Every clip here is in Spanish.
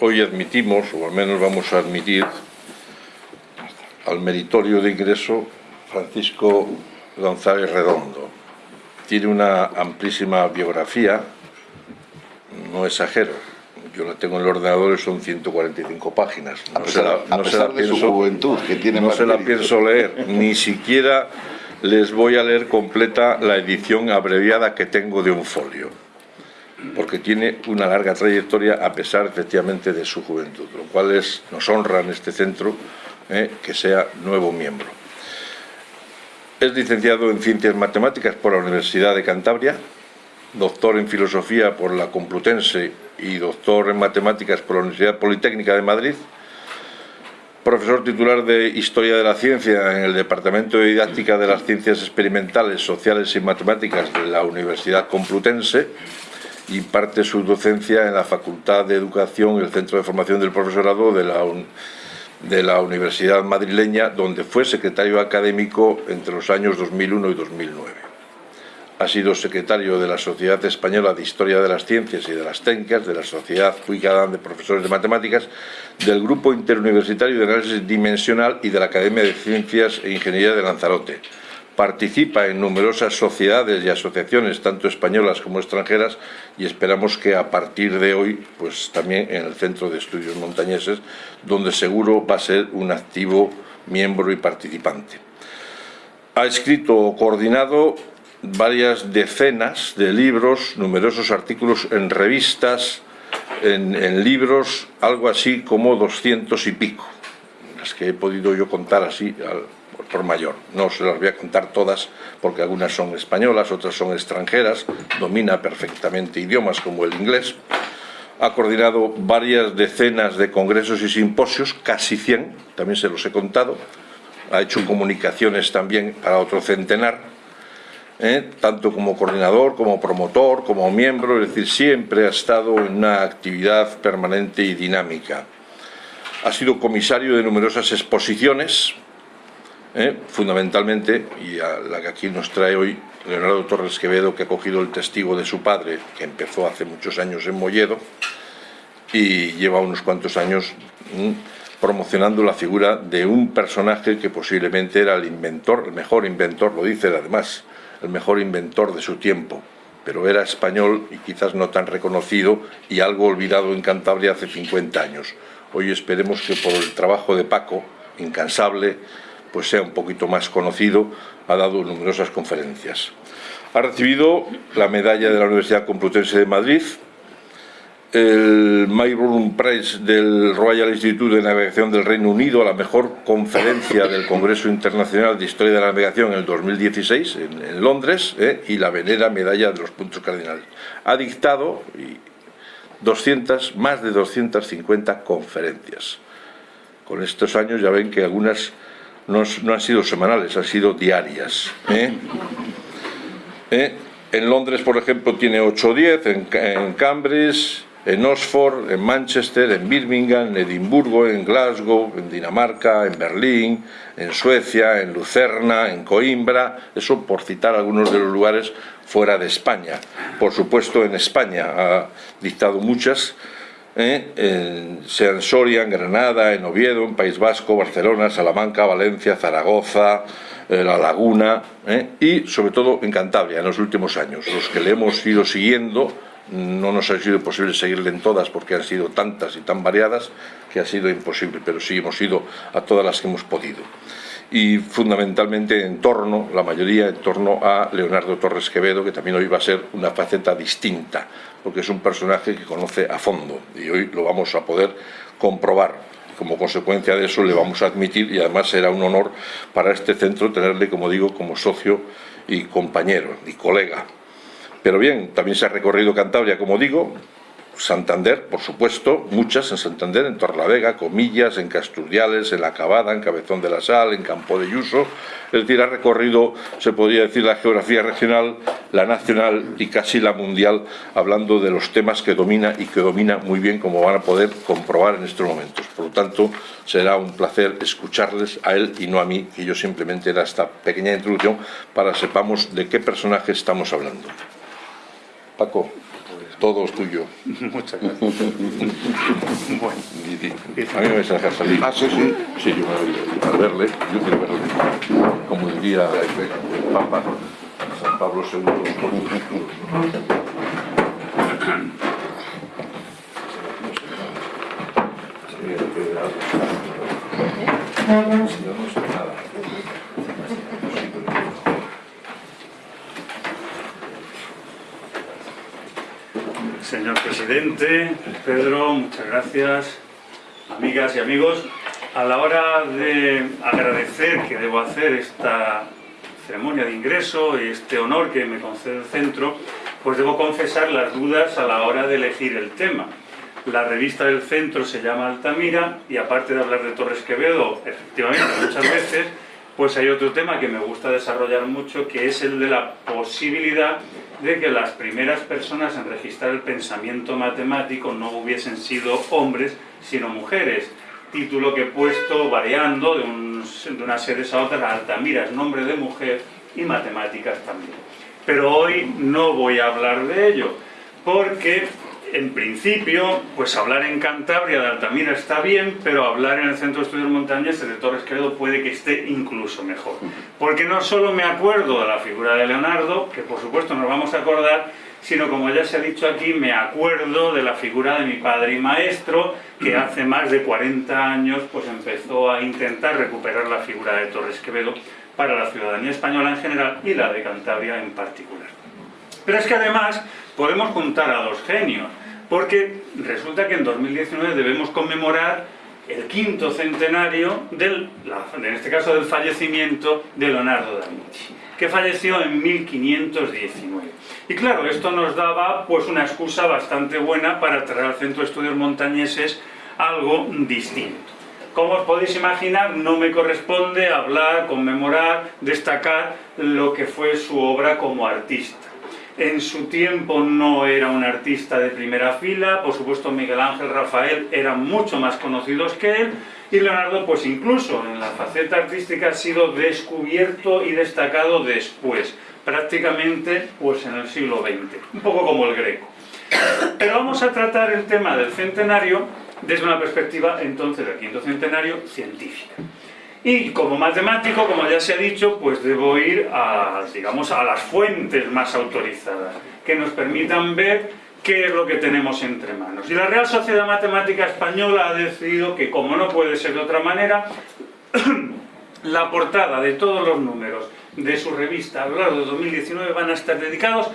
hoy admitimos, o al menos vamos a admitir, al meritorio de ingreso Francisco González Redondo. Tiene una amplísima biografía, no exagero, yo la tengo en el ordenador y son 145 páginas. No a pesar, se la, no se la pienso, su juventud, que tiene No se la pienso leer, ni siquiera les voy a leer completa la edición abreviada que tengo de un folio, porque tiene una larga trayectoria a pesar efectivamente de su juventud, lo cual nos honra en este centro eh, que sea nuevo miembro. Es licenciado en Ciencias Matemáticas por la Universidad de Cantabria, doctor en Filosofía por la Complutense y doctor en Matemáticas por la Universidad Politécnica de Madrid, profesor titular de Historia de la Ciencia en el Departamento de Didáctica de las Ciencias Experimentales, Sociales y Matemáticas de la Universidad Complutense y parte su docencia en la Facultad de Educación el Centro de Formación del Profesorado de la, Universidad Madrileña, donde fue secretario académico entre los años 2001 y 2009 ha sido secretario de la Sociedad Española de Historia de las Ciencias y de las Técnicas, de la Sociedad Fuigadán de Profesores de Matemáticas, del Grupo Interuniversitario de Análisis Dimensional y de la Academia de Ciencias e Ingeniería de Lanzarote. Participa en numerosas sociedades y asociaciones, tanto españolas como extranjeras, y esperamos que a partir de hoy, pues también en el Centro de Estudios Montañeses, donde seguro va a ser un activo miembro y participante. Ha escrito o coordinado varias decenas de libros, numerosos artículos en revistas, en, libros, algo así como doscientos y pico, las que he podido yo contar así por mayor. No se las voy a contar todas porque algunas son españolas, otras son extranjeras, domina perfectamente idiomas como el inglés. Ha coordinado varias decenas de congresos y simposios, casi 100, también se los he contado. Ha hecho comunicaciones también para otro centenar ¿eh? tanto como coordinador, como promotor, como miembro, es decir, siempre ha estado en una actividad permanente y dinámica. Ha sido comisario de numerosas exposiciones, ¿eh? fundamentalmente, y a la que aquí nos trae hoy Leonardo Torres Quevedo, que ha cogido el testigo de su padre, que empezó hace muchos años en Molledo, y lleva unos cuantos años promocionando la figura de un personaje que posiblemente era el inventor, el mejor inventor, lo dice además, el mejor inventor de su tiempo, pero era español y quizás no tan reconocido y algo olvidado en Cantabria hace 50 años. Hoy esperemos que por el trabajo de Paco, incansable, pues sea un poquito más conocido, ha dado numerosas conferencias. Ha recibido la medalla de la Universidad Complutense de Madrid, el Mayburn Prize del Royal Institute de Navegación del Reino Unido a la mejor conferencia del Congreso Internacional de Historia de la Navegación en el 2016 en, Londres eh, y la venera medalla de los puntos cardinales. Ha dictado 200, más de 250 conferencias. Con estos años ya ven que algunas no, han sido semanales, han sido diarias. ¿eh? ¿Eh? En Londres, por ejemplo, tiene 8 o 10, en, en Cambridge en Oxford, en Manchester, en Birmingham, en Edimburgo, en Glasgow, en Dinamarca, en Berlín, en Suecia, en Lucerna, en Coimbra, eso por citar algunos de los lugares fuera de España. Por supuesto en España ha dictado muchas, ¿eh? en, sea en Soria, en Granada, en Oviedo, en País Vasco, Barcelona, Salamanca, Valencia, Zaragoza, eh, La Laguna ¿eh? y sobre todo en Cantabria en los últimos años. Los que le hemos ido siguiendo no nos ha sido posible seguirle en todas porque han sido tantas y tan variadas que ha sido imposible, pero sí hemos ido a todas las que hemos podido. Y fundamentalmente en torno, la mayoría en torno a Leonardo Torres Quevedo, que también hoy va a ser una faceta distinta, porque es un personaje que conoce a fondo y hoy lo vamos a poder comprobar. Como consecuencia de eso le vamos a admitir y además será un honor para este centro tenerle, como digo, como socio y compañero y colega. Pero bien, también se ha recorrido Cantabria, como digo, Santander, por supuesto, muchas en Santander, en Torlavega, Comillas, en Casturdiales, en La Cabada, en Cabezón de la Sal, en Campo de Yuso. Es decir, ha recorrido, se podría decir, la geografía regional, la nacional y casi la mundial, hablando de los temas que domina y que domina muy bien, como van a poder comprobar en estos momentos. Por lo tanto, será un placer escucharles a él y no a mí, que yo simplemente era esta pequeña introducción para sepamos de qué personaje estamos hablando. Paco, Todo es tuyo. Muchas gracias. bueno, a mí me vas a dejar salir. Ah, sí, sí. Sí, yo me voy a verle, yo quiero verle. Como diría el Papa San Pablo II. Señor presidente, Pedro, muchas gracias. Amigas y amigos, a la hora de agradecer que debo hacer esta ceremonia de ingreso y este honor que me concede el centro, pues debo confesar las dudas a la hora de elegir el tema. La revista del centro se llama Altamira y aparte de hablar de Torres Quevedo, efectivamente, muchas veces, pues hay otro tema que me gusta desarrollar mucho, que es el de la posibilidad de que las primeras personas en registrar el pensamiento matemático no hubiesen sido hombres, sino mujeres. Título que he puesto variando de, de unas series a otras, Altamira es nombre de mujer y matemáticas también. Pero hoy no voy a hablar de ello, porque en principio, pues hablar en Cantabria de Altamira está bien, pero hablar en el Centro de Estudios Montañeses de Torres Quevedo puede que esté incluso mejor. Porque no solo me acuerdo de la figura de Leonardo, que por supuesto nos vamos a acordar, sino como ya se ha dicho aquí, me acuerdo de la figura de mi padre y maestro, que hace más de 40 años pues empezó a intentar recuperar la figura de Torres Quevedo para la ciudadanía española en general y la de Cantabria en particular. Pero es que además podemos juntar a dos genios, porque resulta que en 2019 debemos conmemorar el quinto centenario del, en este caso del fallecimiento de Leonardo da Vinci, que falleció en 1519. Y claro, esto nos daba pues una excusa bastante buena para traer al Centro de Estudios Montañeses algo distinto. Como os podéis imaginar, no me corresponde hablar, conmemorar, destacar lo que fue su obra como artista en su tiempo no era un artista de primera fila, por supuesto Miguel Ángel, Rafael eran mucho más conocidos que él, y Leonardo pues incluso en la faceta artística ha sido descubierto y destacado después, prácticamente pues en el siglo XX, un poco como el Greco. Pero vamos a tratar el tema del centenario desde una perspectiva entonces del quinto centenario científica. Y como matemático, como ya se ha dicho, pues debo ir a, digamos, a las fuentes más autorizadas, que nos permitan ver qué es lo que tenemos entre manos. Y la Real Sociedad Matemática Española ha decidido que, como no puede ser de otra manera, la portada de todos los números de su revista a lo largo de 2019 van a estar dedicados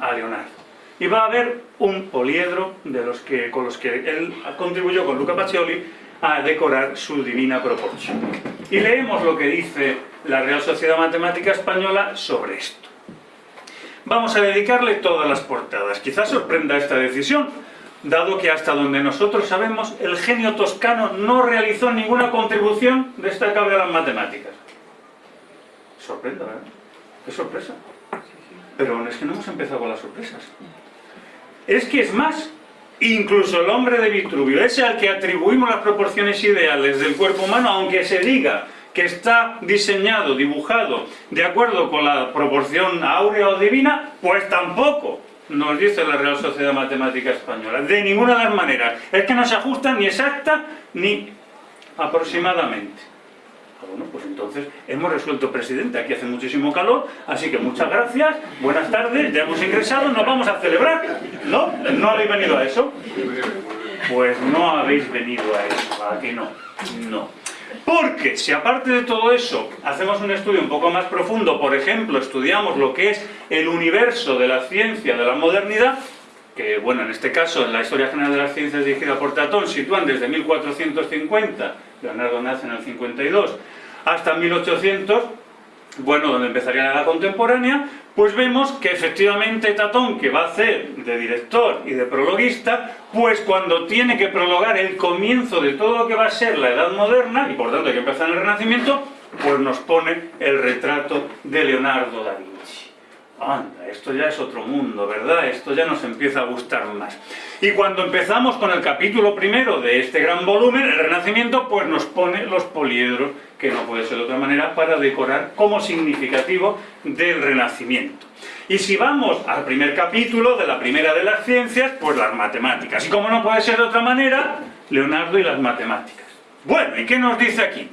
a Leonardo. Y va a haber un poliedro de los que, con los que él contribuyó con Luca Pacioli a decorar su divina proporción. Y leemos lo que dice la Real Sociedad Matemática Española sobre esto. Vamos a dedicarle todas las portadas. Quizás sorprenda esta decisión, dado que hasta donde nosotros sabemos, el genio toscano no realizó ninguna contribución destacable a las matemáticas. Sorprenda, ¿verdad? ¡Qué sorpresa! Pero es que no hemos empezado con las sorpresas. Es que es más, Incluso el hombre de Vitruvio, ese al que atribuimos las proporciones ideales del cuerpo humano, aunque se diga que está diseñado, dibujado, de acuerdo con la proporción áurea o divina, pues tampoco nos dice la Real Sociedad Matemática Española, de ninguna de las maneras. Es que no se ajusta ni exacta ni aproximadamente. Bueno, pues entonces hemos resuelto, presidente, aquí hace muchísimo calor, así que muchas gracias, buenas tardes, ya hemos ingresado, nos vamos a celebrar. ¿No? ¿No habéis venido a eso? Pues no habéis venido a eso, ¿a que no? No. Porque si aparte de todo eso hacemos un estudio un poco más profundo, por ejemplo, estudiamos lo que es el universo de la ciencia de la modernidad, que bueno, en este caso en la Historia General de las Ciencias dirigida por Tatón sitúan desde 1450, Leonardo nace en el 52, hasta 1800, bueno, donde empezaría la edad contemporánea, pues vemos que efectivamente Tatón, que va a hacer de director y de prologuista, pues cuando tiene que prologar el comienzo de todo lo que va a ser la edad moderna, y por tanto hay que empezar en el Renacimiento, pues nos pone el retrato de Leonardo da Vinci anda, esto ya es otro mundo, ¿verdad? Esto ya nos empieza a gustar más. Y cuando empezamos con el capítulo primero de este gran volumen, el Renacimiento, pues nos pone los poliedros, que no puede ser de otra manera, para decorar como significativo del Renacimiento. Y si vamos al primer capítulo de la primera de las ciencias, pues las matemáticas. Y como no puede ser de otra manera, Leonardo y las matemáticas. Bueno, ¿y qué nos dice aquí?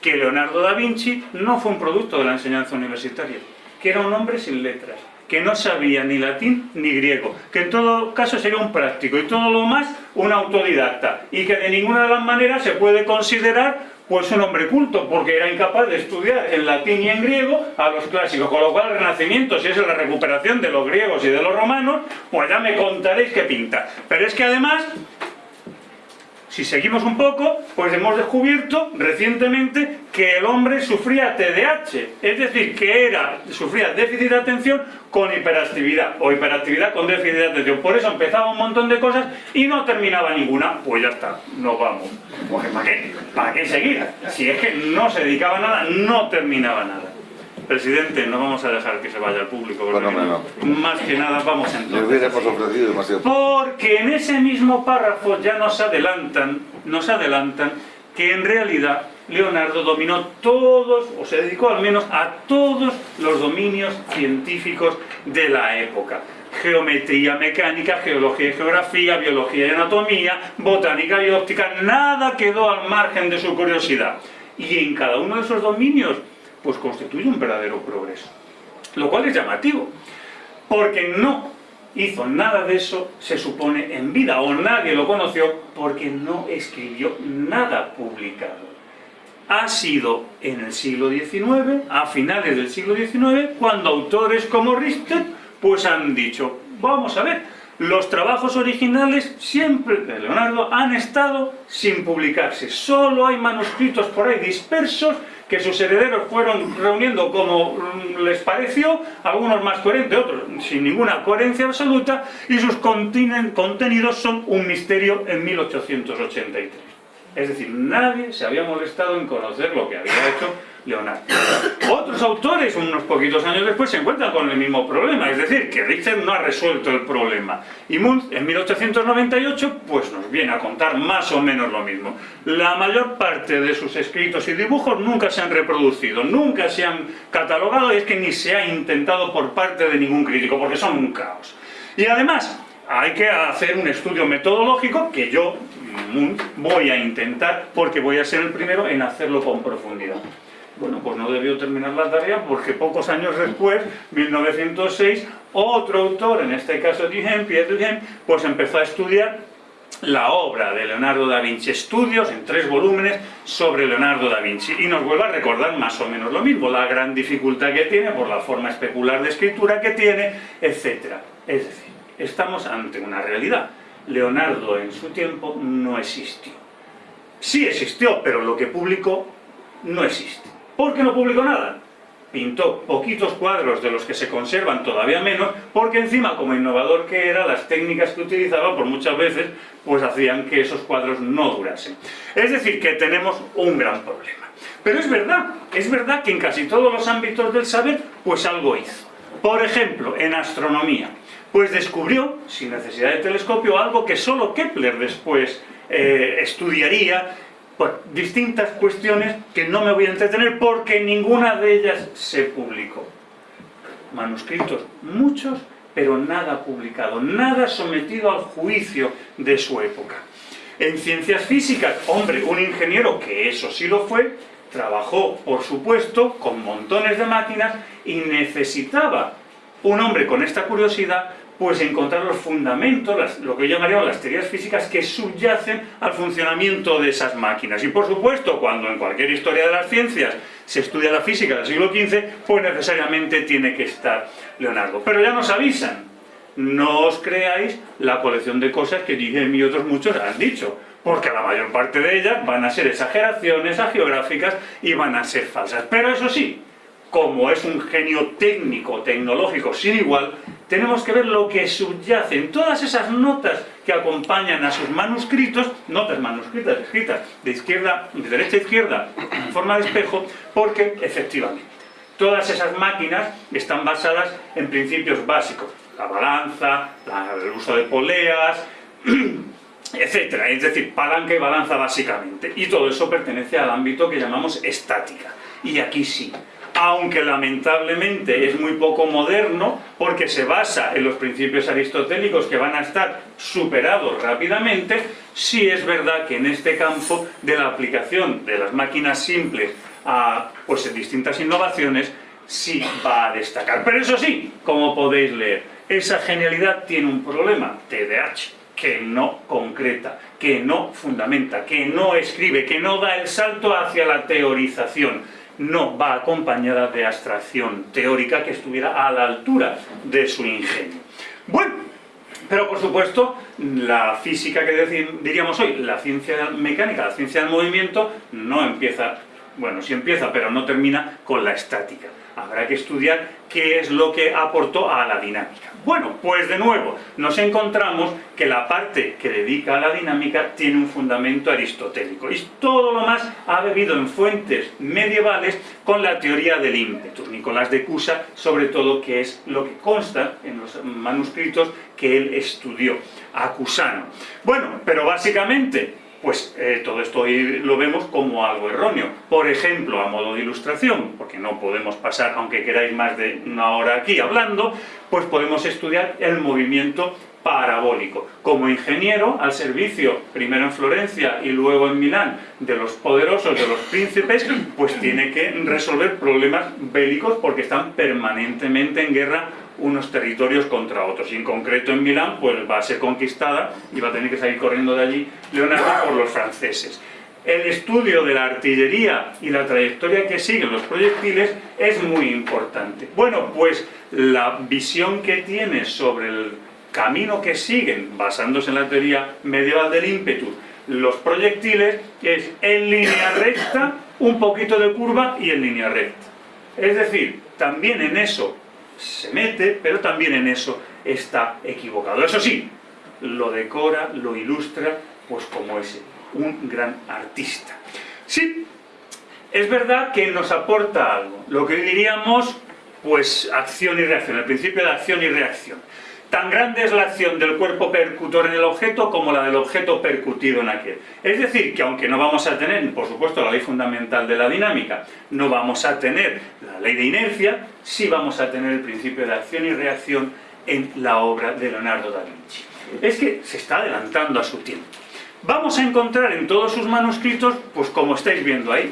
Que Leonardo da Vinci no fue un producto de la enseñanza universitaria, que era un hombre sin letras, que no sabía ni latín ni griego, que en todo caso sería un práctico y todo lo más un autodidacta, y que de ninguna de las maneras se puede considerar pues un hombre culto, porque era incapaz de estudiar en latín y en griego a los clásicos, con lo cual el Renacimiento, si es la recuperación de los griegos y de los romanos, pues ya me contaréis qué pinta. Pero es que además si seguimos un poco, pues hemos descubierto recientemente que el hombre sufría TDAH, es decir, que era, sufría déficit de atención con hiperactividad, o hiperactividad con déficit de atención. Por eso empezaba un montón de cosas y no terminaba ninguna. Pues ya está, nos vamos. ¿para qué? ¿Para qué seguir? Si es que no se dedicaba a nada, no terminaba nada. Presidente, no vamos a dejar que se vaya al público. Más que nada vamos entonces. ofrecido demasiado. Porque en ese mismo párrafo ya nos adelantan, nos adelantan que en realidad Leonardo dominó todos, o se dedicó al menos a todos los dominios científicos de la época. Geometría, mecánica, geología y geografía, biología y anatomía, botánica y óptica, nada quedó al margen de su curiosidad. Y en cada uno de esos dominios pues constituye un verdadero progreso. Lo cual es llamativo, porque no hizo nada de eso, se supone, en vida, o nadie lo conoció, porque no escribió nada publicado. Ha sido en el siglo XIX, a finales del siglo XIX, cuando autores como Richter, pues han dicho, vamos a ver, los trabajos originales siempre de Leonardo han estado sin publicarse. Solo hay manuscritos por ahí dispersos que sus herederos fueron reuniendo como les pareció, algunos más coherentes, otros sin ninguna coherencia absoluta, y sus contenidos son un misterio en 1883. Es decir, nadie se había molestado en conocer lo que había hecho Leonardo. Otros autores, unos poquitos años después, se encuentran con el mismo problema, es decir, que Richter no ha resuelto el problema. Y Mundt, en 1898, pues nos viene a contar más o menos lo mismo. La mayor parte de sus escritos y dibujos nunca se han reproducido, nunca se han catalogado, y es que ni se ha intentado por parte de ningún crítico, porque son un caos. Y además, hay que hacer un estudio metodológico que yo, voy a intentar, porque voy a ser el primero en hacerlo con profundidad. Bueno, pues no debió terminar la tarea porque pocos años después, 1906, otro autor, en este caso Duhem, Pierre Duhem, pues empezó a estudiar la obra de Leonardo da Vinci, estudios en tres volúmenes sobre Leonardo da Vinci. Y nos vuelve a recordar más o menos lo mismo, la gran dificultad que tiene por la forma especular de escritura que tiene, etc. Es decir, estamos ante una realidad. Leonardo en su tiempo no existió. Sí existió, pero lo que publicó no existe. ¿Por qué no publicó nada? Pintó poquitos cuadros de los que se conservan todavía menos, porque encima, como innovador que era, las técnicas que utilizaba, por muchas veces, pues hacían que esos cuadros no durasen. Es decir, que tenemos un gran problema. Pero es verdad, es verdad que en casi todos los ámbitos del saber, pues algo hizo. Por ejemplo, en astronomía, pues descubrió, sin necesidad de telescopio, algo que solo Kepler después eh, estudiaría distintas cuestiones que no me voy a entretener porque ninguna de ellas se publicó. Manuscritos, muchos, pero nada publicado, nada sometido al juicio de su época. En ciencias físicas, hombre, un ingeniero, que eso sí lo fue, trabajó, por supuesto, con montones de máquinas y necesitaba un hombre con esta curiosidad pues encontrar los fundamentos, lo que yo llamaría las teorías físicas que subyacen al funcionamiento de esas máquinas. Y por supuesto, cuando en cualquier historia de las ciencias se estudia la física del siglo XV, pues necesariamente tiene que estar Leonardo. Pero ya nos avisan, no os creáis la colección de cosas que Guillem y otros muchos han dicho, porque la mayor parte de ellas van a ser exageraciones geográficas y van a ser falsas. Pero eso sí, como es un genio técnico, tecnológico sin igual, tenemos que ver lo que subyace en todas esas notas que acompañan a sus manuscritos, notas manuscritas escritas de izquierda, de derecha a izquierda, en forma de espejo, porque efectivamente todas esas máquinas están basadas en principios básicos, la balanza, el uso de poleas, etcétera, es decir, palanca y balanza básicamente, y todo eso pertenece al ámbito que llamamos estática. Y aquí sí, aunque lamentablemente es muy poco moderno, porque se basa en los principios aristotélicos que van a estar superados rápidamente, sí es verdad que en este campo de la aplicación de las máquinas simples a pues, distintas innovaciones, sí va a destacar. Pero eso sí, como podéis leer, esa genialidad tiene un problema, TDAH, que no concreta, que no fundamenta, que no escribe, que no da el salto hacia la teorización, no va acompañada de abstracción teórica que estuviera a la altura de su ingenio. Bueno, pero por supuesto, la física que diríamos hoy, la ciencia mecánica, la ciencia del movimiento, no empieza, bueno, sí empieza, pero no termina con la estática habrá que estudiar qué es lo que aportó a la dinámica. Bueno, pues de nuevo, nos encontramos que la parte que dedica a la dinámica tiene un fundamento aristotélico y todo lo más ha bebido en fuentes medievales con la teoría del ímpetu. Nicolás de Cusa, sobre todo, que es lo que consta en los manuscritos que él estudió, acusano. Bueno, pero básicamente pues eh, todo esto lo vemos como algo erróneo. Por ejemplo, a modo de ilustración, porque no podemos pasar, aunque queráis más de una hora aquí hablando, pues podemos estudiar el movimiento parabólico. Como ingeniero, al servicio, primero en Florencia y luego en Milán, de los poderosos, de los príncipes, pues tiene que resolver problemas bélicos porque están permanentemente en guerra unos territorios contra otros. Y en concreto en Milán, pues va a ser conquistada y va a tener que salir corriendo de allí Leonardo por los franceses. El estudio de la artillería y la trayectoria que siguen los proyectiles es muy importante. Bueno, pues la visión que tiene sobre el camino que siguen, basándose en la teoría medieval del ímpetu, los proyectiles es en línea recta, un poquito de curva y en línea recta. Es decir, también en eso se mete, pero también en eso está equivocado. Eso sí, lo decora, lo ilustra, pues como ese, un gran artista. Sí, es verdad que nos aporta algo, lo que diríamos, pues acción y reacción, el principio de acción y reacción. Tan grande es la acción del cuerpo percutor en el objeto como la del objeto percutido en aquel. Es decir, que aunque no vamos a tener, por supuesto, la ley fundamental de la dinámica, no vamos a tener la ley de inercia, sí vamos a tener el principio de acción y reacción en la obra de Leonardo da Vinci. Es que se está adelantando a su tiempo. Vamos a encontrar en todos sus manuscritos, pues como estáis viendo ahí,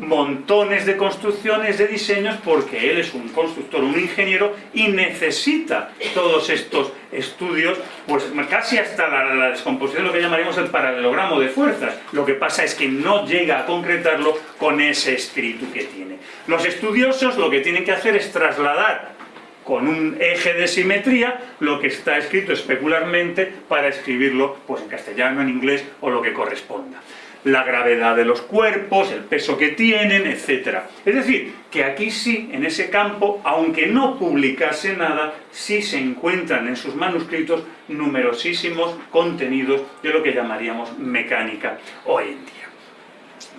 montones de construcciones, de diseños, porque él es un constructor, un ingeniero, y necesita todos estos estudios, pues casi hasta la, descomposición, lo que llamaríamos el paralelogramo de fuerzas. Lo que pasa es que no llega a concretarlo con ese espíritu que tiene. Los estudiosos lo que tienen que hacer es trasladar con un eje de simetría lo que está escrito especularmente para escribirlo pues, en castellano, en inglés o lo que corresponda la gravedad de los cuerpos, el peso que tienen, etc. Es decir, que aquí sí, en ese campo, aunque no publicase nada, sí se encuentran en sus manuscritos numerosísimos contenidos de lo que llamaríamos mecánica hoy en día.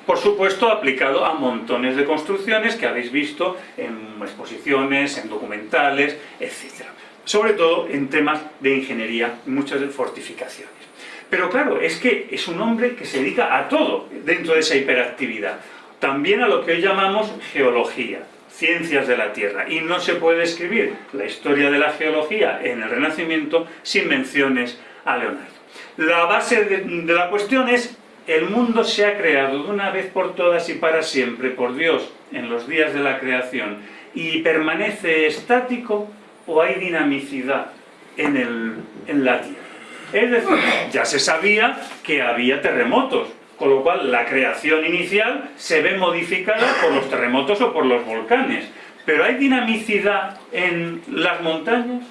Por supuesto, aplicado a montones de construcciones que habéis visto en exposiciones, en documentales, etc. Sobre todo en temas de ingeniería, muchas fortificaciones. Pero claro, es que es un hombre que se dedica a todo dentro de esa hiperactividad. También a lo que hoy llamamos geología, ciencias de la Tierra. Y no se puede escribir la historia de la geología en el Renacimiento sin menciones a Leonardo. La base de, la cuestión es, el mundo se ha creado de una vez por todas y para siempre por Dios en los días de la creación y permanece estático o hay dinamicidad en, el, en la Tierra. Es decir, ya se sabía que había terremotos, con lo cual la creación inicial se ve modificada por los terremotos o por los volcanes. Pero ¿hay dinamicidad en las montañas?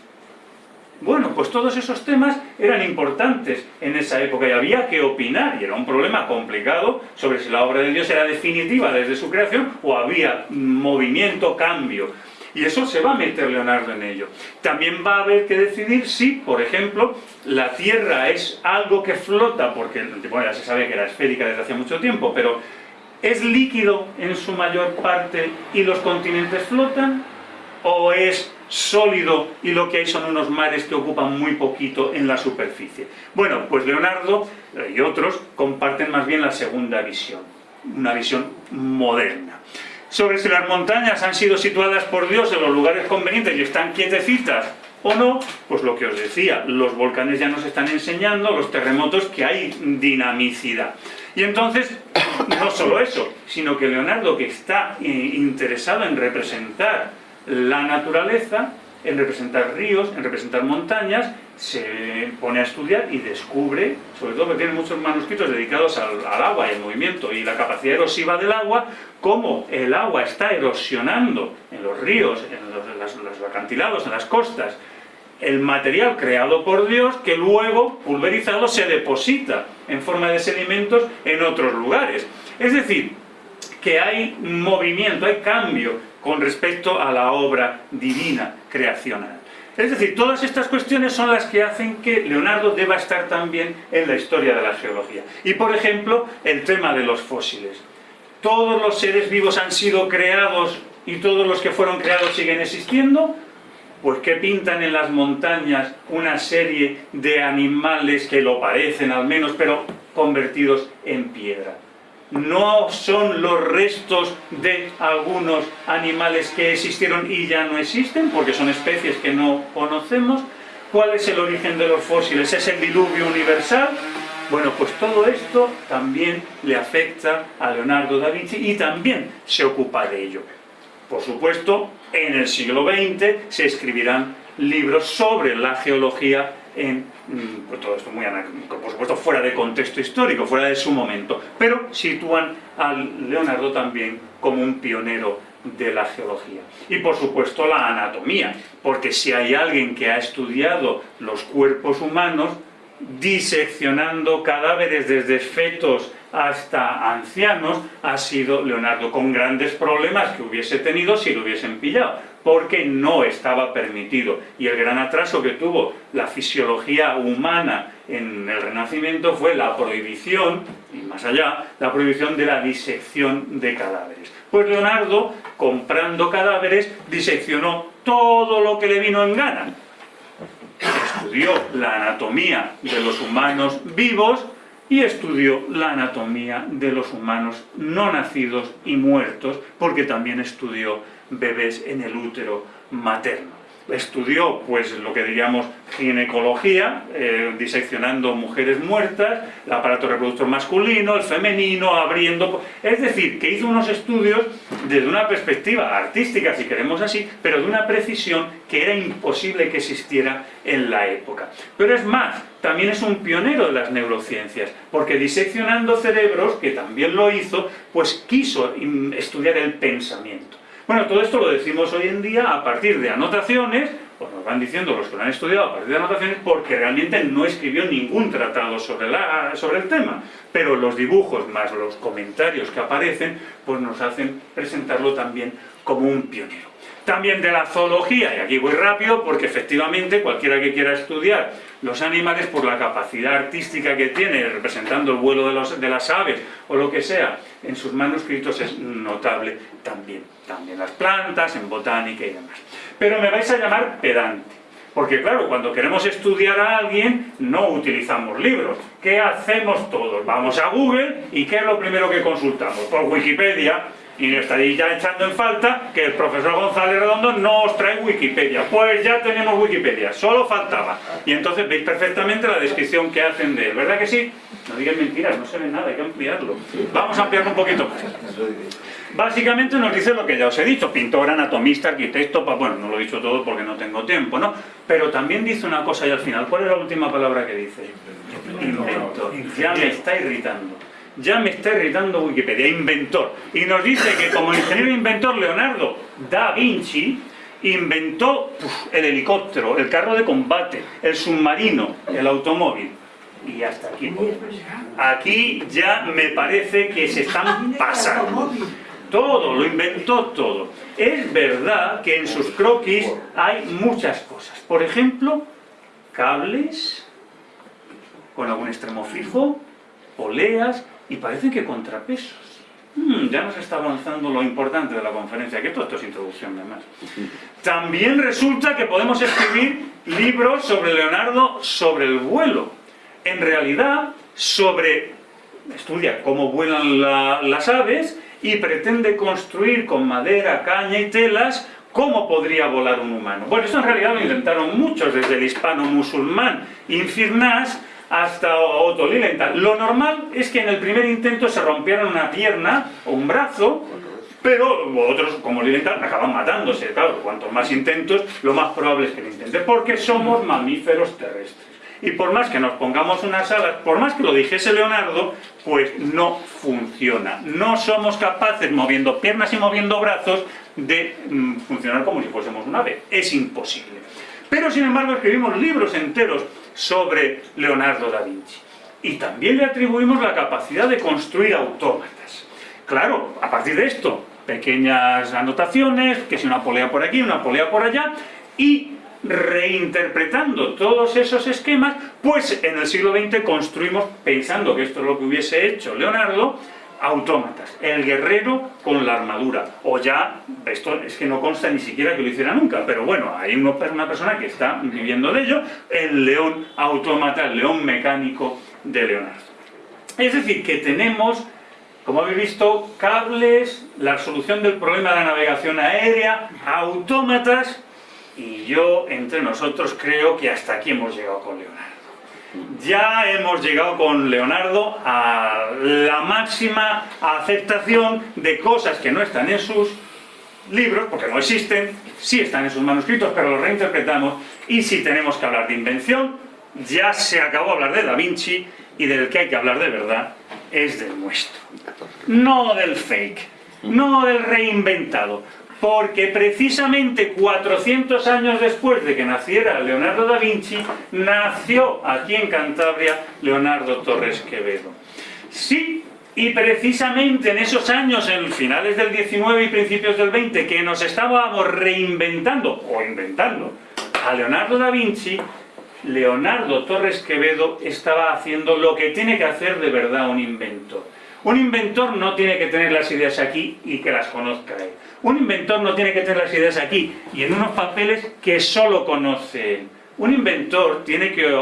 Bueno, pues todos esos temas eran importantes en esa época y había que opinar, y era un problema complicado sobre si la obra de Dios era definitiva desde su creación o había movimiento, cambio. Y eso se va a meter Leonardo en ello. También va a haber que decidir si, por ejemplo, la Tierra es algo que flota, porque ya se sabe que era esférica desde hace mucho tiempo, pero ¿es líquido en su mayor parte y los continentes flotan? ¿O es sólido y lo que hay son unos mares que ocupan muy poquito en la superficie? Bueno, pues Leonardo y otros comparten más bien la segunda visión, una visión moderna. Sobre si las montañas han sido situadas por Dios en los lugares convenientes y están quietecitas o no, pues lo que os decía, los volcanes ya nos están enseñando, los terremotos, que hay dinamicidad. Y entonces, no solo eso, sino que Leonardo, que está eh, interesado en representar la naturaleza, en representar ríos, en representar montañas, se pone a estudiar y descubre, sobre todo porque tiene muchos manuscritos dedicados al, agua y al movimiento y la capacidad erosiva del agua, cómo el agua está erosionando en los ríos, en los, los acantilados, en las costas, el material creado por Dios que luego, pulverizado, se deposita en forma de sedimentos en otros lugares. Es decir, que hay movimiento, hay cambio con respecto a la obra divina creacional. Es decir, todas estas cuestiones son las que hacen que Leonardo deba estar también en la historia de la geología. Y por ejemplo, el tema de los fósiles. ¿Todos los seres vivos han sido creados y todos los que fueron creados siguen existiendo? Pues que pintan en las montañas una serie de animales que lo parecen al menos, pero convertidos en piedra no son los restos de algunos animales que existieron y ya no existen, porque son especies que no conocemos. ¿Cuál es el origen de los fósiles? ¿Es el diluvio universal? Bueno, pues todo esto también le afecta a Leonardo da Vinci y también se ocupa de ello. Por supuesto, en el siglo XX se escribirán libros sobre la geología mm, pues todo esto muy por supuesto fuera de contexto histórico, fuera de su momento, pero sitúan a Leonardo también como un pionero de la geología. Y por supuesto la anatomía, porque si hay alguien que ha estudiado los cuerpos humanos, diseccionando cadáveres desde fetos hasta ancianos, ha sido Leonardo, con grandes problemas que hubiese tenido si lo hubiesen pillado, porque no estaba permitido. Y el gran atraso que tuvo la fisiología humana en el Renacimiento fue la prohibición, y más allá, la prohibición de la disección de cadáveres. Pues Leonardo, comprando cadáveres, diseccionó todo lo que le vino en gana. Estudió la anatomía de los humanos vivos y estudió la anatomía de los humanos no nacidos y muertos, porque también estudió bebés en el útero materno estudió pues lo que diríamos ginecología, eh, diseccionando mujeres muertas, el aparato reproductor masculino, el femenino, abriendo... Es decir, que hizo unos estudios desde una perspectiva artística, si queremos así, pero de una precisión que era imposible que existiera en la época. Pero es más, también es un pionero de las neurociencias, porque diseccionando cerebros, que también lo hizo, pues quiso estudiar el pensamiento. Bueno, todo esto lo decimos hoy en día a partir de anotaciones, pues nos van diciendo los que lo han estudiado a partir de anotaciones, porque realmente no escribió ningún tratado sobre, la, sobre el tema. Pero los dibujos más los comentarios que aparecen, pues nos hacen presentarlo también como un pionero. También de la zoología, y aquí voy rápido porque efectivamente cualquiera que quiera estudiar los animales por la capacidad artística que tiene representando el vuelo de, los, de las aves o lo que sea, en sus manuscritos es notable también. También las plantas, en botánica y demás. Pero me vais a llamar pedante. Porque claro, cuando queremos estudiar a alguien, no utilizamos libros. ¿Qué hacemos todos? Vamos a Google y ¿qué es lo primero que consultamos? Por Wikipedia y estaréis ya echando en falta que el profesor González Redondo no os trae Wikipedia. Pues ya tenemos Wikipedia, solo faltaba. Y entonces veis perfectamente la descripción que hacen de él, ¿verdad que sí? No digan mentiras, no se ve nada, hay que ampliarlo. Vamos a ampliarlo un poquito más. Básicamente nos dice lo que ya os he dicho, pintor, anatomista, arquitecto, bueno, no lo he dicho todo porque no tengo tiempo, ¿no? Pero también dice una cosa y al final, ¿cuál es la última palabra que dice? Inventor. Ya me está irritando ya me está irritando Wikipedia, inventor. Y nos dice que como ingeniero inventor Leonardo da Vinci inventó el helicóptero, el carro de combate, el submarino, el automóvil. Y hasta aquí. Aquí ya me parece que se están pasando. Todo, lo inventó todo. Es verdad que en sus croquis hay muchas cosas. Por ejemplo, cables con algún extremo fijo, poleas, y parece que contrapesos. Hmm, ya nos está avanzando lo importante de la conferencia, que todo esto es introducción además. También resulta que podemos escribir libros sobre Leonardo sobre el vuelo. En realidad, sobre, estudia cómo vuelan las aves y pretende construir con madera, caña y telas ¿Cómo podría volar un humano? Bueno, eso en realidad lo intentaron muchos, desde el hispano-musulmán Infirnas hasta Otto Lilienthal. Lo normal es que en el primer intento se rompieran una pierna o un brazo, pero otros, como Lilienthal, acaban matándose. Claro, cuantos más intentos, lo más probable es que lo intenten, porque somos mamíferos terrestres. Y por más que nos pongamos unas alas, por más que lo dijese Leonardo, pues no funciona. No somos capaces, moviendo piernas y moviendo brazos, de mm, funcionar como si fuésemos un ave. Es imposible. Pero, sin embargo, escribimos libros enteros sobre Leonardo da Vinci. Y también le atribuimos la capacidad de construir autómatas. Claro, a partir de esto, pequeñas anotaciones, que si una polea por aquí, una polea por allá, y reinterpretando todos esos esquemas, pues en el siglo XX construimos, pensando que esto es lo que hubiese hecho Leonardo, autómatas, el guerrero con la armadura, o ya, esto es que no consta ni siquiera que lo hiciera nunca, pero bueno, hay una persona que está viviendo de ello, el león autómata, el león mecánico de Leonardo. Es decir, que tenemos, como habéis visto, cables, la solución del problema de la navegación aérea, autómatas, y yo, entre nosotros, creo que hasta aquí hemos llegado con Leonardo. Ya hemos llegado con Leonardo a la máxima aceptación de cosas que no están en sus libros, porque no existen, sí están en sus manuscritos, pero los reinterpretamos, y si tenemos que hablar de invención, ya se acabó hablar de Da Vinci, y del que hay que hablar de verdad es del nuestro. No del fake, no del reinventado, porque precisamente 400 años después de que naciera Leonardo da Vinci, nació aquí en Cantabria Leonardo Torres Quevedo. Sí, y precisamente en esos años, en finales del 19 y principios del 20, que nos estábamos reinventando, o inventando, a Leonardo da Vinci, Leonardo Torres Quevedo estaba haciendo lo que tiene que hacer de verdad un inventor. Un inventor no tiene que tener las ideas aquí y que las conozca él. Un inventor no tiene que tener las ideas aquí y en unos papeles que solo conoce. Un inventor tiene que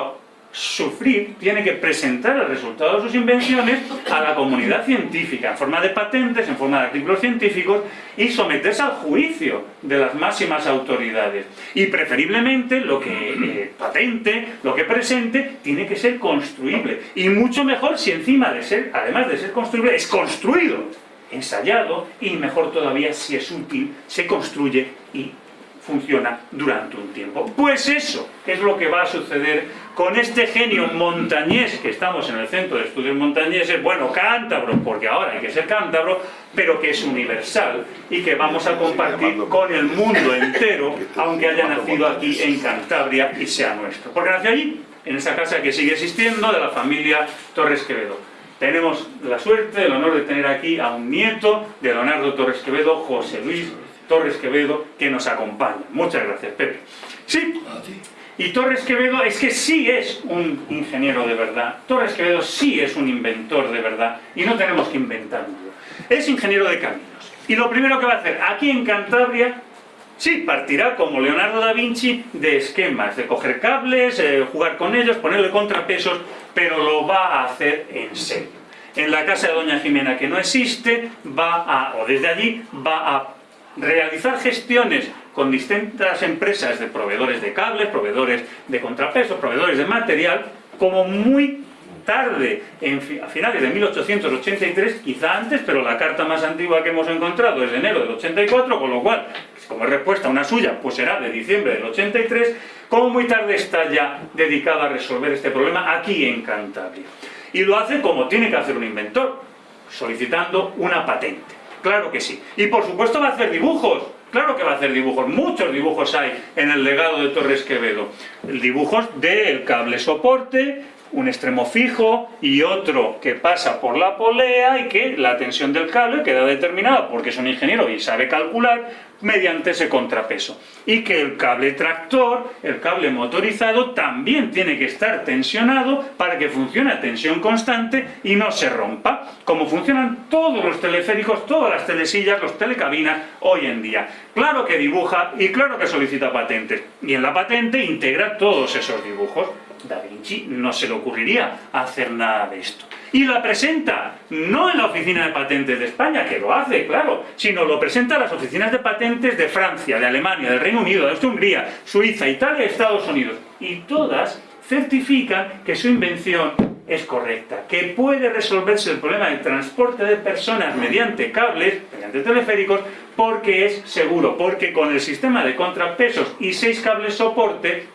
sufrir, tiene que presentar el resultado de sus invenciones a la comunidad científica, en forma de patentes, en forma de artículos científicos, y someterse al juicio de las máximas autoridades. Y preferiblemente lo que eh, patente, lo que presente, tiene que ser construible. Y mucho mejor si encima de ser, además de ser construible, es construido ensayado y mejor todavía si es útil, se construye y funciona durante un tiempo. Pues eso es lo que va a suceder con este genio montañés, que estamos en el Centro de Estudios Montañeses, bueno, cántabro, porque ahora hay que ser cántabro, pero que es universal y que vamos a compartir con el mundo entero, aunque haya nacido aquí en Cantabria y sea nuestro. Porque nació allí, en esa casa que sigue existiendo, de la familia Torres Quevedo. Tenemos la suerte, el honor de tener aquí a un nieto de Leonardo Torres Quevedo, José Luis Torres Quevedo, que nos acompaña. Muchas gracias, Pepe. Sí, y Torres Quevedo es que sí es un ingeniero de verdad. Torres Quevedo sí es un inventor de verdad y no tenemos que inventarlo. Es ingeniero de caminos. Y lo primero que va a hacer aquí en Cantabria Sí, partirá como Leonardo da Vinci de esquemas, de coger cables, eh, jugar con ellos, ponerle contrapesos, pero lo va a hacer en serio. En la casa de Doña Jimena, que no existe, va a, o desde allí, va a realizar gestiones con distintas empresas de proveedores de cables, proveedores de contrapesos, proveedores de material, como muy tarde, a finales de 1883, quizá antes, pero la carta más antigua que hemos encontrado es de enero del 84, con lo cual, como respuesta una suya, pues será de diciembre del 83, como muy tarde está ya dedicada a resolver este problema aquí en Cantabria. Y lo hace como tiene que hacer un inventor, solicitando una patente. Claro que sí. Y por supuesto va a hacer dibujos. Claro que va a hacer dibujos. Muchos dibujos hay en el legado de Torres Quevedo. Dibujos del cable soporte, un extremo fijo y otro que pasa por la polea y que la tensión del cable queda determinada porque es un ingeniero y sabe calcular mediante ese contrapeso. Y que el cable tractor, el cable motorizado, también tiene que estar tensionado para que funcione a tensión constante y no se rompa, como funcionan todos los teleféricos, todas las telesillas, los telecabinas hoy en día. Claro que dibuja y claro que solicita patentes, y en la patente integra todos esos dibujos. Da Vinci no se le ocurriría hacer nada de esto. Y la presenta no en la oficina de patentes de España, que lo hace, claro, sino lo presenta en las oficinas de patentes de Francia, de Alemania, del Reino Unido, de Hungría, Suiza, Italia Estados Unidos. Y todas certifican que su invención es correcta, que puede resolverse el problema del transporte de personas mediante cables, mediante teleféricos, porque es seguro, porque con el sistema de contrapesos y seis cables soporte,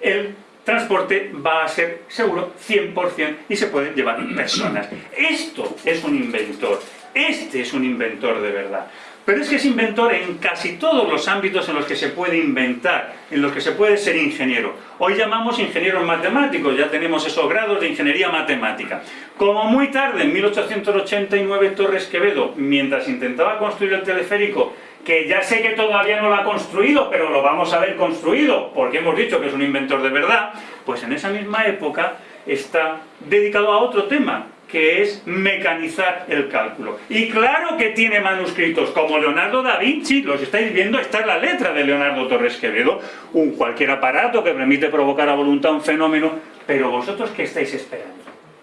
el transporte va a ser seguro 100% y se pueden llevar personas. Esto es un inventor, este es un inventor de verdad. Pero es que es inventor en casi todos los ámbitos en los que se puede inventar, en los que se puede ser ingeniero. Hoy llamamos ingenieros matemáticos, ya tenemos esos grados de ingeniería matemática. Como muy tarde, en 1889, Torres Quevedo, mientras intentaba construir el teleférico, que ya sé que todavía no lo ha construido, pero lo vamos a ver construido, porque hemos dicho que es un inventor de verdad, pues en esa misma época está dedicado a otro tema, que es mecanizar el cálculo. Y claro que tiene manuscritos, como Leonardo da Vinci, los estáis viendo, esta es la letra de Leonardo Torres Quevedo, un cualquier aparato que permite provocar a voluntad un fenómeno, pero vosotros ¿qué estáis esperando?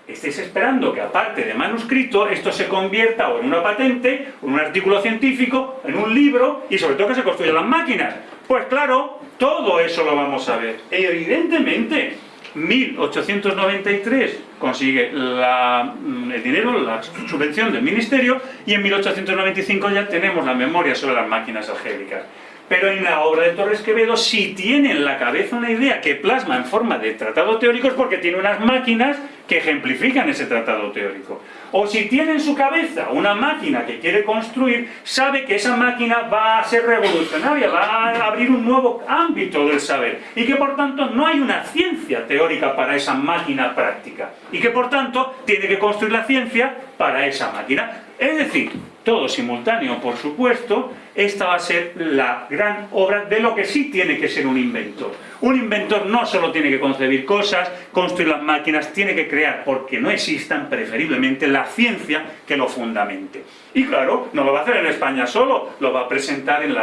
Estáis esperando que aparte de manuscrito, esto se convierta en una patente, en un artículo científico, en un libro, y sobre todo que se construyan las máquinas. Pues claro, todo eso lo vamos a ver. Evidentemente, 1893 consigue mm, el dinero, la subvención del ministerio y en 1895 ya tenemos la memoria sobre las máquinas algébricas. Pero en la obra de Torres Quevedo si tiene en la cabeza una idea que plasma en forma de tratado teórico es porque tiene unas máquinas que ejemplifican ese tratado teórico. O si tiene en su cabeza una máquina que quiere construir, sabe que esa máquina va a ser revolucionaria, va a abrir un nuevo ámbito del saber y que por tanto no hay una ciencia teórica para esa máquina práctica y que por tanto tiene que construir la ciencia para esa máquina. Es decir, todo simultáneo, por supuesto, esta va a ser la gran obra de lo que sí tiene que ser un inventor. Un inventor no solo tiene que concebir cosas, construir las máquinas, tiene que crear, porque no existan preferiblemente la ciencia que lo fundamente. Y claro, no lo va a hacer en España solo, lo va a presentar en,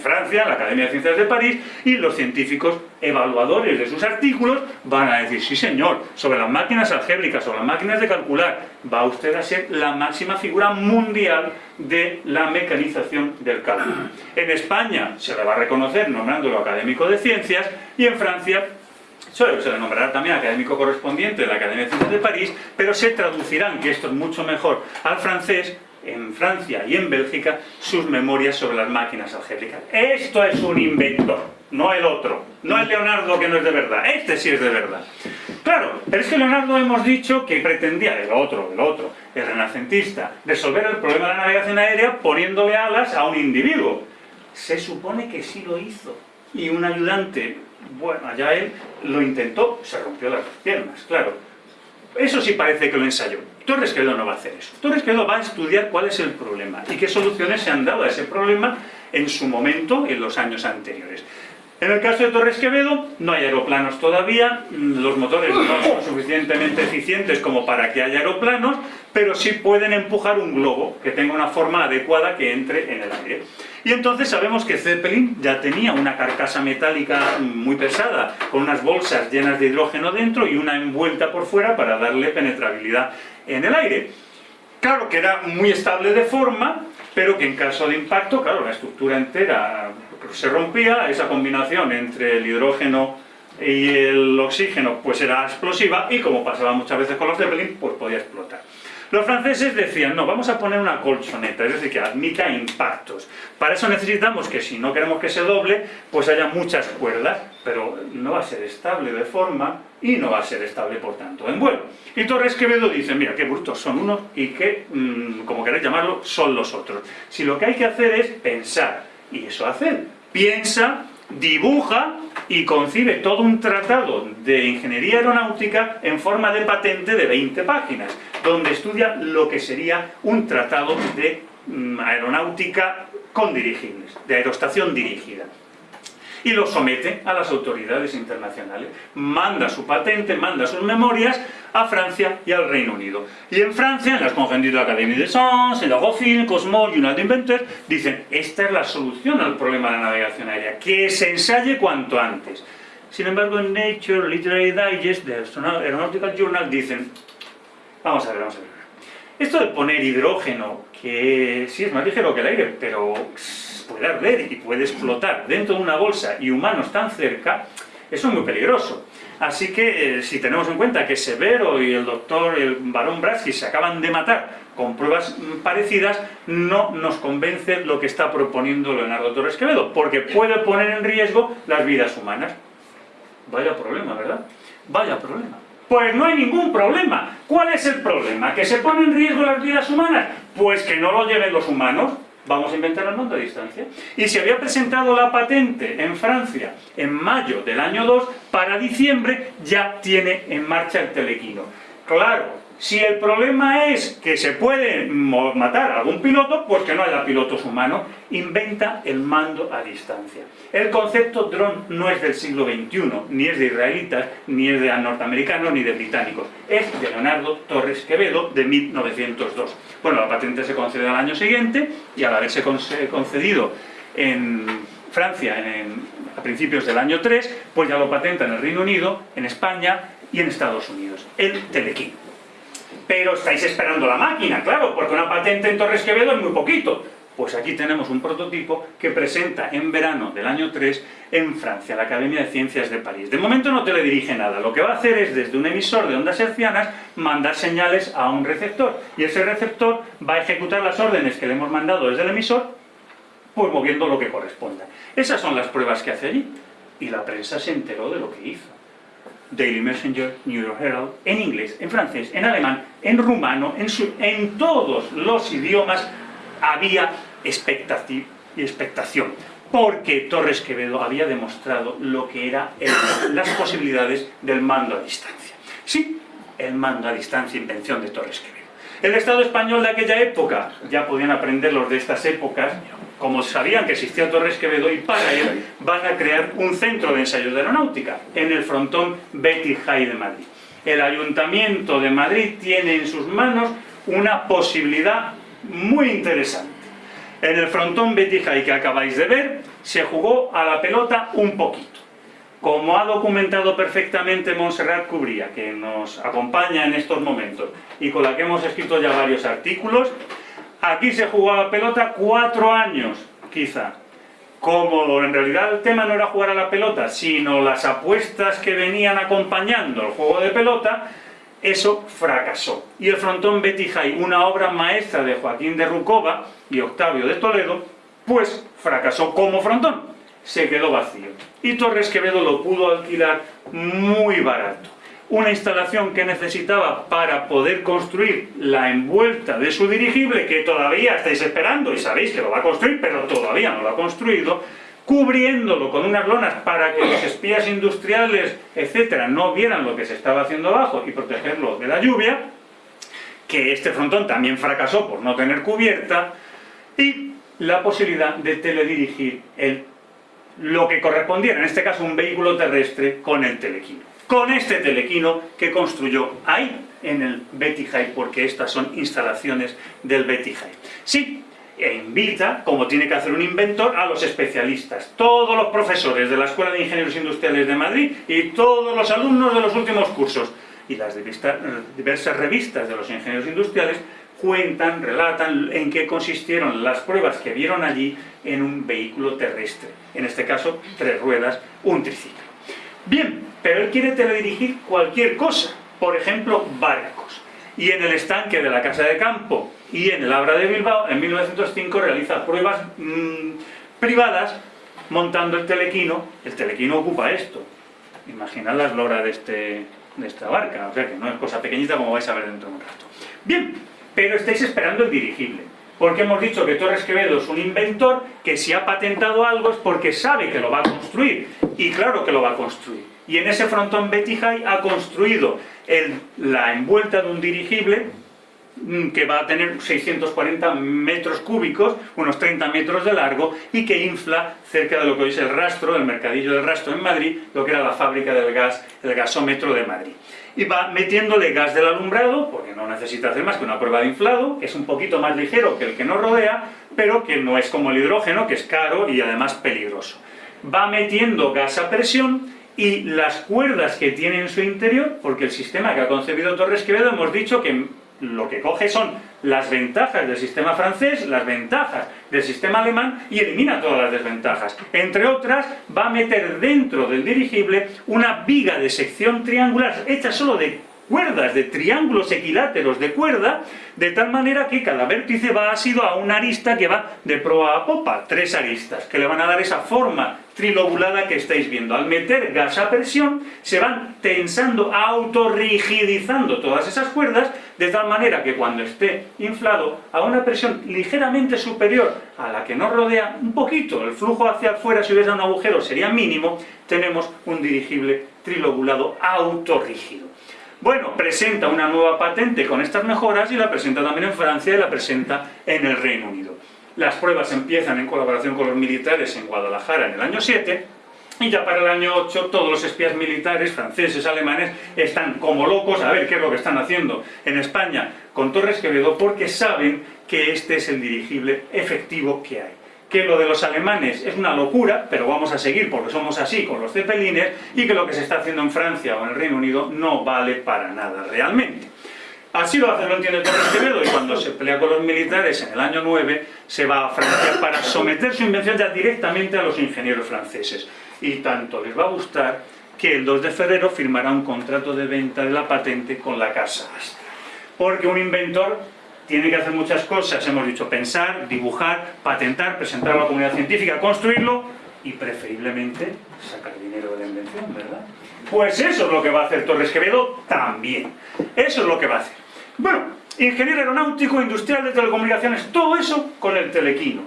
Francia, en la Academia de Ciencias de París, y los científicos evaluadores de sus artículos van a decir, sí señor, sobre las máquinas algébricas, sobre las máquinas de calcular, va usted a ser la máxima figura mundial de la mecanización del cálculo. En España se le va a reconocer nombrándolo académico de ciencias, y en Francia se le nombrará también académico correspondiente de la Academia de Ciencias de París, pero se traducirán, que esto es mucho mejor, al francés, en Francia y en Bélgica, sus memorias sobre las máquinas algébricas. Esto es un inventor, no el otro, no el Leonardo que no es de verdad, este sí es de verdad. Claro, pero es que Leonardo hemos dicho que pretendía, el otro, el otro, el renacentista, resolver el problema de la navegación aérea poniéndole alas a un individuo. Se supone que sí lo hizo, y un ayudante, bueno, allá él lo intentó, se rompió las piernas, claro. Eso sí parece que lo ensayó. Torres Quevedo no va a hacer eso. Torres Quevedo va a estudiar cuál es el problema y qué soluciones se han dado a ese problema en su momento, en los años anteriores. En el caso de Torres Quevedo, no hay aeroplanos todavía, los motores no son suficientemente eficientes como para que haya aeroplanos, pero sí pueden empujar un globo que tenga una forma adecuada que entre en el aire. Y entonces sabemos que Zeppelin ya tenía una carcasa metálica muy pesada, con unas bolsas llenas de hidrógeno dentro y una envuelta por fuera para darle penetrabilidad en el aire. Claro que era muy estable de forma, pero que en caso de impacto, claro, la estructura entera se rompía, esa combinación entre el hidrógeno y el oxígeno pues era explosiva y como pasaba muchas veces con los Zeppelin, pues podía explotar. Los franceses decían, no, vamos a poner una colchoneta, es decir, que admita impactos. Para eso necesitamos que si no queremos que se doble, pues haya muchas cuerdas, pero no va a ser estable de forma y no va a ser estable, por tanto, en vuelo. Y Torres Quevedo dice, mira, qué brutos son unos y qué, mm, como queréis llamarlo, son los otros. Si lo que hay que hacer es pensar, y eso hacen, piensa, dibuja y concibe todo un tratado de ingeniería aeronáutica en forma de patente de 20 páginas, donde estudia lo que sería un tratado de mm, aeronáutica con dirigibles, de aerostación dirigida y lo somete a las autoridades internacionales. Manda su patente, manda sus memorias a Francia y al Reino Unido. Y en Francia, en las convenciones de la Académie de Sciences, en la Gofin, Cosmo, United Inventors, dicen, esta es la solución al problema de la navegación aérea, que se ensaye cuanto antes. Sin embargo, en Nature Literary Digest, de Aeronautical Journal, dicen, Vamos a ver, vamos a ver. Esto de poner hidrógeno, que sí es más ligero que el aire, pero puede arder y puede explotar dentro de una bolsa y humanos tan cerca, eso es muy peligroso. Así que, eh, si tenemos en cuenta que Severo y el doctor, el barón Braski, se acaban de matar con pruebas parecidas, no nos convence lo que está proponiendo Leonardo Torres Quevedo, porque puede poner en riesgo las vidas humanas. Vaya problema, ¿verdad? Vaya problema. Pues no hay ningún problema. ¿Cuál es el problema? ¿Que se ponen en riesgo las vidas humanas? Pues que no lo lleven los humanos. Vamos a inventar el mando a distancia. Y se había presentado la patente en Francia en mayo del año 2, para diciembre ya tiene en marcha el telequino. Claro, si el problema es que se puede matar a algún piloto, pues que no haya pilotos humanos, inventa el mando a distancia. El concepto dron no es del siglo XXI, ni es de israelitas, ni es de norteamericanos, ni de británicos. Es de Leonardo Torres Quevedo, de 1902. Bueno, la patente se concede al año siguiente, y al haberse concedido en Francia a principios del año 3, pues ya lo patenta en el Reino Unido, en España y en Estados Unidos, el Telequín pero estáis esperando la máquina, claro, porque una patente en Torres Quevedo es muy poquito. Pues aquí tenemos un prototipo que presenta en verano del año 3 en Francia, la Academia de Ciencias de París. De momento no te le dirige nada, lo que va a hacer es desde un emisor de ondas hercianas mandar señales a un receptor y ese receptor va a ejecutar las órdenes que le hemos mandado desde el emisor pues moviendo lo que corresponda. Esas son las pruebas que hace allí y la prensa se enteró de lo que hizo. Daily Messenger, New York Herald, en inglés, en francés, en alemán, en rumano, en, en todos los idiomas había expectación, porque Torres Quevedo había demostrado lo que eran las posibilidades del mando a distancia. Sí, el mando a distancia, invención de Torres Quevedo. El Estado español de aquella época, ya podían aprender los de estas épocas, como sabían que existía Torres Quevedo, y para él van a crear un centro de ensayos de aeronáutica en el frontón Betty High de Madrid. El Ayuntamiento de Madrid tiene en sus manos una posibilidad muy interesante. En el frontón Betty High que acabáis de ver, se jugó a la pelota un poquito. Como ha documentado perfectamente Montserrat Cubría, que nos acompaña en estos momentos, y con la que hemos escrito ya varios artículos, Aquí se jugaba pelota cuatro años, quizá. Como en realidad el tema no era jugar a la pelota, sino las apuestas que venían acompañando el juego de pelota, eso fracasó. Y el frontón Betty High, una obra maestra de Joaquín de Rucova y Octavio de Toledo, pues fracasó como frontón. Se quedó vacío. Y Torres Quevedo lo pudo alquilar muy barato una instalación que necesitaba para poder construir la envuelta de su dirigible, que todavía estáis esperando y sabéis que lo va a construir, pero todavía no lo ha construido, cubriéndolo con unas lonas para que los espías industriales, etcétera, no vieran lo que se estaba haciendo abajo y protegerlo de la lluvia, que este frontón también fracasó por no tener cubierta, y la posibilidad de teledirigir el, lo que correspondiera, en este caso un vehículo terrestre, con el telequino con este telequino que construyó ahí, en el High, porque estas son instalaciones del High. Sí, e invita, como tiene que hacer un inventor, a los especialistas, todos los profesores de la Escuela de Ingenieros Industriales de Madrid y todos los alumnos de los últimos cursos. Y las diversas revistas de los ingenieros industriales cuentan, relatan en qué consistieron las pruebas que vieron allí en un vehículo terrestre. En este caso, tres ruedas, un triciclo. Bien, pero él quiere teledirigir cualquier cosa, por ejemplo, barcos. Y en el estanque de la Casa de Campo y en el Abra de Bilbao, en 1905 realiza pruebas mm, privadas montando el telequino. El telequino ocupa esto. Imaginad las loras de, este, de esta barca, o sea que no es cosa pequeñita como vais a ver dentro de un rato. Bien, pero estáis esperando el dirigible. Porque hemos dicho que Torres Quevedo es un inventor que si ha patentado algo es porque sabe que lo va a construir. Y claro que lo va a construir. Y en ese frontón Betty High ha construido la envuelta de un dirigible mm, que va a tener 640 metros cúbicos, unos 30 metros de largo, y que infla cerca de lo que hoy es el rastro, el mercadillo del rastro en Madrid, lo que era la fábrica del gas, el gasómetro de Madrid y va metiéndole gas del alumbrado, porque no necesita hacer más que una prueba de inflado, que es un poquito más ligero que el que nos rodea, pero que no es como el hidrógeno, que es caro y además peligroso. Va metiendo gas a presión y las cuerdas que tiene en su interior, porque el sistema que ha concebido Torres Quevedo hemos dicho que lo que coge son las ventajas del sistema francés, las ventajas del sistema alemán y elimina todas las desventajas. Entre otras, va a meter dentro del dirigible una viga de sección triangular hecha solo de cuerdas, de triángulos equiláteros de cuerda, de tal manera que cada vértice va asido a una arista que va de proa a popa, tres aristas, que le van a dar esa forma trilobulada que estáis viendo. Al meter gas a presión, se van tensando, autorrigidizando todas esas cuerdas, de tal manera que cuando esté inflado a una presión ligeramente superior a la que nos rodea, un poquito, el flujo hacia afuera si hubiese un agujero sería mínimo, tenemos un dirigible trilobulado autorrígido. Bueno, presenta una nueva patente con estas mejoras y la presenta también en Francia y la presenta en el Reino Unido. Las pruebas empiezan en colaboración con los militares en Guadalajara en el año 7 y ya para el año 8 todos los espías militares, franceses, alemanes, están como locos a ver qué es lo que están haciendo en España con Torres Quevedo porque saben que este es el dirigible efectivo que hay que lo de los alemanes es una locura, pero vamos a seguir porque somos así con los cepelines, y que lo que se está haciendo en Francia o en el Reino Unido no vale para nada realmente. Así lo hace, lo entiende Torres Quevedo, y cuando se pelea con los militares en el año 9, se va a Francia para someter su invención ya directamente a los ingenieros franceses. Y tanto les va a gustar que el 2 de febrero firmará un contrato de venta de la patente con la Casa. Porque un inventor tiene que hacer muchas cosas, hemos dicho, pensar, dibujar, patentar, presentar a la comunidad científica, construirlo y preferiblemente sacar dinero de la invención, ¿verdad? Pues eso es lo que va a hacer Torres Quevedo también. Eso es lo que va a hacer. Bueno, ingeniero aeronáutico, industrial de telecomunicaciones, todo eso con el telequino.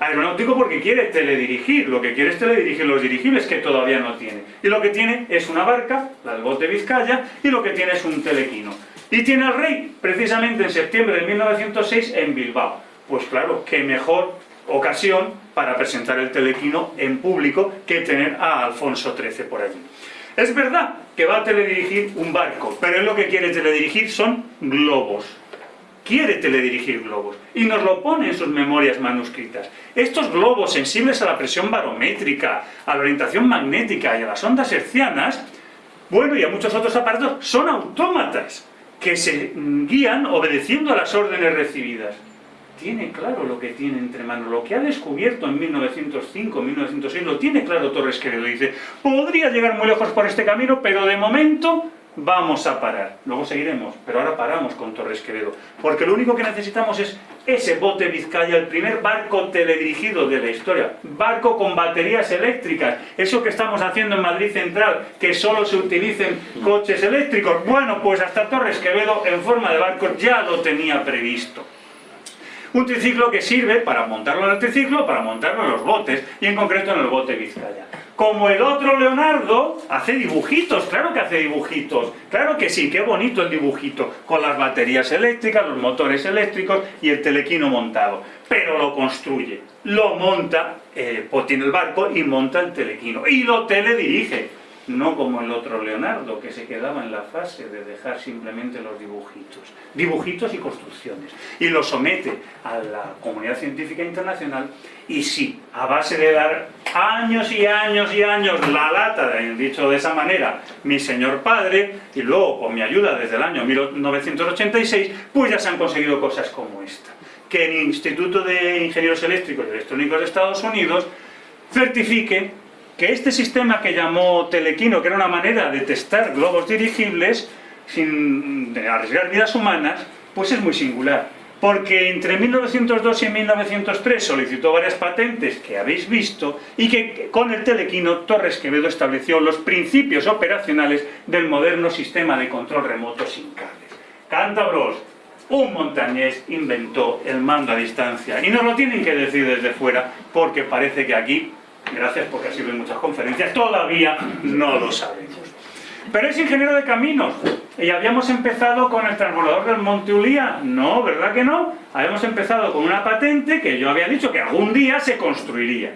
Aeronáutico porque quiere teledirigir, lo que quiere es teledirigir los dirigibles que todavía no tiene. Y lo que tiene es una barca, la del bote Vizcaya, y lo que tiene es un telequino. Y tiene al rey, precisamente en septiembre de 1906, en Bilbao. Pues claro, qué mejor ocasión para presentar el telequino en público que tener a Alfonso XIII por allí. Es verdad que va a teledirigir un barco, pero él lo que quiere teledirigir son globos. Quiere teledirigir globos y nos lo pone en sus memorias manuscritas. Estos globos sensibles a la presión barométrica, a la orientación magnética y a las ondas hercianas, bueno, y a muchos otros aparatos, son autómatas que se guían obedeciendo a las órdenes recibidas. Tiene claro lo que tiene entre manos, lo que ha descubierto en 1905, 1906, lo tiene claro Torres Quevedo. Dice, podría llegar muy lejos por este camino, pero de momento vamos a parar. Luego seguiremos, pero ahora paramos con Torres Quevedo. Porque lo único que necesitamos es ese bote Vizcaya, el primer barco teledirigido de la historia. Barco con baterías eléctricas. Eso que estamos haciendo en Madrid Central, que solo se utilicen coches eléctricos. Bueno, pues hasta Torres Quevedo en forma de barco ya lo tenía previsto. Un triciclo que sirve para montarlo en el triciclo, para montarlo en los botes, y en concreto en el bote Vizcaya. Como el otro Leonardo, hace dibujitos, claro que hace dibujitos, claro que sí, qué bonito el dibujito, con las baterías eléctricas, los motores eléctricos y el telequino montado. Pero lo construye, lo monta, eh, pues tiene el barco y monta el telequino, y lo teledirige no como el otro Leonardo, que se quedaba en la fase de dejar simplemente los dibujitos, dibujitos y construcciones, y lo somete a la comunidad científica internacional, y sí, a base de dar años y años y años la lata, dicho de esa manera, mi señor padre, y luego con mi ayuda desde el año 1986, pues ya se han conseguido cosas como esta, que el Instituto de Ingenieros Eléctricos y Electrónicos de Estados Unidos certifique que este sistema que llamó Telequino, que era una manera de testar globos dirigibles sin arriesgar vidas humanas, pues es muy singular. Porque entre 1902 y 1903 solicitó varias patentes que habéis visto y que con el Telequino Torres Quevedo estableció los principios operacionales del moderno sistema de control remoto sin cables. Cántabros, un montañés inventó el mando a distancia y nos lo tienen que decir desde fuera porque parece que aquí gracias porque ha sido en muchas conferencias, todavía no lo sabemos. Pero es ingeniero de caminos, y habíamos empezado con el transbordador del Monte Ulía, no, ¿verdad que no? Habíamos empezado con una patente que yo había dicho que algún día se construiría,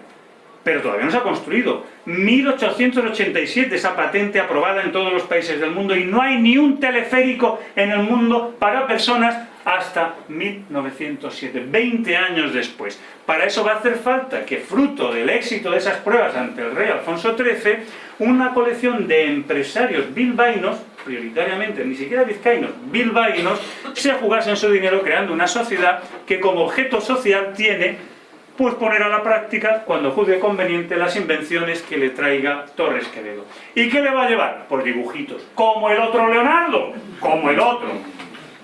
pero todavía no se ha construido. 1887 esa patente aprobada en todos los países del mundo y no hay ni un teleférico en el mundo para personas hasta 1907, 20 años después. Para eso va a hacer falta que, fruto del éxito de esas pruebas ante el rey Alfonso XIII, una colección de empresarios bilbaínos, prioritariamente ni siquiera vizcaínos, bilbaínos, se jugasen su dinero creando una sociedad que como objeto social tiene pues poner a la práctica, cuando juzgue conveniente, las invenciones que le traiga Torres Quevedo. ¿Y qué le va a llevar? Por dibujitos, como el otro Leonardo, como el otro.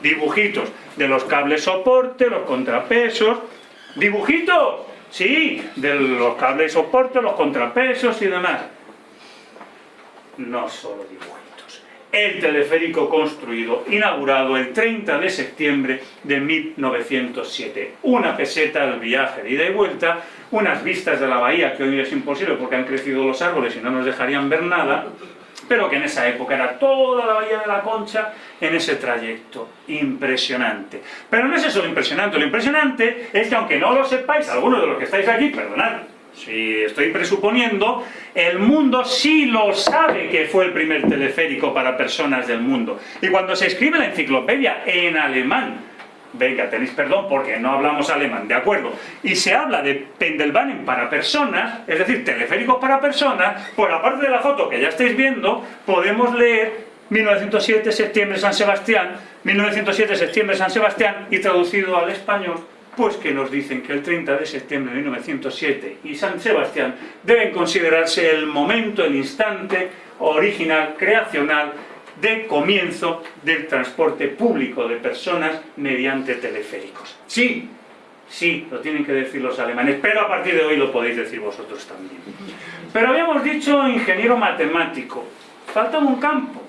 Dibujitos de los cables soporte, los contrapesos, dibujitos, sí, de los cables soporte, los contrapesos y demás. No solo dibujitos el teleférico construido, inaugurado el 30 de septiembre de 1907. Una peseta al viaje de ida y vuelta, unas vistas de la bahía que hoy es imposible porque han crecido los árboles y no nos dejarían ver nada, pero que en esa época era toda la bahía de la Concha en ese trayecto. Impresionante. Pero no es eso lo impresionante, lo impresionante es que aunque no lo sepáis, algunos de los que estáis aquí, perdonad, si estoy presuponiendo, el mundo sí lo sabe que fue el primer teleférico para personas del mundo. Y cuando se escribe la enciclopedia en alemán, venga, tenéis perdón porque no hablamos alemán, de acuerdo, y se habla de Pendelbahnen para personas, es decir, teleférico para personas, por aparte de la foto que ya estáis viendo, podemos leer 1907, septiembre, San Sebastián, 1907, septiembre, San Sebastián, y traducido al español, pues que nos dicen que el 30 de septiembre de 1907 y San Sebastián deben considerarse el momento, el instante original, creacional, de comienzo del transporte público de personas mediante teleféricos. Sí, sí, lo tienen que decir los alemanes, pero a partir de hoy lo podéis decir vosotros también. Pero habíamos dicho ingeniero matemático, falta un campo,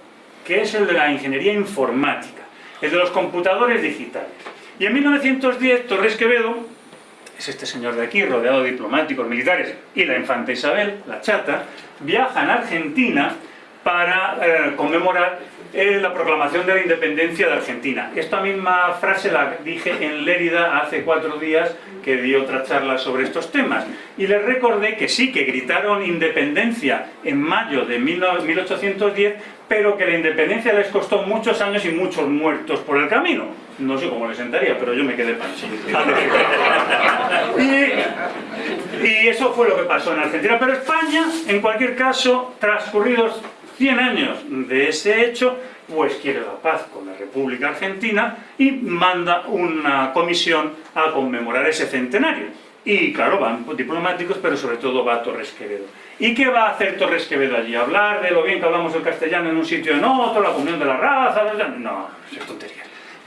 que es el de la ingeniería informática, el de los computadores digitales. Y en 1910 Torres Quevedo, es este señor de aquí, rodeado de diplomáticos militares, y la infanta Isabel, la chata, viajan a Argentina para eh, conmemorar eh, la proclamación de la independencia de Argentina. Esta misma frase la dije en Lérida hace cuatro días que di otra charla sobre estos temas. Y les recordé que sí, que gritaron independencia en mayo de 1810, pero que la independencia les costó muchos años y muchos muertos por el camino. No sé cómo les sentaría, pero yo me quedé pancho. y, y eso fue lo que pasó en Argentina. Pero España, en cualquier caso, transcurridos 100 años de ese hecho, pues quiere la paz con la República Argentina y manda una comisión a conmemorar ese centenario. Y claro, van diplomáticos, pero sobre todo va Torres Quevedo. ¿Y qué va a hacer Torres Quevedo allí? ¿Hablar de lo bien que hablamos el castellano en un sitio en otro, la comunión de la raza? No, es tontería.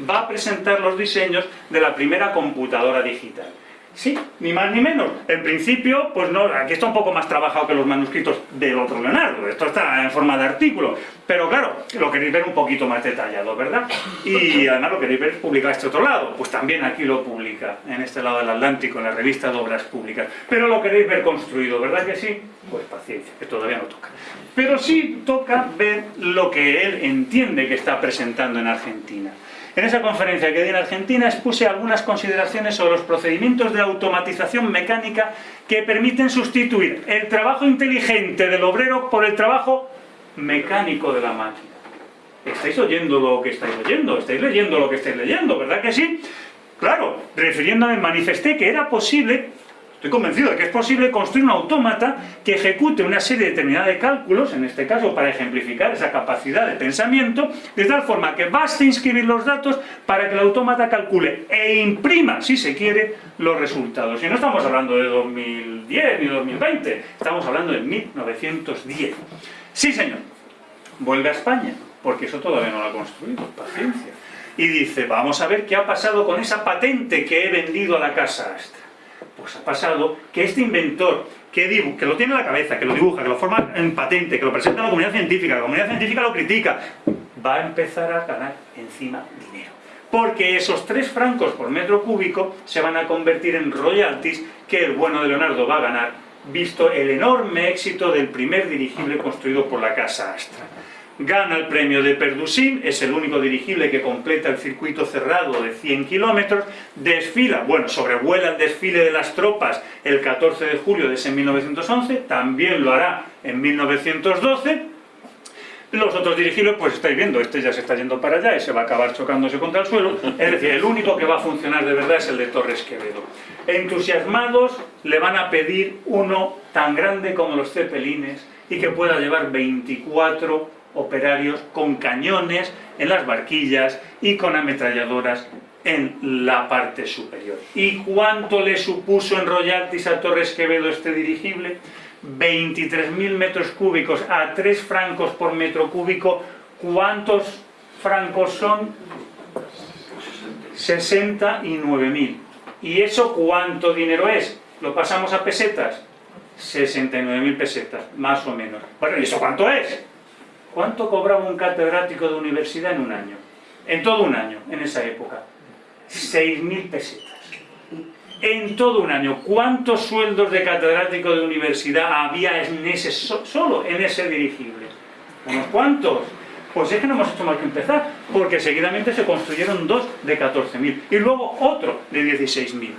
Va a presentar los diseños de la primera computadora digital. Sí, ni más ni menos. En principio, pues no, aquí está un poco más trabajado que los manuscritos del otro Leonardo, esto está en forma de artículo, pero claro, lo queréis ver un poquito más detallado, ¿verdad? Y además lo queréis ver publicado este otro lado, pues también aquí lo publica, en este lado del Atlántico, en la revista de Obras Públicas. Pero lo queréis ver construido, ¿verdad que sí? Pues paciencia, que todavía no toca. Pero sí toca ver lo que él entiende que está presentando en Argentina. En esa conferencia que di en Argentina expuse algunas consideraciones sobre los procedimientos de automatización mecánica que permiten sustituir el trabajo inteligente del obrero por el trabajo mecánico de la máquina. ¿Estáis oyendo lo que estáis oyendo? ¿Estáis leyendo lo que estáis leyendo? ¿Verdad que sí? Claro, refiriéndome manifesté que era posible Estoy convencido de que es posible construir un autómata que ejecute una serie determinada de cálculos, en este caso para ejemplificar esa capacidad de pensamiento, de tal forma que baste inscribir los datos para que el autómata calcule e imprima, si se quiere, los resultados. Y no estamos hablando de 2010 ni 2020, estamos hablando de 1910. Sí, señor, vuelve a España, porque eso todavía no lo ha construido, paciencia. Y dice, vamos a ver qué ha pasado con esa patente que he vendido a la Casa. Pues ha pasado que este inventor que, lo tiene en la cabeza, que lo dibuja, que lo forma en patente, que lo presenta a la comunidad científica, la comunidad científica lo critica, va a empezar a ganar encima dinero. Porque esos tres francos por metro cúbico se van a convertir en royalties que el bueno de Leonardo va a ganar, visto el enorme éxito del primer dirigible construido por la Casa Astra gana el premio de Perdusim, es el único dirigible que completa el circuito cerrado de 100 kilómetros, desfila, bueno, sobrevuela el desfile de las tropas el 14 de julio de ese 1911, también lo hará en 1912, Los otros dirigibles, pues estáis viendo, este ya se está yendo para allá y se va a acabar chocándose contra el suelo. Es decir, el único que va a funcionar de verdad es el de Torres Quevedo. Entusiasmados le van a pedir uno tan grande como los cepelines y que pueda llevar 24 operarios con cañones en las barquillas y con ametralladoras en la parte superior. ¿Y cuánto le supuso en royalties a Torres Quevedo este dirigible? 23.000 metros cúbicos a 3 francos por metro cúbico. ¿Cuántos francos son? 69.000. ¿Y eso cuánto dinero es? ¿Lo pasamos a pesetas? 69.000 pesetas, más o menos. Bueno, ¿y eso cuánto es? ¿Cuánto cobraba un catedrático de universidad en un año? En todo un año, en esa época. 6.000 pesetas. En todo un año, ¿cuántos sueldos de catedrático de universidad había en ese, solo en ese dirigible? ¿Unos cuántos? Pues es que no hemos hecho más que empezar, porque seguidamente se construyeron dos de 14.000 y luego otro de 16.000.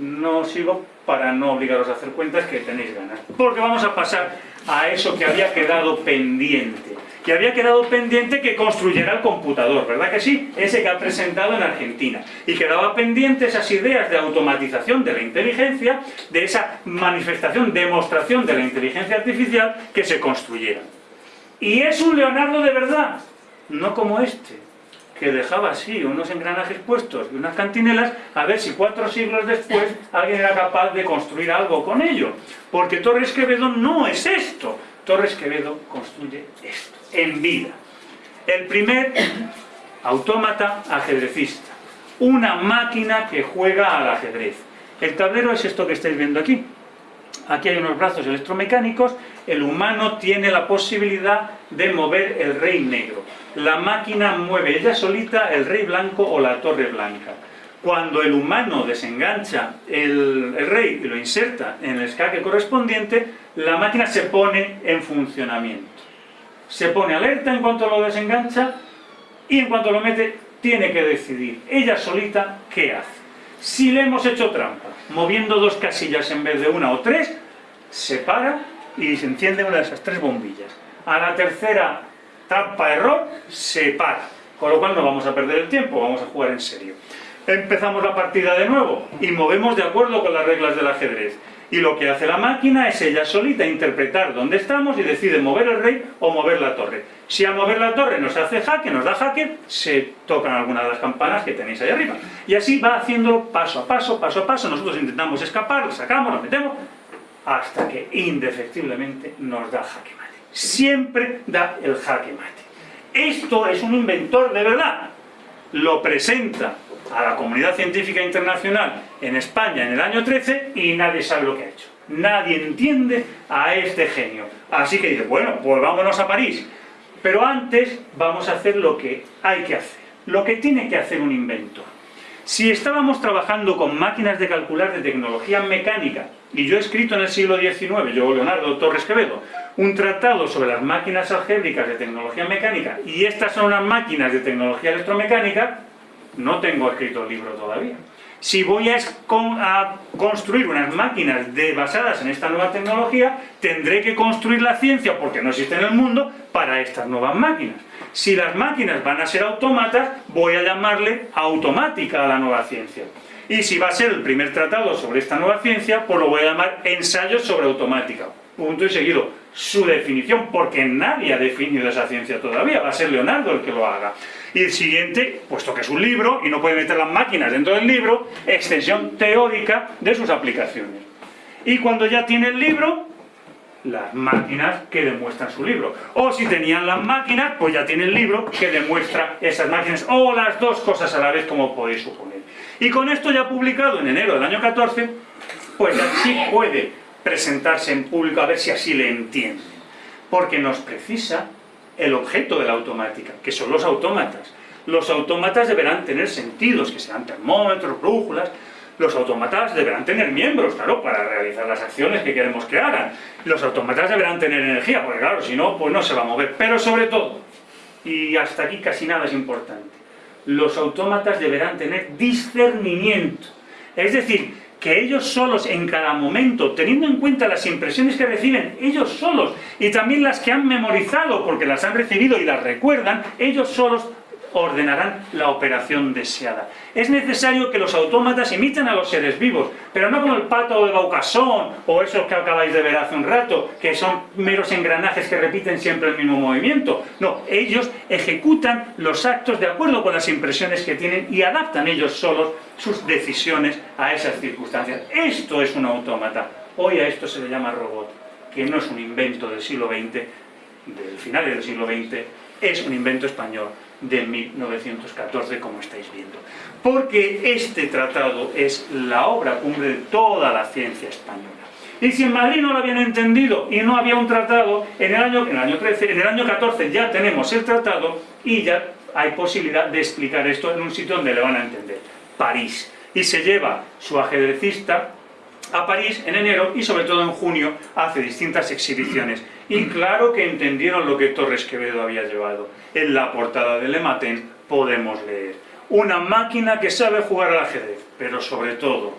No sigo para no obligaros a hacer cuentas que tenéis ganas, porque vamos a pasar a eso que había quedado pendiente que había quedado pendiente que construyera el computador, ¿verdad que sí? Ese que ha presentado en Argentina. Y quedaba pendiente esas ideas de automatización de la inteligencia, de esa manifestación, demostración de la inteligencia artificial que se construyera. Y es un Leonardo de verdad, no como este, que dejaba así unos engranajes puestos y unas cantinelas a ver si cuatro siglos después alguien era capaz de construir algo con ello. Porque Torres Quevedo no es esto. Torres Quevedo construye esto en vida. El primer autómata ajedrecista, una máquina que juega al ajedrez. El tablero es esto que estáis viendo aquí. Aquí hay unos brazos electromecánicos, el humano tiene la posibilidad de mover el rey negro. La máquina mueve ella solita el rey blanco o la torre blanca. Cuando el humano desengancha el, rey y lo inserta en el escaque correspondiente, la máquina se pone en funcionamiento se pone alerta en cuanto lo desengancha y en cuanto lo mete tiene que decidir ella solita qué hace. Si le hemos hecho trampa, moviendo dos casillas en vez de una o tres, se para y se enciende una de esas tres bombillas. A la tercera trampa error, se para. Con lo cual no vamos a perder el tiempo, vamos a jugar en serio. Empezamos la partida de nuevo y movemos de acuerdo con las reglas del ajedrez. Y lo que hace la máquina es ella solita interpretar dónde estamos y decide mover el rey o mover la torre. Si a mover la torre nos hace jaque, nos da jaque, se tocan algunas de las campanas que tenéis ahí arriba. Y así va haciéndolo paso a paso, paso a paso. Nosotros intentamos escapar, lo sacamos, lo metemos, hasta que indefectiblemente nos da jaque. Siempre da el jaque mate. Esto es un inventor de verdad. Lo presenta a la comunidad científica internacional en España en el año 13 y nadie sabe lo que ha hecho. Nadie entiende a este genio. Así que dice, bueno, pues vámonos a París. Pero antes vamos a hacer lo que hay que hacer, lo que tiene que hacer un inventor. Si estábamos trabajando con máquinas de calcular de tecnología mecánica, y yo he escrito en el siglo XIX, yo Leonardo Torres Quevedo, un tratado sobre las máquinas algébricas de tecnología mecánica, y estas son unas máquinas de tecnología electromecánica, no tengo escrito el libro todavía. Si voy a, construir unas máquinas basadas en esta nueva tecnología, tendré que construir la ciencia, porque no existe en el mundo, para estas nuevas máquinas. Si las máquinas van a ser autómatas, voy a llamarle automática a la nueva ciencia. Y si va a ser el primer tratado sobre esta nueva ciencia, pues lo voy a llamar ensayos sobre automática. Punto y seguido. Su definición, porque nadie ha definido esa ciencia todavía, va a ser Leonardo el que lo haga. Y el siguiente, puesto que es un libro y no puede meter las máquinas dentro del libro, extensión teórica de sus aplicaciones. Y cuando ya tiene el libro, las máquinas que demuestran su libro. O si tenían las máquinas, pues ya tiene el libro que demuestra esas máquinas, o las dos cosas a la vez, como podéis suponer. Y con esto ya publicado en enero del año 14, pues ya sí puede presentarse en público a ver si así le entiende. Porque nos precisa el objeto de la automática, que son los autómatas. Los autómatas deberán tener sentidos, que sean termómetros, brújulas. Los autómatas deberán tener miembros, claro, para realizar las acciones que queremos que hagan. Los autómatas deberán tener energía, porque claro, si no, pues no se va a mover. Pero sobre todo, y hasta aquí casi nada es importante, los autómatas deberán tener discernimiento. Es decir, que ellos solos en cada momento, teniendo en cuenta las impresiones que reciben ellos solos y también las que han memorizado porque las han recibido y las recuerdan, ellos solos ordenarán la operación deseada. Es necesario que los autómatas imiten a los seres vivos, pero no como el pato de Baucasón o esos que acabáis de ver hace un rato, que son meros engranajes que repiten siempre el mismo movimiento. No, ellos ejecutan los actos de acuerdo con las impresiones que tienen y adaptan ellos solos sus decisiones a esas circunstancias. Esto es un autómata. Hoy a esto se le llama robot, que no es un invento del siglo XX, del final del siglo XX, es un invento español de 1914, como estáis viendo. Porque este tratado es la obra cumbre de toda la ciencia española. Y si en Madrid no lo habían entendido y no había un tratado, en el año, en el año 13, en el año 14 ya tenemos el tratado y ya hay posibilidad de explicar esto en un sitio donde le van a entender. París. Y se lleva su ajedrecista a París en enero y sobre todo en junio hace distintas exhibiciones. Y claro que entendieron lo que Torres Quevedo había llevado. En la portada de Lematen podemos leer una máquina que sabe jugar al ajedrez, pero sobre todo,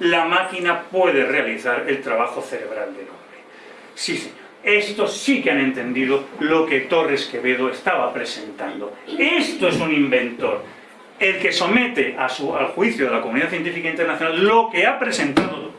la máquina puede realizar el trabajo cerebral del hombre. Sí, señor. Estos sí que han entendido lo que Torres Quevedo estaba presentando. Esto es un inventor. El que somete a su, al juicio de la comunidad científica internacional lo que ha presentado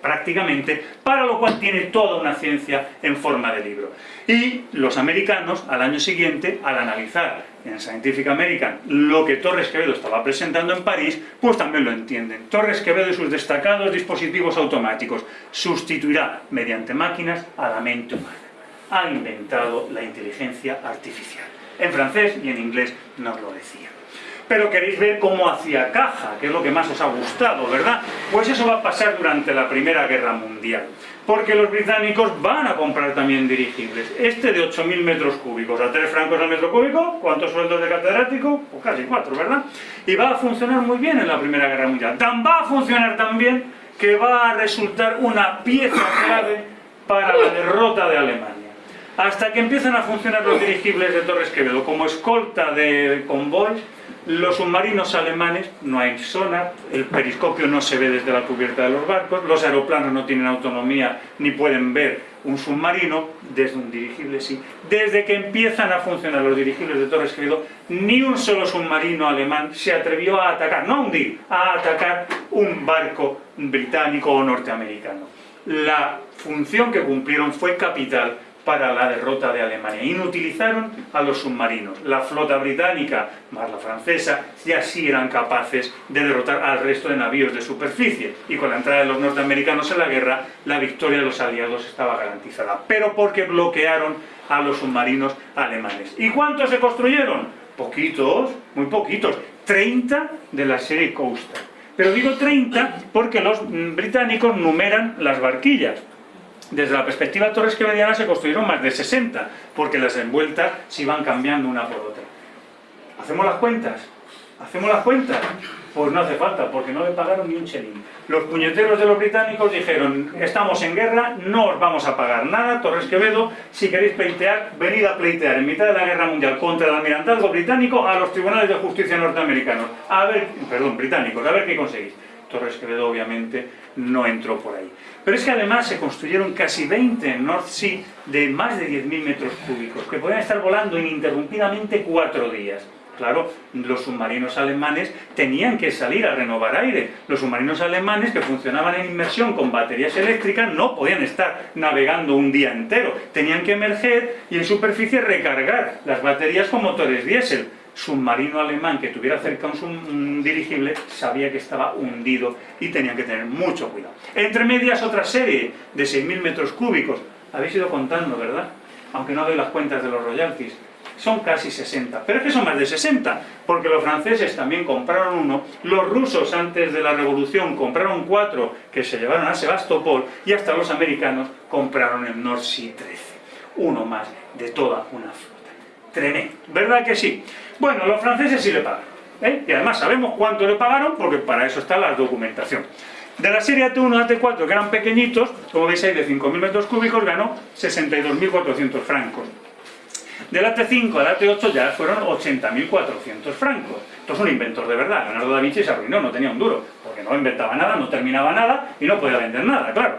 prácticamente, para lo cual tiene toda una ciencia en forma de libro. Y los americanos, al año siguiente, al analizar en Scientific American lo que Torres Quevedo estaba presentando en París, pues también lo entienden. Torres Quevedo y sus destacados dispositivos automáticos sustituirá mediante máquinas a la mente humana. Ha inventado la inteligencia artificial. En francés y en inglés nos lo decía pero queréis ver cómo hacía caja, que es lo que más os ha gustado, ¿verdad? Pues eso va a pasar durante la Primera Guerra Mundial, porque los británicos van a comprar también dirigibles. Este de 8.000 metros cúbicos, a 3 francos al metro cúbico, ¿cuántos sueldos de catedrático? Pues casi 4, ¿verdad? Y va a funcionar muy bien en la Primera Guerra Mundial. Tan va a funcionar también que va a resultar una pieza clave para la derrota de Alemania hasta que empiezan a funcionar los dirigibles de Torres Quevedo como escolta de convoy los submarinos alemanes, no hay sonar, el periscopio no se ve desde la cubierta de los barcos, los aeroplanos no tienen autonomía ni pueden ver un submarino, desde un dirigible sí. Desde que empiezan a funcionar los dirigibles de Torres Quevedo, ni un solo submarino alemán se atrevió a atacar, no a hundir, a atacar un barco británico o norteamericano. La función que cumplieron fue capital para la derrota de Alemania. Inutilizaron a los submarinos. La flota británica, más la francesa, ya sí eran capaces de derrotar al resto de navíos de superficie. Y con la entrada de los norteamericanos en la guerra, la victoria de los aliados estaba garantizada. Pero porque bloquearon a los submarinos alemanes. ¿Y cuántos se construyeron? Poquitos, muy poquitos. 30 de la serie Coastal. Pero digo 30 porque los británicos numeran las barquillas desde la perspectiva Torres Quevediana se construyeron más de 60, porque las envueltas se iban cambiando una por otra. ¿Hacemos las cuentas? ¿Hacemos las cuentas? Pues no hace falta, porque no le pagaron ni un chelín. Los puñeteros de los británicos dijeron, estamos en guerra, no os vamos a pagar nada, Torres Quevedo, si queréis pleitear, venid a pleitear en mitad de la guerra mundial contra el almirantazgo británico a los tribunales de justicia norteamericanos. A ver, perdón, británicos, a ver qué conseguís. Torres Quevedo obviamente no entró por ahí. Pero es que además se construyeron casi 20 en North Sea de más de 10.000 metros cúbicos, que podían estar volando ininterrumpidamente cuatro días. Claro, los submarinos alemanes tenían que salir a renovar aire. Los submarinos alemanes que funcionaban en inmersión con baterías eléctricas no podían estar navegando un día entero. Tenían que emerger y en superficie recargar las baterías con motores diésel submarino alemán que tuviera cerca un, dirigible sabía que estaba hundido y tenían que tener mucho cuidado. Entre medias otra serie de 6.000 metros cúbicos, habéis ido contando, ¿verdad? Aunque no doy las cuentas de los royalties, son casi 60, pero es que son más de 60, porque los franceses también compraron uno, los rusos antes de la revolución compraron cuatro que se llevaron a Sebastopol y hasta los americanos compraron el North Sea 13, uno más de toda una flota. Tremendo, ¿verdad que sí? Bueno, los franceses sí le pagan. ¿eh? Y además sabemos cuánto le pagaron porque para eso está la documentación. De la serie AT1 AT4, que eran pequeñitos, como veis ahí de 5.000 metros cúbicos, ganó 62.400 francos. Del AT5 al AT8 ya fueron 80.400 francos. Esto es un inventor de verdad. Leonardo da Vinci se arruinó, no tenía un duro, porque no inventaba nada, no terminaba nada y no podía vender nada, claro.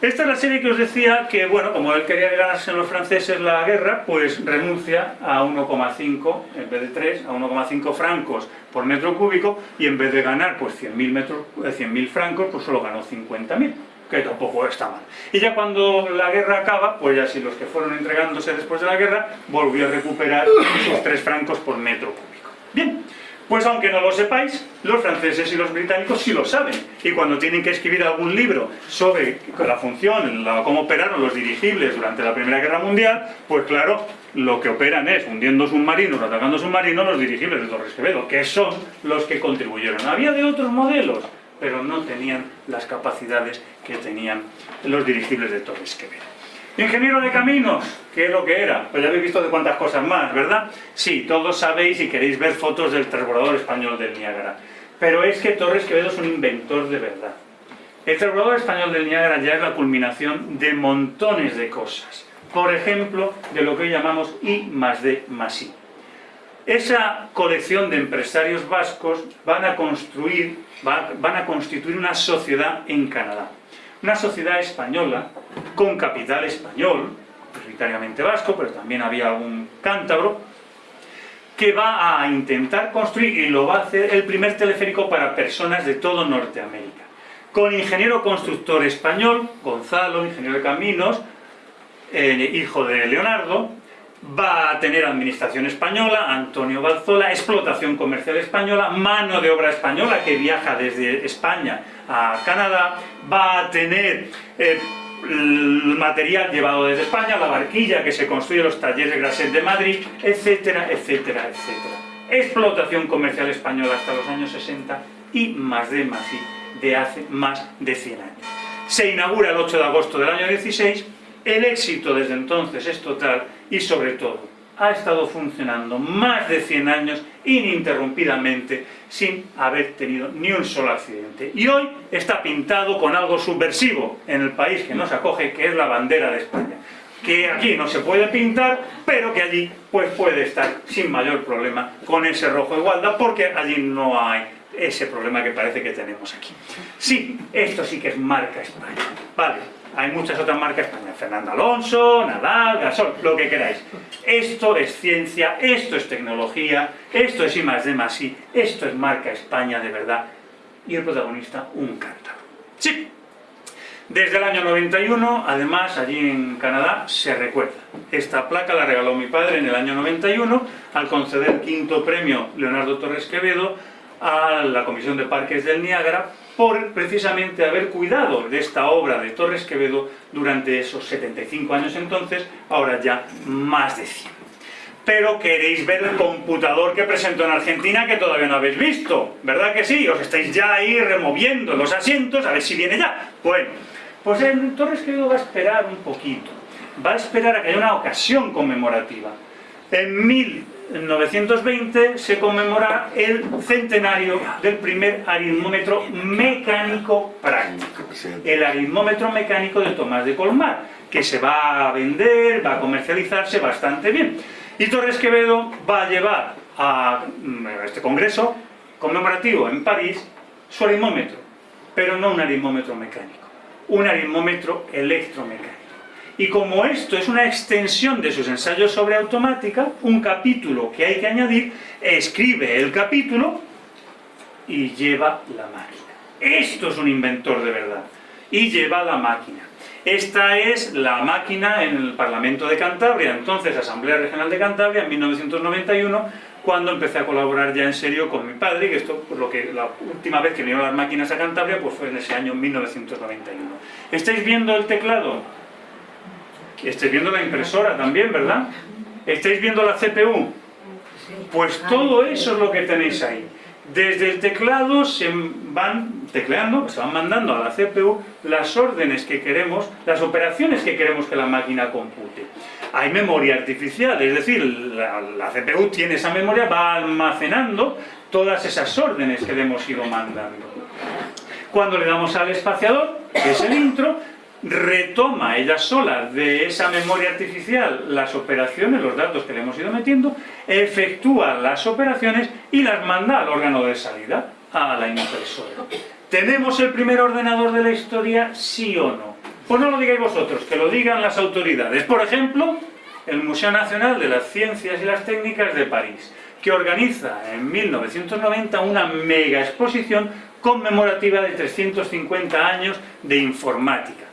Esta es la serie que os decía que, bueno, como él quería ganarse los franceses la guerra, pues renuncia a 1,5, en vez de 3, a 1,5 francos por metro cúbico y en vez de ganar pues 100.000 100 eh, francos, pues solo ganó 50.000 que tampoco está mal. Y ya cuando la guerra acaba, pues ya si los que fueron entregándose después de la guerra, volvió a recuperar sus 3 francos por metro cúbico. Bien, pues aunque no lo sepáis, los franceses y los británicos sí lo saben. Y cuando tienen que escribir algún libro sobre la función, cómo operaron los dirigibles durante la Primera Guerra Mundial, pues claro, lo que operan es hundiendo submarinos, atacando submarinos, los dirigibles de Torres Quevedo, que son los que contribuyeron. Había de otros modelos, pero no tenían las capacidades que tenían los dirigibles de Torres Quevedo. Ingeniero de caminos, ¿qué es lo que era? Pues ya habéis visto de cuántas cosas más, ¿verdad? Sí, todos sabéis y queréis ver fotos del transbordador español del Niágara. Pero es que Torres Quevedo es un inventor de verdad. El transbordador español del Niágara ya es la culminación de montones de cosas. Por ejemplo, de lo que hoy llamamos I más D más I. Esa colección de empresarios vascos van a construir, van a constituir una sociedad en Canadá una sociedad española con capital español, prioritariamente vasco, pero también había un cántabro, que va a intentar construir, y lo va a hacer, el primer teleférico para personas de todo Norteamérica. Con ingeniero constructor español, Gonzalo, ingeniero de caminos, eh, hijo de Leonardo, va a tener administración española, Antonio Balzola, explotación comercial española, mano de obra española que viaja desde España a Canadá, va a tener eh, el material llevado desde España, la barquilla que se construye los talleres de Graset de Madrid, etcétera, etcétera, etcétera. Explotación comercial española hasta los años 60 y más de más de hace más de 100 años. Se inaugura el 8 de agosto del año 16 el éxito desde entonces es total y sobre todo ha estado funcionando más de 100 años ininterrumpidamente sin haber tenido ni un solo accidente. Y hoy está pintado con algo subversivo en el país que nos acoge, que es la bandera de España. Que aquí no se puede pintar, pero que allí pues puede estar sin mayor problema con ese rojo igualdad, porque allí no hay ese problema que parece que tenemos aquí. Sí, esto sí que es marca España. Vale, hay muchas otras marcas españolas, Fernando Alonso, Nadal, Gasol, lo que queráis. Esto es ciencia, esto es tecnología, esto es I más D más I, esto es marca España de verdad. Y el protagonista, un cántaro. Sí, desde el año 91, además, allí en Canadá, se recuerda. Esta placa la regaló mi padre en el año 91 al conceder quinto premio Leonardo Torres Quevedo a la Comisión de Parques del Niágara por precisamente haber cuidado de esta obra de Torres Quevedo durante esos 75 años entonces, ahora ya más de 100. Pero queréis ver el computador que presentó en Argentina que todavía no habéis visto, ¿verdad que sí? Os estáis ya ahí removiendo los asientos a ver si viene ya. Bueno, pues el Torres Quevedo va a esperar un poquito, va a esperar a que haya una ocasión conmemorativa. En mil en 1920 se conmemora el centenario del primer aritmómetro mecánico práctico. El aritmómetro mecánico de Tomás de Colmar, que se va a vender, va a comercializarse bastante bien. Y Torres Quevedo va a llevar a mm, este congreso conmemorativo en París su aritmómetro, pero no un aritmómetro mecánico, un aritmómetro electromecánico. Y como esto es una extensión de sus ensayos sobre automática, un capítulo que hay que añadir, escribe el capítulo y lleva la máquina. Esto es un inventor de verdad. Y lleva la máquina. Esta es la máquina en el Parlamento de Cantabria, entonces Asamblea Regional de Cantabria, en 1991, cuando empecé a colaborar ya en serio con mi padre, que esto, por lo que la última vez que vinieron las máquinas a Cantabria, pues fue en ese año 1991. ¿Estáis viendo el teclado? Estáis viendo la impresora también, ¿verdad? ¿Estáis viendo la CPU? Pues todo eso es lo que tenéis ahí. Desde el teclado se van tecleando, se van mandando a la CPU las órdenes que queremos, las operaciones que queremos que la máquina compute. Hay memoria artificial, es decir, la, la CPU tiene esa memoria, va almacenando todas esas órdenes que le hemos ido mandando. Cuando le damos al espaciador, que es el intro, retoma ella sola de esa memoria artificial las operaciones, los datos que le hemos ido metiendo, efectúa las operaciones y las manda al órgano de salida, a la impresora. ¿Tenemos el primer ordenador de la historia, sí o no? Pues no lo digáis vosotros, que lo digan las autoridades. Por ejemplo, el Museo Nacional de las Ciencias y las Técnicas de París, que organiza en 1990 una mega exposición conmemorativa de 350 años de informática,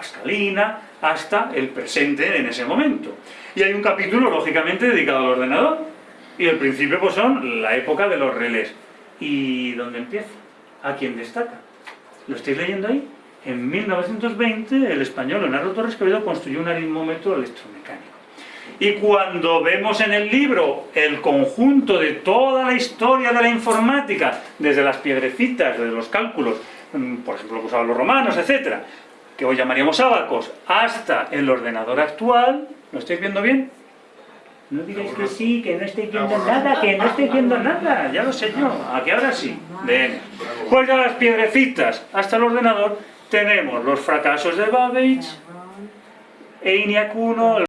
Pascalina hasta el presente en ese momento. Y hay un capítulo, lógicamente, dedicado al ordenador, y el principio pues son la época de los relés. ¿Y dónde empieza? ¿A quién destaca? ¿Lo estáis leyendo ahí? En 1920 el español Leonardo Torres Quevedo construyó un aritmómetro electromecánico. Y cuando vemos en el libro el conjunto de toda la historia de la informática, desde las piedrecitas, desde los cálculos, mm, por ejemplo lo que usaban los romanos, etcétera, que hoy llamaríamos abacos, hasta el ordenador actual, ¿lo estáis viendo bien? No digáis que sí, que no estáis viendo nada, que no estáis viendo nada, ya lo sé yo, a que ahora sí. Ven. Pues ya las piedrecitas hasta el ordenador tenemos los fracasos de Babbage, ENIAC 1,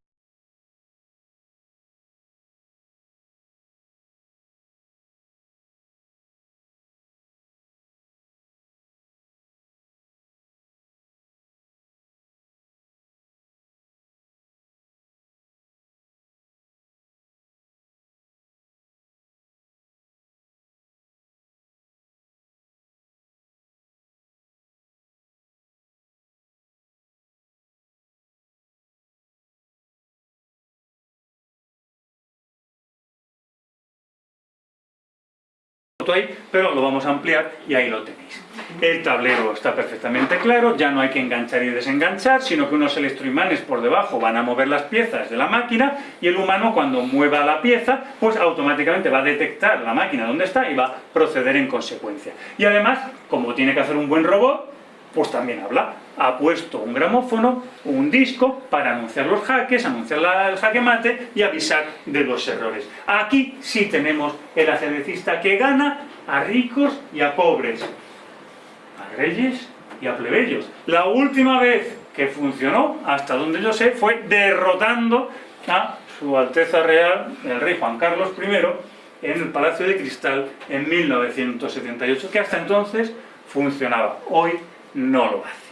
pero lo vamos a ampliar y ahí lo tenéis. El tablero está perfectamente claro, ya no hay que enganchar y desenganchar, sino que unos electroimanes por debajo van a mover las piezas de la máquina y el humano cuando mueva la pieza, pues automáticamente va a detectar la máquina donde está y va a proceder en consecuencia. Y además, como tiene que hacer un buen robot, pues también habla. Ha puesto un gramófono, un disco, para anunciar los jaques, anunciar el jaque mate y avisar de los errores. Aquí sí tenemos el ajedrecista que gana a ricos y a pobres, a reyes y a plebeyos. La última vez que funcionó, hasta donde yo sé, fue derrotando a su Alteza Real, el rey Juan Carlos I, en el Palacio de Cristal en 1978, que hasta entonces funcionaba. Hoy no lo hace.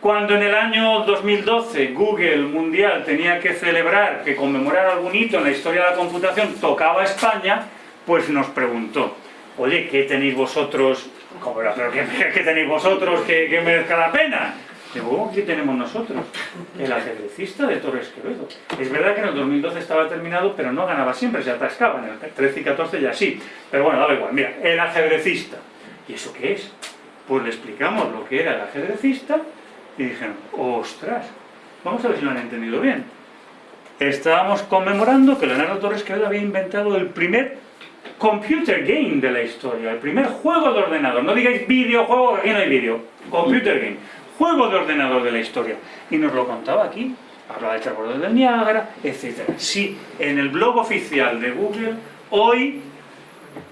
Cuando en el año 2012 Google Mundial tenía que celebrar, que conmemorar algún hito en la historia de la computación, tocaba España, pues nos preguntó, oye, ¿qué tenéis vosotros? ¿Cómo era? ¿Pero qué, tenéis vosotros que, merezca la pena? Digo, ¿qué tenemos nosotros? El ajedrecista de Torres Quevedo. Es verdad que en el 2012 estaba terminado, pero no ganaba siempre, se atascaba. En el 13 y 14 ya sí. Pero bueno, da igual. Mira, el ajedrecista. ¿Y eso qué es? Pues le explicamos lo que era el ajedrecista y dijeron, ostras, vamos a ver si lo han entendido bien. Estábamos conmemorando que Leonardo Torres Quevedo había inventado el primer computer game de la historia, el primer juego de ordenador. No digáis videojuego, aquí no hay vídeo. Computer game. Juego de ordenador de la historia. Y nos lo contaba aquí. Hablaba del transbordador del Niágara, etc. Sí, en el blog oficial de Google, hoy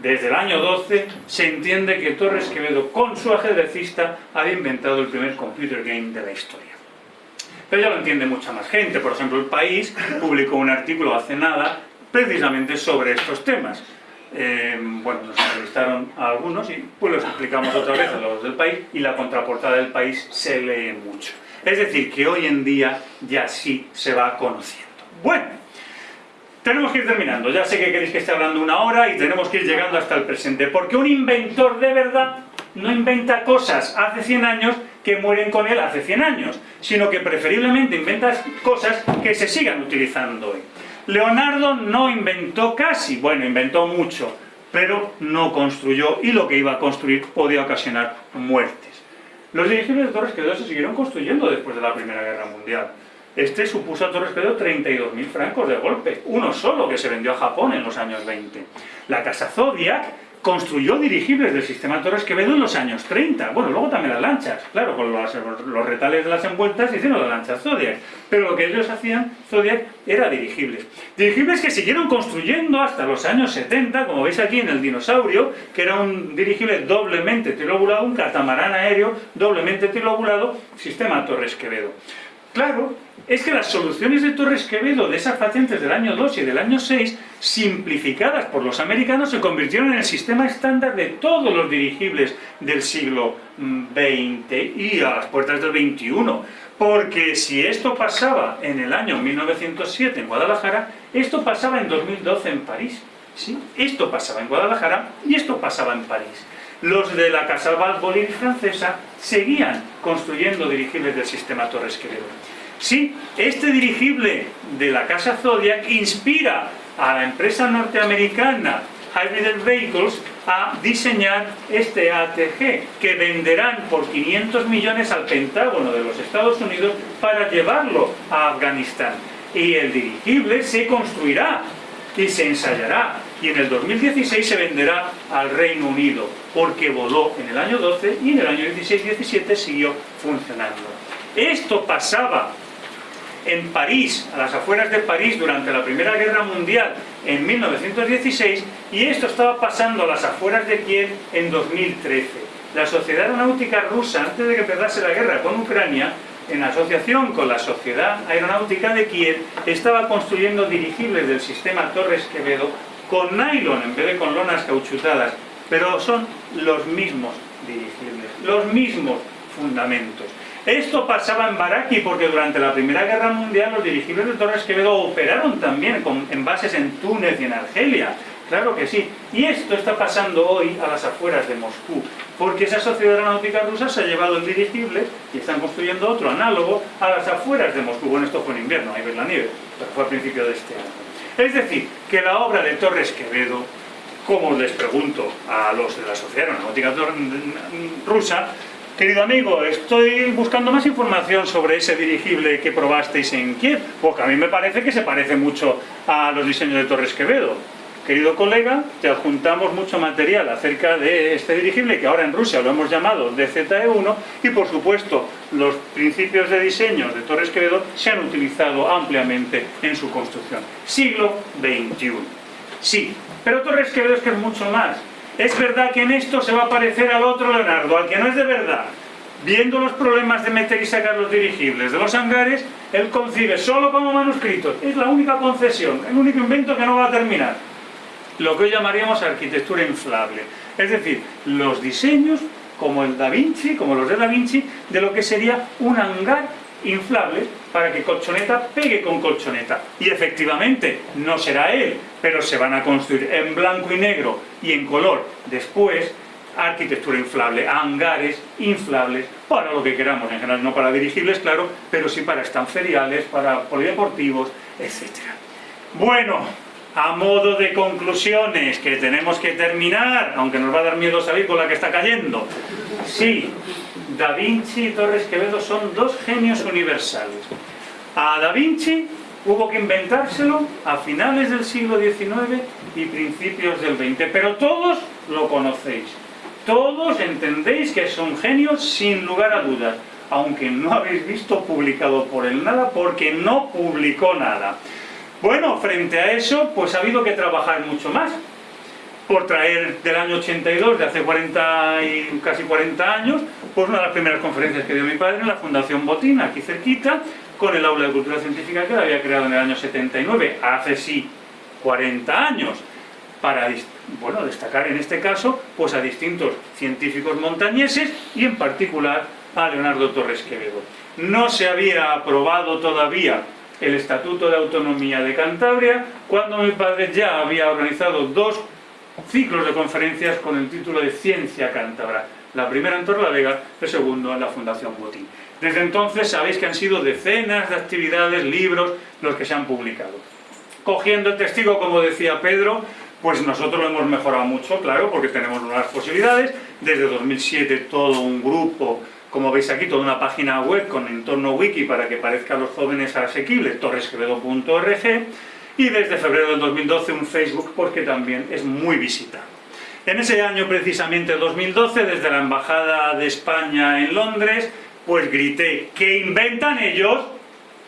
desde el año 12 se entiende que Torres Quevedo, con su ajedrecista, había inventado el primer computer game de la historia. Pero ya lo entiende mucha más gente. Por ejemplo, El País publicó un artículo hace nada precisamente sobre estos temas. Eh, bueno, nos entrevistaron a algunos y pues los explicamos otra vez a los del país y la contraportada del país se lee mucho. Es decir, que hoy en día ya sí se va conociendo. Bueno, tenemos que ir terminando. Ya sé que queréis que esté hablando una hora y tenemos que ir llegando hasta el presente. Porque un inventor de verdad no inventa cosas hace 100 años que mueren con él hace 100 años, sino que preferiblemente inventa cosas que se sigan utilizando hoy. Leonardo no inventó casi, bueno, inventó mucho, pero no construyó y lo que iba a construir podía ocasionar muertes. Los dirigibles de Torres Quevedo se siguieron construyendo después de la Primera Guerra Mundial. Este supuso a Torres Quevedo 32.000 francos de golpe, uno solo que se vendió a Japón en los años 20. La casa Zodiac construyó dirigibles del sistema Torres Quevedo en los años 30. Bueno, luego también las lanchas, claro, con los, retales de las envueltas hicieron las lanchas Zodiac. Pero lo que ellos hacían, Zodiac, era dirigibles. Dirigibles que siguieron construyendo hasta los años 70, como veis aquí en el dinosaurio, que era un dirigible doblemente trilobulado, un catamarán aéreo doblemente trilobulado, sistema Torres Quevedo. Claro, es que las soluciones de Torres Quevedo de esas patentes del año 2 y del año 6, simplificadas por los americanos, se convirtieron en el sistema estándar de todos los dirigibles del siglo XX y a las puertas del XXI. Porque si esto pasaba en el año 1907 en Guadalajara, esto pasaba en 2012 en París. ¿sí? Esto pasaba en Guadalajara y esto pasaba en París. Los de la Casa Valvoline francesa seguían construyendo dirigibles del sistema Torres Quevedo. Sí, este dirigible de la casa Zodiac inspira a la empresa norteamericana Hybrid Vehicles a diseñar este ATG, que venderán por 500 millones al Pentágono de los Estados Unidos para llevarlo a Afganistán. Y el dirigible se construirá y se ensayará y en el 2016 se venderá al Reino Unido porque voló en el año 12 y en el año 16-17 siguió funcionando. Esto pasaba en París, a las afueras de París, durante la Primera Guerra Mundial en 1916 y esto estaba pasando a las afueras de Kiev en 2013. La Sociedad Aeronáutica Rusa, antes de que empezase la guerra con Ucrania, en asociación con la Sociedad Aeronáutica de Kiev, estaba construyendo dirigibles del sistema Torres Quevedo con nylon en vez de con lonas cauchutadas, pero son los mismos dirigibles, los mismos fundamentos. Esto pasaba en Baraki porque durante la Primera Guerra Mundial los dirigibles de Torres Quevedo operaron también con, en bases en Túnez y en Argelia. Claro que sí. Y esto está pasando hoy a las afueras de Moscú, porque esa sociedad aeronáutica rusa se ha llevado el dirigible y están construyendo otro análogo a las afueras de Moscú. Bueno, esto fue en invierno, ahí ves la nieve, pero fue a principio de este año. Es decir, que la obra de Torres Quevedo, como les pregunto a los de la sociedad aeronáutica rusa, Querido amigo, estoy buscando más información sobre ese dirigible que probasteis en Kiev, porque a mí me parece que se parece mucho a los diseños de Torres Quevedo. Querido colega, te adjuntamos mucho material acerca de este dirigible que ahora en Rusia lo hemos llamado DZE-1 y por supuesto los principios de diseño de Torres Quevedo se han utilizado ampliamente en su construcción. Siglo XXI. Sí, pero Torres Quevedo es que es mucho más es verdad que en esto se va a parecer al otro Leonardo, al que no es de verdad. Viendo los problemas de meter y sacar los dirigibles de los hangares, él concibe solo como manuscritos. Es la única concesión, el único invento que no va a terminar. Lo que hoy llamaríamos arquitectura inflable. Es decir, los diseños, como el Da Vinci, como los de Da Vinci, de lo que sería un hangar inflable para que colchoneta pegue con colchoneta. Y efectivamente, no será él, pero se van a construir en blanco y negro y en color después arquitectura inflable, hangares inflables, para lo que queramos, en general no para dirigibles, claro, pero sí para estanferiales, para polideportivos, etc. Bueno, a modo de conclusiones, que tenemos que terminar, aunque nos va a dar miedo salir con la que está cayendo. Sí, Da Vinci y Torres Quevedo son dos genios universales. A Da Vinci hubo que inventárselo a finales del siglo XIX y principios del XX, pero todos lo conocéis. Todos entendéis que son genios sin lugar a dudas, aunque no habéis visto publicado por él nada, porque no publicó nada. Bueno, frente a eso, pues ha habido que trabajar mucho más por traer del año 82, de hace 40 y casi 40 años, pues una de las primeras conferencias que dio mi padre en la Fundación Botín, aquí cerquita, con el aula de cultura científica que la había creado en el año 79, hace sí 40 años, para bueno, destacar en este caso pues a distintos científicos montañeses y en particular a Leonardo Torres Quevedo. No se había aprobado todavía el Estatuto de Autonomía de Cantabria, cuando mi padre ya había organizado dos ciclos de conferencias con el título de Ciencia Cántabra. La primera en Torlavega, el segundo en la Fundación Botín. Desde entonces sabéis que han sido decenas de actividades, libros, los que se han publicado. Cogiendo el testigo, como decía Pedro, pues nosotros lo hemos mejorado mucho, claro, porque tenemos nuevas posibilidades. Desde 2007 todo un grupo, como veis aquí, toda una página web con entorno wiki para que parezca a los jóvenes asequible, torresquevedo.org y desde febrero del 2012 un Facebook porque también es muy visitado. En ese año precisamente 2012, desde la Embajada de España en Londres, pues grité, ¿qué inventan ellos?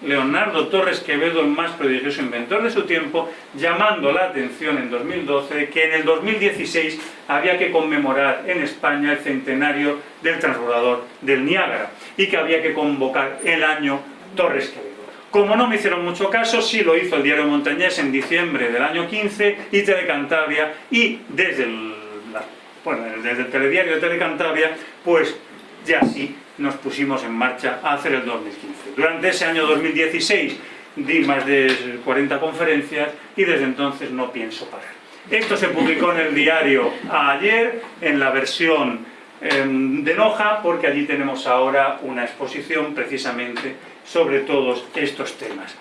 Leonardo Torres Quevedo, el más prodigioso inventor de su tiempo, llamando la atención en 2012 que en el 2016 había que conmemorar en España el centenario del transbordador del Niágara y que había que convocar el año Torres Quevedo. Como no me hicieron mucho caso, sí lo hizo el diario Montañés en diciembre del año 15 y Telecantabria y desde el, bueno, desde el telediario de Telecantabria, pues ya sí nos pusimos en marcha a hacer el 2015. Durante ese año 2016 di más de 40 conferencias y desde entonces no pienso parar. Esto se publicó en el diario ayer, en la versión em, de Noja, porque allí tenemos ahora una exposición precisamente sobre todos estos temas.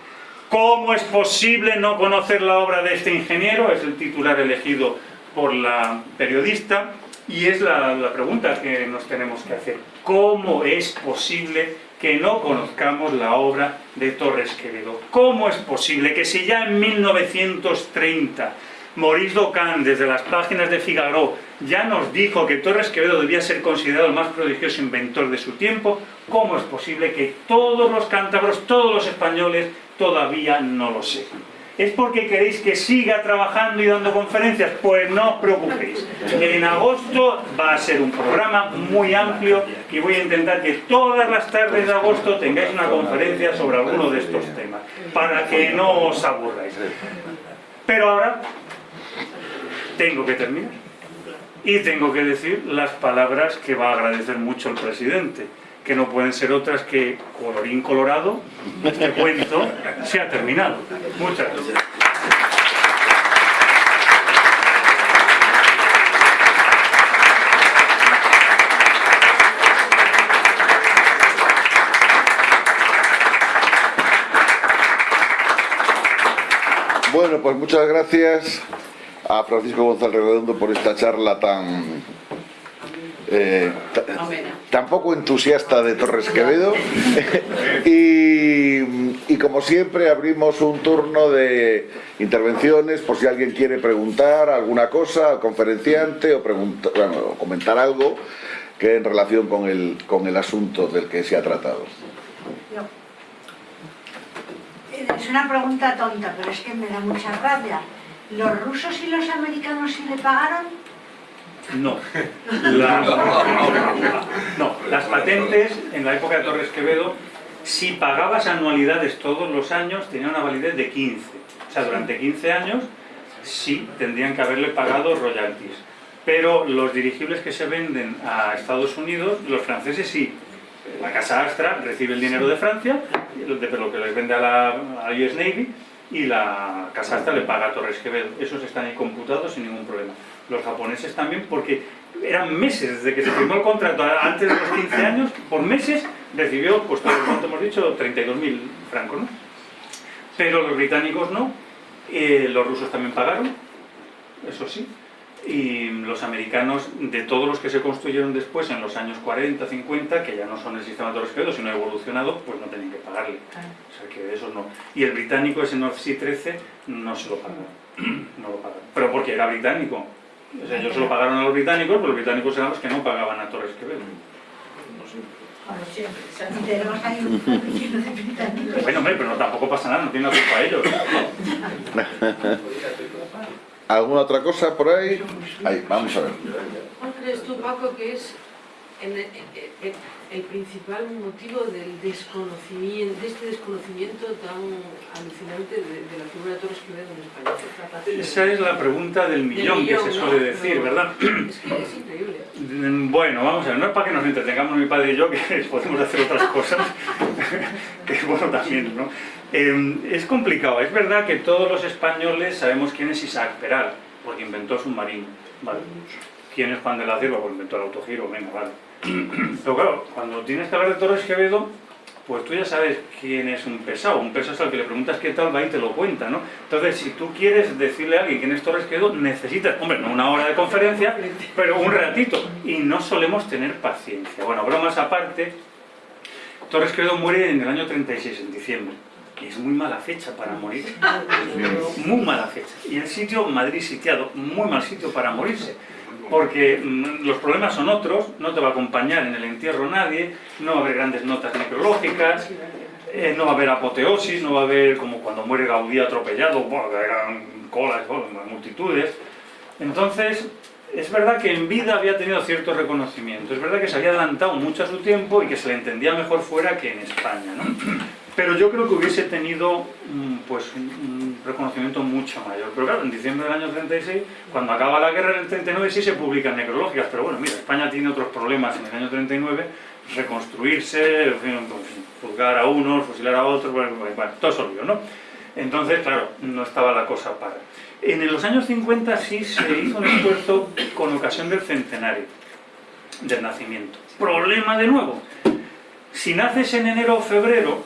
¿Cómo es posible no conocer la obra de este ingeniero? Es el titular elegido por la periodista y es la, la pregunta que nos tenemos que hacer. ¿Cómo es posible que no conozcamos la obra de Torres Quevedo? ¿Cómo es posible que si ya en 1930 Maurice Docan, desde las páginas de Figaro, ya nos dijo que Torres Quevedo debía ser considerado el más prodigioso inventor de su tiempo, ¿cómo es posible que todos los cántabros, todos los españoles, todavía no lo sepan? ¿Es porque queréis que siga trabajando y dando conferencias? Pues no os preocupéis. En agosto va a ser un programa muy amplio y voy a intentar que todas las tardes de agosto tengáis una conferencia sobre alguno de estos temas, para que no os aburráis. Pero ahora tengo que terminar. Y tengo que decir las palabras que va a agradecer mucho el presidente, que no pueden ser otras que colorín colorado, este cuento se ha terminado. Muchas gracias. Bueno, pues muchas gracias a Francisco González Redondo por esta charla tan eh, tan poco entusiasta de Torres Quevedo y, como siempre abrimos un turno de intervenciones por si alguien quiere preguntar alguna cosa al conferenciante o, o comentar algo que en relación con el, con el asunto del que se ha tratado. Es una pregunta tonta, pero es que me da mucha rabia. ¿Los rusos y los americanos sí le pagaron? No. no, las patentes en la época de Torres Quevedo, si pagabas anualidades todos los años, tenían una validez de 15. O sea, durante 15 años sí tendrían que haberle pagado royalties. Pero los dirigibles que se venden a Estados Unidos, los franceses sí. La Casa Astra recibe el dinero de Francia, de lo que les vende a la US Navy, y la Casa Astra le paga a Torres Quevedo. Esos están ahí computados sin ningún problema. Los japoneses también, porque eran meses desde que se firmó el contrato, antes de los 15 años, por meses recibió, pues todo cuanto hemos dicho, 32.000 francos, ¿no? Pero los británicos no, eh, los rusos también pagaron, eso sí, y los americanos, de todos los que se construyeron después en los años 40, 50, que ya no son el sistema de Torres sino evolucionado, pues no tenían que pagarle. O sea que eso no. Y el británico, ese North Sea 13, no se lo pagaron. no lo pagaron. Pero porque era británico. O sea, ellos se lo pagaron a los británicos, pero los británicos eran los que no pagaban a Torres Quevedo. Bueno, hombre, pero tampoco pasa nada, no tiene la culpa ellos. ¿Alguna otra cosa por ahí? Ahí, vamos a ver. ¿Cuál crees tú, Paco, que es el, principal motivo del desconocimiento, de este desconocimiento tan alucinante de, la figura de Torres Quevedo en España? Esa es la pregunta del millón, que se suele decir, ¿verdad? Es que es increíble. Bueno, vamos a ver, no es para que nos entretengamos mi padre y yo, que podemos hacer otras cosas, que es bueno también, ¿no? Em, es complicado, es verdad que todos los españoles sabemos quién es Isaac Peral, porque inventó submarino, ¿vale? ¿Quién es Juan de la Cierva? Porque inventó el autogiro, venga, vale. Pero claro, cuando tienes que hablar de Torres Quevedo, pues tú ya sabes quién es un pesado. Un pesado es al que le preguntas qué tal va y te lo cuenta, ¿no? Entonces, si tú quieres decirle a alguien quién es Torres Quevedo, necesitas, hombre, no una hora de conferencia, pero un ratito. Y no solemos tener paciencia. Bueno, bromas aparte, Torres Quevedo muere en el año 36, en diciembre que es muy mala fecha para morir. Muy mala fecha. Y el sitio, Madrid sitiado, muy mal sitio para morirse. Porque mm, los problemas son otros, no te va a acompañar en el entierro nadie, no va a haber grandes notas necrológicas, eh, no va a haber apoteosis, no va a haber como cuando muere Gaudí atropellado, bueno, eran colas, multitudes. Entonces, es verdad que en vida había tenido cierto reconocimiento, es verdad que se había adelantado mucho a su tiempo y que se le entendía mejor fuera que en España. ¿no? Pero yo creo que hubiese tenido mm, pues, un reconocimiento mucho mayor. Pero claro, en diciembre del año 36, cuando acaba la guerra en el 39, sí se publican necrológicas, pero bueno, mira, España tiene otros problemas en el año 39, reconstruirse, pues, juzgar a unos, fusilar a otros, bueno, bueno todo eso ¿no? Entonces, claro, no estaba la cosa para. En los años 50 sí se hizo un esfuerzo con ocasión del centenario del nacimiento. Problema de nuevo. Si naces en enero o febrero,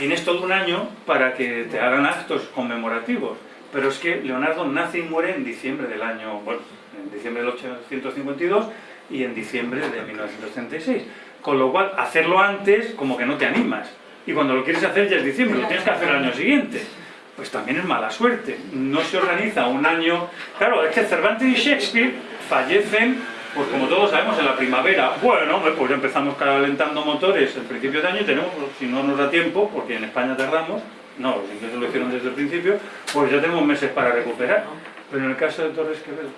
tienes todo un año para que te hagan actos conmemorativos. Pero es que Leonardo nace y muere en diciembre del año, bueno, en diciembre del 852 y en diciembre de 1936. Con lo cual, hacerlo antes como que no te animas. Y cuando lo quieres hacer ya es diciembre, lo tienes que hacer el año siguiente. Pues también es mala suerte. No se organiza un año... Claro, es que Cervantes y Shakespeare fallecen pues como todos sabemos, en la primavera, bueno, pues empezamos calentando motores el principio de año y tenemos, pues, si no nos da tiempo, porque en España tardamos, no, los ingleses lo hicieron desde el principio, pues ya tenemos meses para recuperar. Pero en el caso de Torres Quevedo...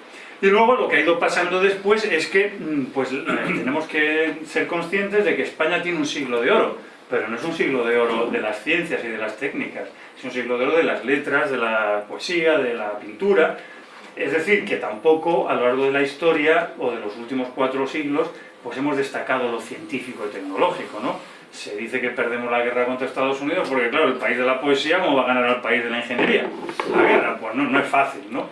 Y luego lo que ha ido pasando después es que mm, pues, eh, tenemos que ser conscientes de que España tiene un siglo de oro, pero no es un siglo de oro de las ciencias y de las técnicas, es un siglo de oro de las letras, de la poesía, de la pintura, es decir, que tampoco a lo largo de la historia o de los últimos cuatro siglos pues hemos destacado lo científico y tecnológico, ¿no? Se dice que perdemos la guerra contra Estados Unidos porque, claro, el país de la poesía, ¿cómo va a ganar al país de la ingeniería? La guerra, pues no, es fácil, ¿no?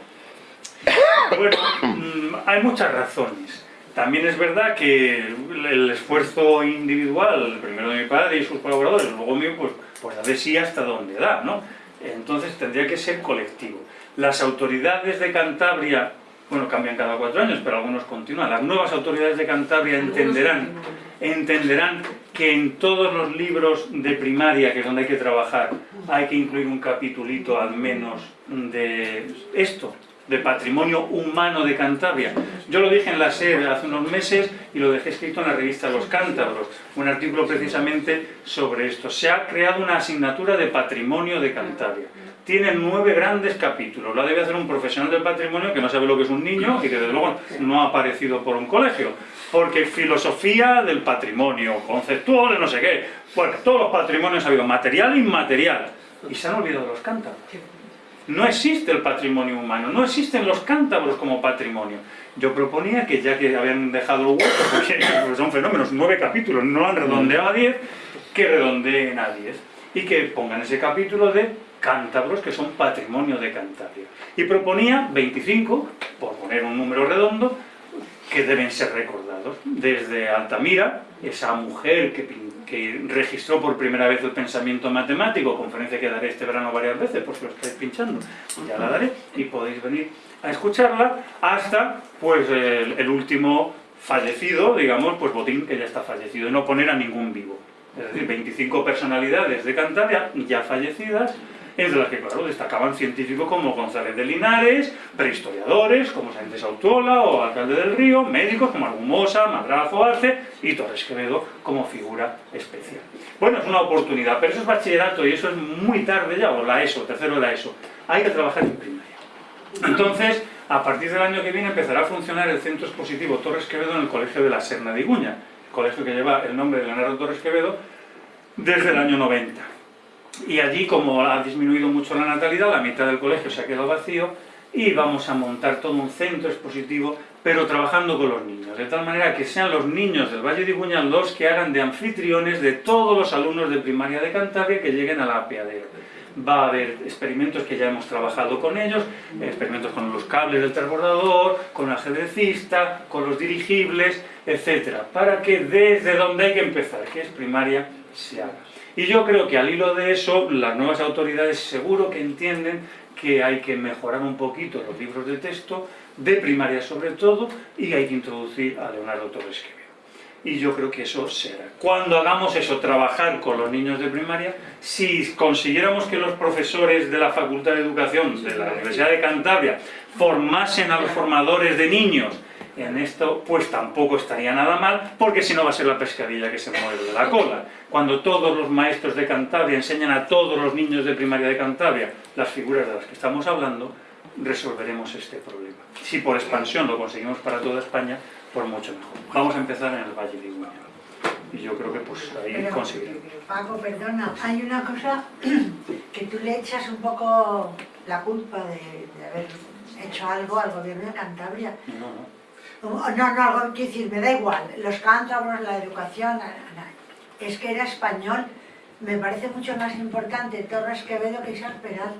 Bueno, mm, hay muchas razones. También es verdad que el esfuerzo individual, primero de mi padre y sus colaboradores, luego mío, pues, pues a ver si hasta dónde da, ¿no? Entonces tendría que ser colectivo. Las autoridades de Cantabria, bueno, cambian cada cuatro años, pero algunos continúan. Las nuevas autoridades de Cantabria entenderán, entenderán que en todos los libros de primaria, que es donde hay que trabajar, hay que incluir un capitulito al menos de esto, de patrimonio humano de Cantabria. Yo lo dije en la sede hace unos meses y lo dejé escrito en la revista Los Cántabros, un artículo precisamente sobre esto. Se ha creado una asignatura de patrimonio de Cantabria tiene nueve grandes capítulos. La debe hacer un profesional del patrimonio que no sabe lo que es un niño y que desde luego no ha aparecido por un colegio. Porque filosofía del patrimonio, conceptual, no sé qué. Bueno, todos los patrimonios ha habido, material e inmaterial. Y se han olvidado los cántabros. No existe el patrimonio humano, no existen los cántabros como patrimonio. Yo proponía que ya que habían dejado el hueco, porque son fenómenos, nueve capítulos, no han redondeado a diez, que redondeen a diez. Y que pongan ese capítulo de cántabros que son patrimonio de Cantabria. Y proponía 25, por poner un número redondo, que deben ser recordados. Desde Altamira, esa mujer que, que, registró por primera vez el pensamiento matemático, conferencia que daré este verano varias veces, por si lo estáis pinchando, ya la daré, y podéis venir a escucharla, hasta pues el, el último fallecido, digamos, pues Botín, que ya está fallecido, y no poner a ningún vivo. Es decir, 25 personalidades de Cantabria ya fallecidas, entre las que, claro, destacaban científicos como González de Linares, prehistoriadores como Sánchez Autuola o Alcalde del Río, médicos como Argumosa, Madrazo Arce y Torres Quevedo como figura especial. Bueno, es una oportunidad, pero eso es bachillerato y eso es muy tarde ya, o la ESO, tercero de la ESO. Hay que trabajar en primaria. Entonces, a partir del año que viene empezará a funcionar el centro expositivo Torres Quevedo en el Colegio de la Serna de Iguña, colegio que lleva el nombre de Leonardo Torres Quevedo desde el año 90 y allí como ha disminuido mucho la natalidad, la mitad del colegio se ha quedado vacío y vamos a montar todo un centro expositivo, pero trabajando con los niños, de tal manera que sean los niños del Valle de Iguña los que hagan de anfitriones de todos los alumnos de primaria de Cantabria que lleguen a la apiadero. Va a haber experimentos que ya hemos trabajado con ellos, experimentos con los cables del transbordador, con el ajedrecista, con los dirigibles, etcétera, para que desde donde hay que empezar, que es primaria, se haga. Y yo creo que al hilo de eso, las nuevas autoridades seguro que entienden que hay que mejorar un poquito los libros de texto, de primaria sobre todo, y hay que introducir a Leonardo Torres Quevedo. Y yo creo que eso será. Cuando hagamos eso, trabajar con los niños de primaria, si consiguiéramos que los profesores de la Facultad de Educación de la Universidad de Cantabria formasen a los formadores de niños en esto pues tampoco estaría nada mal, porque si no va a ser la pescadilla que se mueve de la cola. Cuando todos los maestros de Cantabria enseñan a todos los niños de primaria de Cantabria las figuras de las que estamos hablando, resolveremos este problema. Si por expansión lo conseguimos para toda España, por mucho mejor. Vamos a empezar en el Valle de Iguña. y yo creo que pues ahí Pero, conseguirán. Paco, perdona, hay una cosa que tú le echas un poco la culpa de, de haber hecho algo al gobierno de Cantabria. No, no. No, no, quiero decir, me da igual, los cántabros, la educación, es que era español. Me parece mucho más importante Torres Quevedo que Isaac Peral,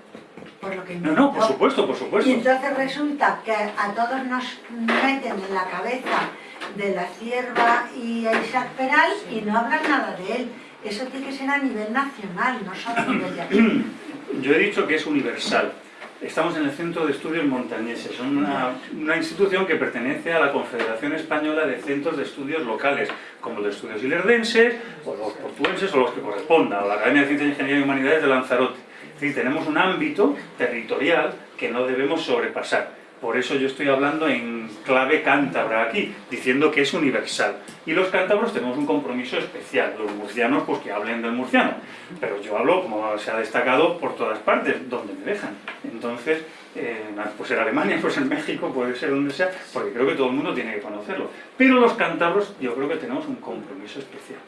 por lo que No, no, por supuesto, por supuesto. Y entonces resulta que a todos nos meten en la cabeza de la cierva y a Isaac Peral y no hablan nada de él. Eso tiene que ser a nivel nacional, no solo a nivel de aquí. Yo he dicho que es universal. Estamos en el Centro de Estudios Montañeses, una, una institución que pertenece a la Confederación Española de Centros de Estudios Locales, como los estudios ilerdenses, o los portuenses, o los que correspondan, o la Academia de Ciencias, Ingeniería y Humanidades de Lanzarote. Es decir, tenemos un ámbito territorial que no debemos sobrepasar. Por eso yo estoy hablando en clave cántabra aquí, diciendo que es universal. Y los cántabros tenemos un compromiso especial. Los murcianos, pues que hablen del murciano. Pero yo hablo, como se ha destacado, por todas partes, donde me dejan. Entonces, eh, pues en Alemania, pues en México, puede ser donde sea, porque creo que todo el mundo tiene que conocerlo. Pero los cántabros, yo creo que tenemos un compromiso especial.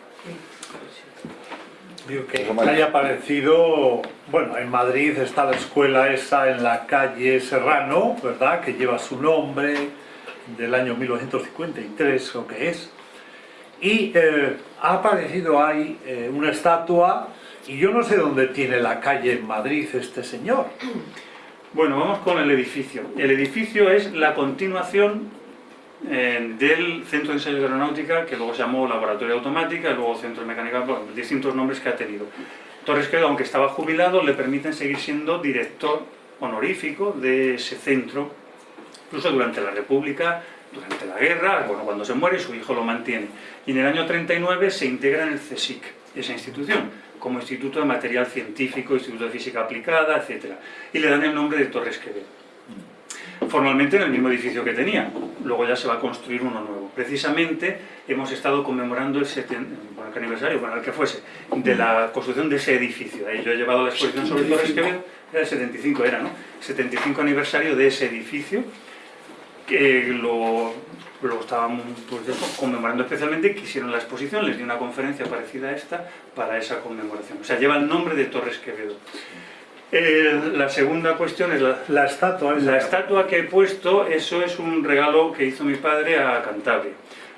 Digo que haya parecido, bueno, en Madrid está la escuela esa en la calle Serrano, ¿verdad? Que lleva su nombre del año 1953, o que es. Y eh, ha aparecido ahí eh, una estatua, y yo no sé dónde tiene la calle en Madrid este señor. Bueno, vamos con el edificio. El edificio es la continuación eh, del Centro de Ensayos de Aeronáutica, que luego se llamó Laboratorio de Automática, y luego Centro de Mecánica, bueno, distintos nombres que ha tenido. Torres Quevedo, aunque estaba jubilado, le permiten seguir siendo director honorífico de ese centro, incluso durante la República, durante la guerra, bueno, cuando se muere, su hijo lo mantiene. Y en el año 39 se integra en el CSIC, esa institución, como Instituto de Material Científico, Instituto de Física Aplicada, etc. Y le dan el nombre de Torres Quevedo. Formalmente en el mismo edificio que tenía, luego ya se va a construir uno nuevo. Precisamente hemos estado conmemorando el, seten- bueno, ¿qué aniversario, bueno, el que fuese, de la construcción de ese edificio. Ahí yo he llevado la exposición sobre Torres Quevedo, era el 75 era, ¿no? 75 aniversario de ese edificio, que lo, lo estaban pues, conmemorando especialmente, quisieron la exposición, les di una conferencia parecida a esta para esa conmemoración. O sea, lleva el nombre de Torres Quevedo. Eh, la segunda cuestión es la, La estatua la estatua que he puesto, eso es un regalo que hizo mi padre a Cantabria.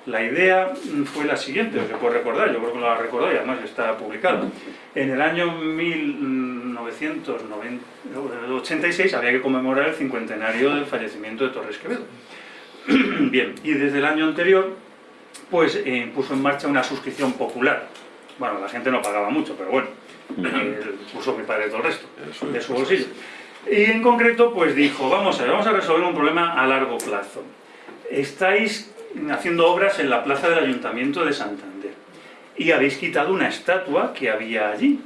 La idea mm, fue la siguiente, se puede recordar, yo creo que recordado y además está publicado. En el año 1986 había que conmemorar el cincuentenario del fallecimiento de Torres Quevedo. Bien, y desde el año anterior, pues eh, puso en marcha una suscripción popular. Bueno, la gente no pagaba mucho, pero bueno, puso mi padre todo el resto de su bolsillo. Y en concreto, pues dijo, vamos a ver, vamos a resolver un problema a largo plazo. Estáis haciendo obras en la plaza del Ayuntamiento de Santander y habéis quitado una estatua que había allí.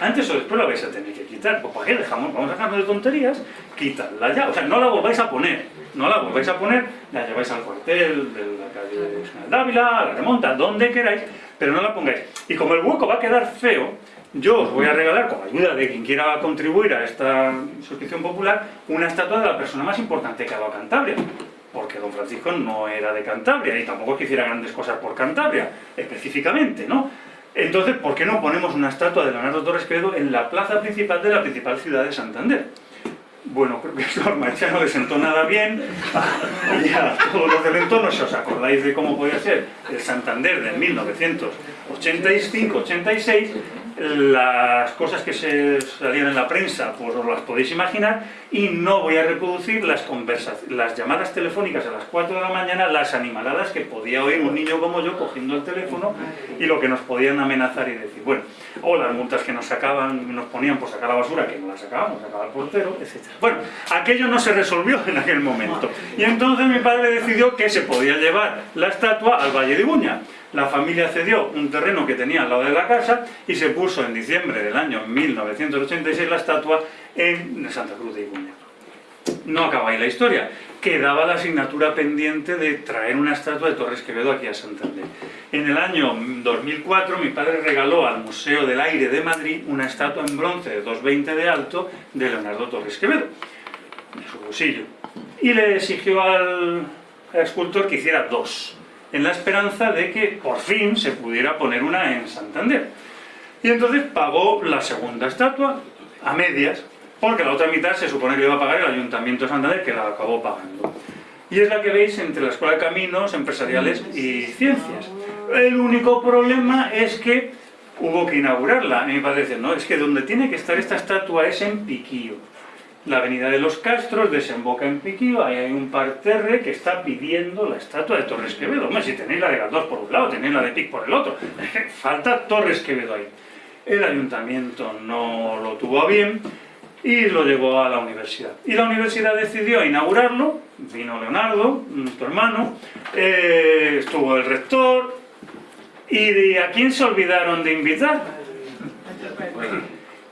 Antes o después la vais a tener que quitar. Pues ¿para qué dejamos? Vamos a dejarnos de tonterías, quitadla ya. O sea, no la volváis a poner, no la volváis a poner, la lleváis al cuartel de la calle General Dávila, la remonta, donde queráis, pero no la pongáis. Y como el hueco va a quedar feo, yo os voy a regalar, con ayuda de quien quiera contribuir a esta suscripción popular, una estatua de la persona más importante que ha dado Cantabria. Porque don Francisco no era de Cantabria y tampoco es que hiciera grandes cosas por Cantabria, específicamente, ¿no? Entonces, ¿por qué no ponemos una estatua de Leonardo Torres Quevedo en la plaza principal de la principal ciudad de Santander? Bueno, creo que eso a no le sentó nada bien. Y a todos los del entorno, si os acordáis de cómo podía ser el Santander de 1985-86, las cosas que se salían en la prensa, pues os las podéis imaginar, y no voy a reproducir las, las llamadas telefónicas a las 4 de la mañana, las animaladas que podía oír un niño como yo cogiendo el teléfono y lo que nos podían amenazar y decir, bueno, o las multas que nos sacaban, nos ponían por sacar la basura, que no la sacábamos, sacaba el portero, etc. Bueno, aquello no se resolvió en aquel momento. Y entonces mi padre decidió que se podía llevar la estatua al Valle de Ibuña. La familia cedió un terreno que tenía al lado de la casa y se puso en diciembre del año 1986 la estatua en Santa Cruz de Ibuña. No acaba ahí la historia. Quedaba la asignatura pendiente de traer una estatua de Torres Quevedo aquí a Santander. En el año 2004 mi padre regaló al Museo del Aire de Madrid una estatua en bronce de 2,20 de alto de Leonardo Torres Quevedo, de su bolsillo. Y le exigió al escultor que hiciera dos. En la esperanza de que por fin se pudiera poner una en Santander. Y entonces pagó la segunda estatua a medias, porque la otra mitad se supone que iba a pagar el Ayuntamiento de Santander, que la acabó pagando. Y es la que veis entre la Escuela de Caminos, Empresariales y Ciencias. El único problema es que hubo que inaugurarla. A mí me parece, no, es que donde tiene que estar esta estatua es en Piquío. La avenida de los Castros desemboca en Piquío, ahí hay un parterre que está pidiendo la estatua de Torres Quevedo. Hombre, si tenéis la de Galdós por un lado, tenéis la de Pic por el otro. Falta Torres Quevedo ahí. El ayuntamiento no lo tuvo a bien y lo llevó a la universidad. Y la universidad decidió inaugurarlo, vino Leonardo, tu hermano, eh, estuvo el rector, ¿y de a quién se olvidaron de invitar?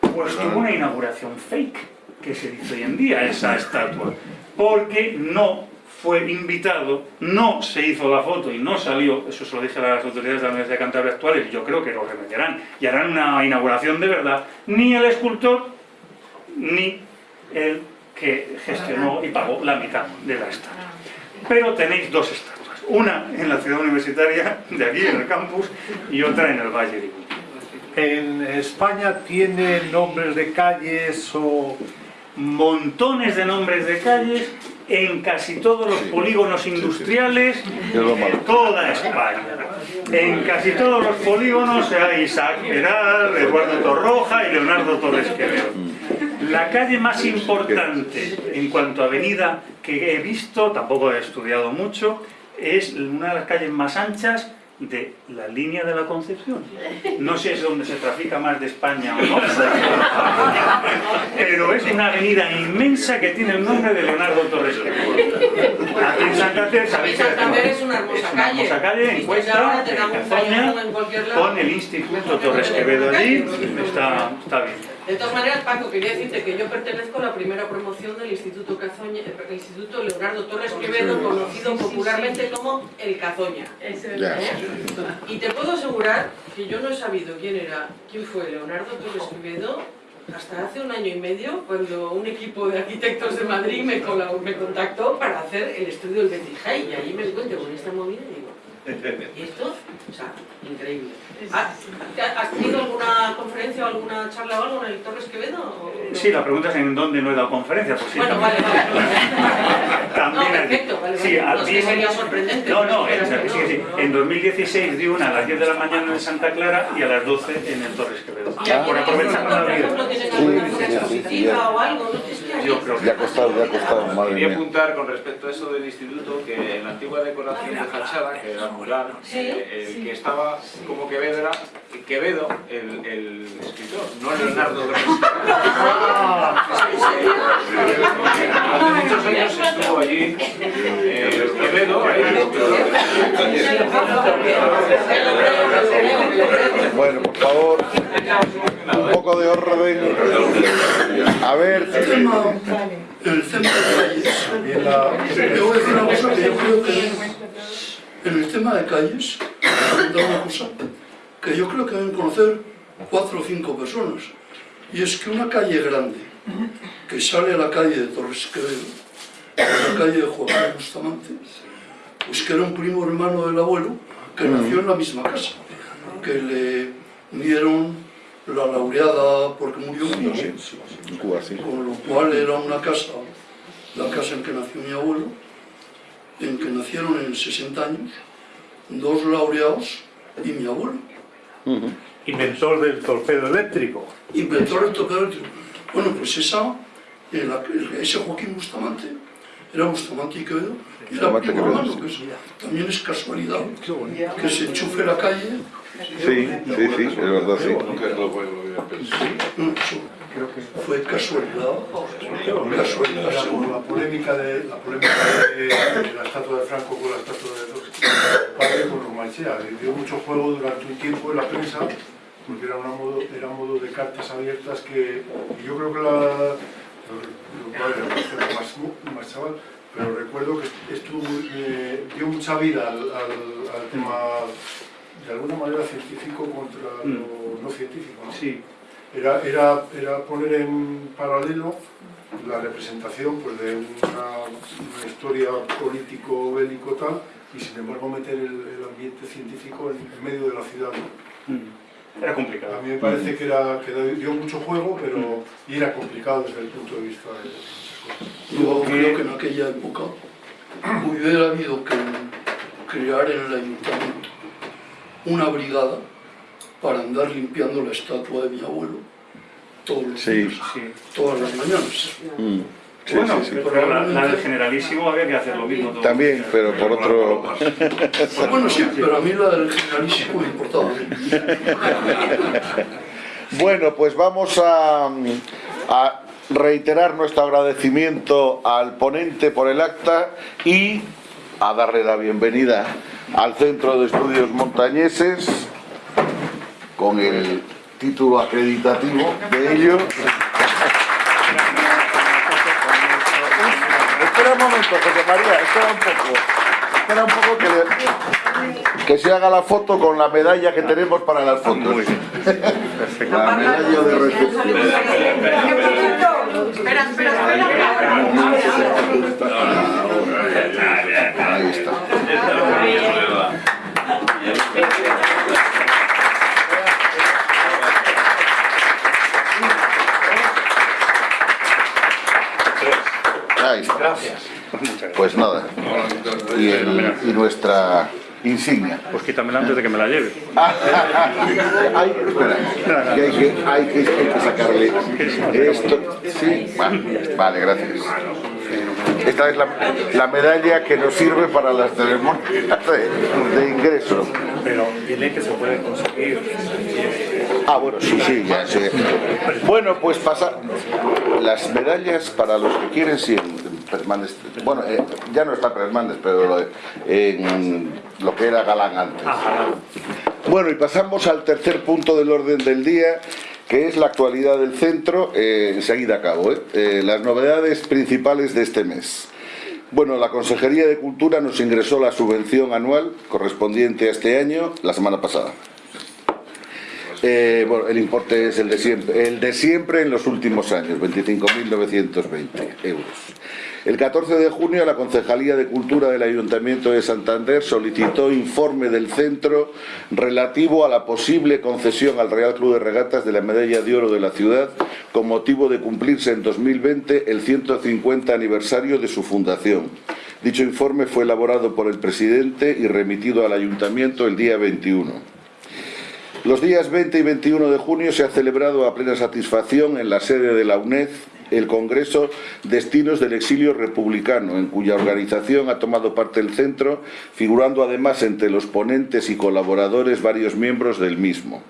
Pues tuvo una inauguración fake, que se dice hoy en día, esa estatua, porque no fue invitado, no se hizo la foto y no salió, eso se lo dije a las autoridades de la Universidad de Cantabria actuales, yo creo que lo remediarán y harán una inauguración de verdad, ni el escultor ni el que gestionó y pagó la mitad de la estatua. Pero tenéis dos estatuas, una en la ciudad universitaria de aquí, en el campus, y otra en el Valle de Ibu. ¿En España tiene nombres de calles o...? Montones de nombres de calles en casi todos los polígonos industriales de toda España. En casi todos los polígonos hay Isaac Peral, Eduardo Torroja y Leonardo Torres Quevedo. La calle más importante en cuanto a avenida que he visto, tampoco he estudiado mucho, es una de las calles más anchas de la línea de la Concepción. No sé si es donde se trafica más de España o no, pero es una avenida inmensa que tiene el nombre de Leonardo Torres Aquí en Santander, sabéis que es una hermosa es una calle. hermosa calle, en Cuesta, dan un en Cazoña, con el Instituto Torres Quevedo allí, está, está bien. De todas maneras, Paco, quería decirte que yo pertenezco a la primera promoción del Instituto Cazoña, eh, el Instituto Leonardo Torres Quevedo, conocido popularmente como el Cazoña. ¿Eh? Y te puedo asegurar que yo no he sabido quién era, quién fue Leonardo Torres Quevedo hasta hace un año y medio, cuando un equipo de arquitectos de Madrid me, contactó para hacer el estudio del Betijay, y ahí me encuentro con esta movida y digo, ¿y esto? O sea, increíble. ¿Has tenido alguna conferencia o alguna charla o algo en el Torres Quevedo? o? Sí, la pregunta es en dónde no he dado conferencia, pues sí. Bueno, también. vale, vale. También No, perfecto, vale, Sí, vale. a- No, es sería sorprendente. No, no, que sí, no, sí. no. En 2016 di una a las 10 de la mañana en Santa Clara y a las 12 en el Torres Quevedo. ¿Y aquí Por en aprovechar por ejemplo, alguna expositiva sí. o algo? Yo creo que Ya ha costado, ya ha costado, madre Quería apuntar con respecto a eso del instituto que en la antigua decoración de fachada, que era mural, Sí, eh, el que estaba como Quevedo era Quevedo, el, el escritor, no Leonardo. Durante muchos años estuvo allí eh, Quevedo, Bueno, por favor, un poco de orden. A ver, el tema de calles. Yo voy a decir una cosa que yo creo que en el tema de calles, apuntar una cosa que yo creo que deben conocer cuatro o cinco personas. Y es que una calle grande, que sale a la calle de Torres Quevedo, a la calle de Joaquín Bustamante, pues que era un primo hermano del abuelo que nació en la misma casa, que le dieron la laureada porque murió en Cuba sí. con lo cual era una casa, la casa en que nació mi abuelo, en que nacieron en 60 años, dos laureados y mi abuelo, Inventor del torpedo eléctrico. inventor del torpedo eléctrico. Bueno, pues esa, la- ese Joaquín Bustamante, era Bustamante y Quevedo, y era primo hermano, que es- también es casualidad que se enchufe la calle, Sí, sí, sí, es verdad, sí. No, eso fue casualidad, casualidad La, seguro. la polémica de la polémica de, de la estatua de Franco con la estatua de padre con Romanchea. Le dio mucho juego durante un tiempo en la prensa porque era, una modo, era modo de cartas abiertas que y yo creo que la más, más chaval pero recuerdo que estuvo, eh, dio mucha vida al, al- al tema de alguna manera científico contra lo no científico ¿no? Sí, Era, era, era poner en paralelo la representación pues, de una, una historia político-bélico tal y sin embargo meter el, el ambiente científico en, en medio de la ciudad. ¿no? Mm. Era complicado. A mí me parece que, era, que dio mucho juego, pero y era complicado desde el punto de vista de cosas. Yo creo que en aquella época hubiera habido que crear en el ayuntamiento una brigada para andar limpiando la estatua de mi abuelo todos los Sí. días, Sí. todas las mañanas. Mm. Sí, bueno, sí, sí. pero la, la del generalísimo había que hacer lo mismo. También, pero por otro... Pues bueno, sí, pero a mí la del generalísimo me importaba. Bueno, pues vamos a, a reiterar nuestro agradecimiento al ponente por el acta y a darle la bienvenida al Centro de Estudios Montañeses con el título acreditativo de ello. Espera un momento, José María, espera un poco. Espera un poco que, le- que se haga la foto con la medalla que tenemos para las fotos. La medalla de recepción. Espera, espera, espera. Gracias. Pues nada. Y, el- y nuestra insignia. Pues quítamela antes de que me la lleve. Hay, espera, que hay, que, hay, que, hay que sacarle esto. Sí, vale, vale, gracias. Esta es la, la medalla que nos sirve para las ceremonias de, de ingreso. Pero dile que se puede conseguir. Ah, bueno, sí, sí, ya sé. Bueno, pues pasa. Las medallas para los que quieren, sí, Bueno, eh, ya no está Persmandes, pero lo, en lo que era Galán antes. Bueno, y pasamos al tercer punto del orden del día, que es la actualidad del centro. Eh, enseguida acabo, ¿eh? Eh, las novedades principales de este mes. Bueno, la Consejería de Cultura nos ingresó la subvención anual correspondiente a este año la semana pasada. Eh, bueno, el importe es el de siempre, el de siempre en los últimos años, 25.920 euros. El 14 de junio la Concejalía de Cultura del Ayuntamiento de Santander solicitó informe del centro relativo a la posible concesión al Real Club de Regatas de la Medalla de Oro de la ciudad con motivo de cumplirse en 2020 el 150 aniversario de su fundación. Dicho informe fue elaborado por el presidente y remitido al Ayuntamiento el día 21. Los días 20 y 21 de junio se ha celebrado a plena satisfacción en la sede de la UNED el Congreso Destinos del Exilio Republicano, en cuya organización ha tomado parte el centro, figurando además entre los ponentes y colaboradores varios miembros del mismo.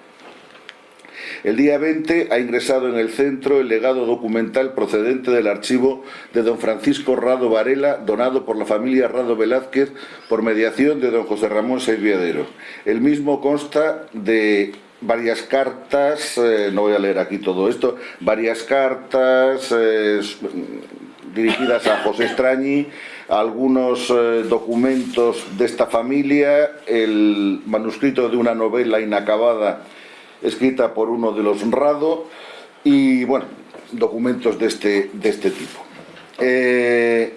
El día 20 ha ingresado en el centro el legado documental procedente del archivo de don Francisco Rado Varela, donado por la familia Rado Velázquez por mediación de don José Ramón Serviadero. El mismo consta de varias cartas, eh, no voy a leer aquí todo esto, varias cartas eh, dirigidas a José Extrañi, algunos eh, documentos de esta familia, el manuscrito de una novela inacabada escrita por uno de los Rado y, bueno, documentos de este, de este tipo. Eh,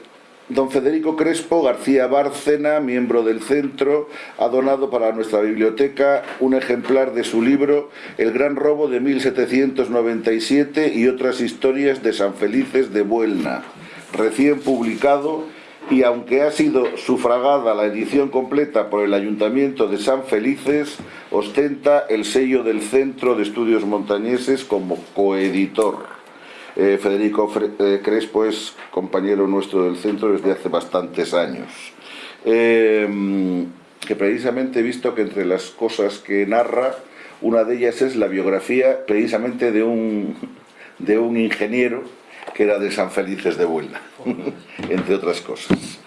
don Federico Crespo García Bárcena, miembro del centro, ha donado para nuestra biblioteca un ejemplar de su libro El gran robo de 1797 y otras historias de San Felices de Buelna, recién publicado y aunque ha sido sufragada la edición completa por el Ayuntamiento de San Felices, ostenta el sello del Centro de Estudios Montañeses como coeditor. Eh, Federico Fre eh, Crespo es compañero nuestro del centro desde hace bastantes años. Eh, que precisamente he visto que entre las cosas que narra, una de ellas es la biografía precisamente de un, de un ingeniero que era de San Felices de Buelna, entre otras cosas.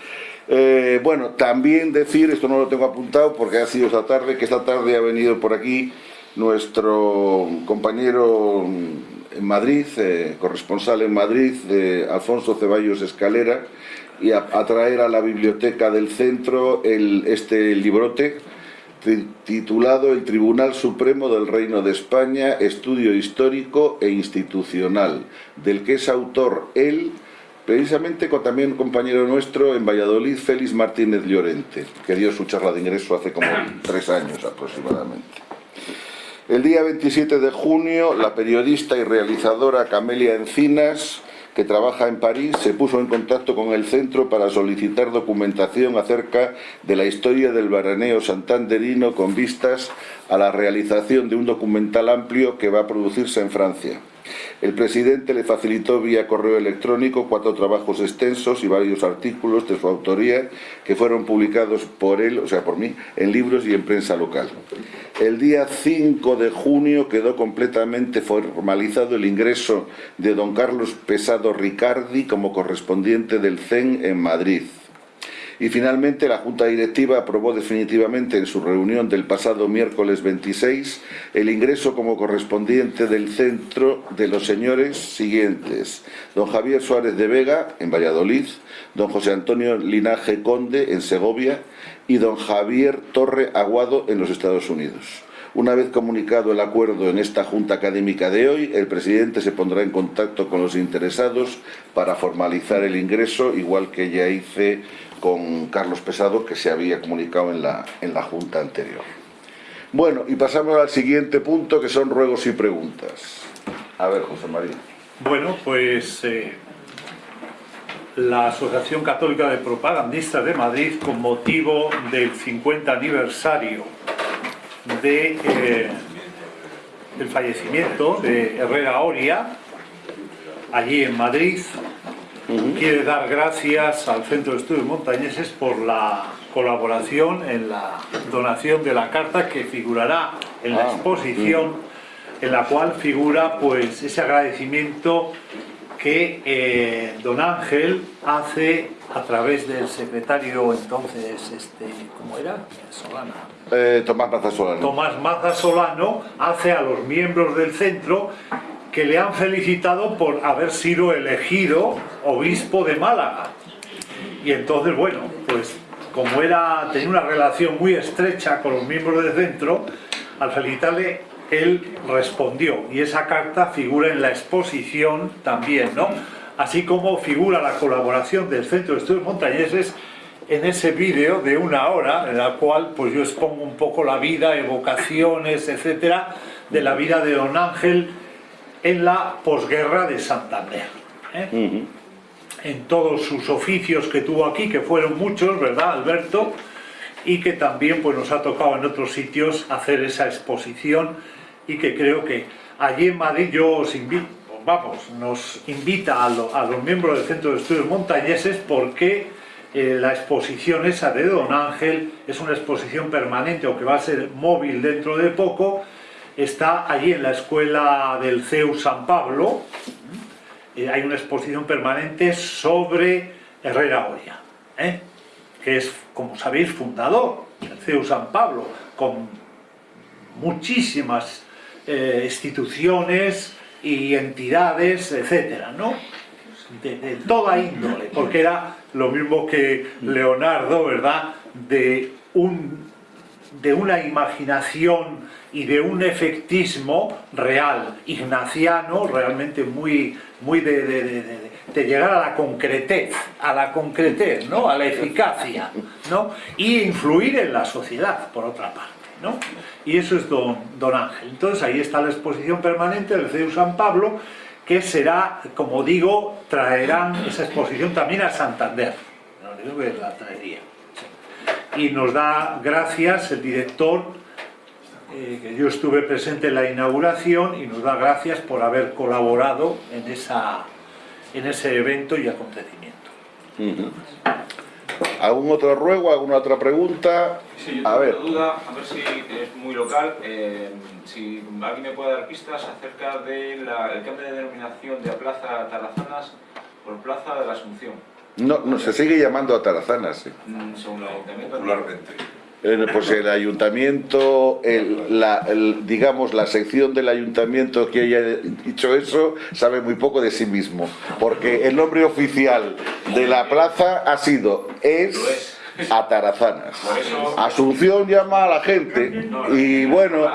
Eh, bueno, también decir, esto no lo tengo apuntado porque ha sido esta tarde, que esta tarde ha venido por aquí nuestro compañero en Madrid, eh, corresponsal en Madrid, eh, Alfonso Ceballos Escalera, y a, traer a la biblioteca del centro este librote titulado El Tribunal Supremo del Reino de España, Estudio Histórico e Institucional, del que es autor él, precisamente con también un compañero nuestro en Valladolid, Félix Martínez Llorente, que dio su charla de ingreso hace como tres años aproximadamente. El día 27 de junio, la periodista y realizadora Camelia Encinas que trabaja en París, se puso en contacto con el centro para solicitar documentación acerca de la historia del veraneo santanderino con vistas a la realización de un documental amplio que va a producirse en Francia. El presidente le facilitó vía correo electrónico cuatro trabajos extensos y varios artículos de su autoría que fueron publicados por él, o sea, por mí, en libros y en prensa local. El día 5 de junio quedó completamente formalizado el ingreso de don Carlos Pesado Ricardi como correspondiente del CEN en Madrid. Y finalmente la Junta Directiva aprobó definitivamente en su reunión del pasado miércoles 26 el ingreso como correspondiente del centro de los señores siguientes. Don Javier Suárez de Vega, en Valladolid, don José Antonio Linaje Conde, en Segovia, y don Javier Torre Aguado, en los Estados Unidos. Una vez comunicado el acuerdo en esta Junta Académica de hoy, el presidente se pondrá en contacto con los interesados para formalizar el ingreso, igual que ya hice con Carlos Pesado, que se había comunicado en la, en la Junta anterior. Bueno, y pasamos al siguiente punto, que son ruegos y preguntas. A ver, José María. Bueno, pues eh, la Asociación Católica de Propagandistas de Madrid, con motivo del 50 aniversario de, eh, del fallecimiento de Herrera Oria, allí en Madrid, quiere dar gracias al Centro de Estudios Montañeses por la colaboración en la donación de la carta que figurará en la Ah, exposición en la cual figura pues ese agradecimiento que eh, don Ángel hace a través del secretario entonces, este, ¿cómo era? Solana. Eh, Tomás Maza Solano. Tomás Maza Solano hace a los miembros del centro que le han felicitado por haber sido elegido obispo de Málaga. Y entonces, bueno, pues como era, tenía una relación muy estrecha con los miembros del centro, al felicitarle, él respondió. Y esa carta figura en la exposición también, ¿no? Así como figura la colaboración del Centro de Estudios Montañeses en ese vídeo de una hora, en la cual pues yo expongo un poco la vida, evocaciones, etcétera, de la vida de don Ángel en la posguerra de Santander. ¿eh? En todos sus oficios que tuvo aquí, que fueron muchos, ¿verdad, Alberto? Y que también pues, nos ha tocado en otros sitios hacer esa exposición y que creo que allí en Madrid yo os invito, vamos, nos invita a, lo- a los miembros del Centro de Estudios Montañeses porque eh, la exposición esa de Don Ángel es una exposición permanente o que va a ser móvil dentro de poco, está allí en la escuela del CEU San Pablo, eh, hay una exposición permanente sobre Herrera Oria, ¿eh? que es, como sabéis, fundador del CEU San Pablo, con muchísimas eh, instituciones y entidades, etcétera, ¿no? De, de toda índole, porque era lo mismo que Leonardo, ¿verdad? De, un, de una imaginación y de un efectismo real, ignaciano, realmente muy, muy de, de- de- de- llegar a la concretez, a la concretez, ¿no? A la eficacia, ¿no? Y influir en la sociedad, por otra parte. ¿no? Y eso es don, don Ángel. Entonces ahí está la exposición permanente del CEU San Pablo, que será, como digo, traerán esa exposición también a Santander. No digo que la traería. Y nos da gracias el director, eh, que yo estuve presente en la inauguración, y nos da gracias por haber colaborado en, esa, en ese evento y acontecimiento. ¿Algún otro ruego, alguna otra pregunta? Sí, yo A tengo ver. una duda, a ver si es muy local, eh, si alguien me puede dar pistas acerca del cambio de denominación de Plaza Tarazanas por Plaza de la Asunción, No, no, se sigue llamando a Tarazanas. sí. mm, según el ayuntamiento. Popularmente. Pues el ayuntamiento, el- la, digamos, la sección del ayuntamiento que haya dicho eso, sabe muy poco de sí mismo. Porque el nombre oficial de la plaza ha sido, es, Atarazanas. Asunción llama a la gente y bueno,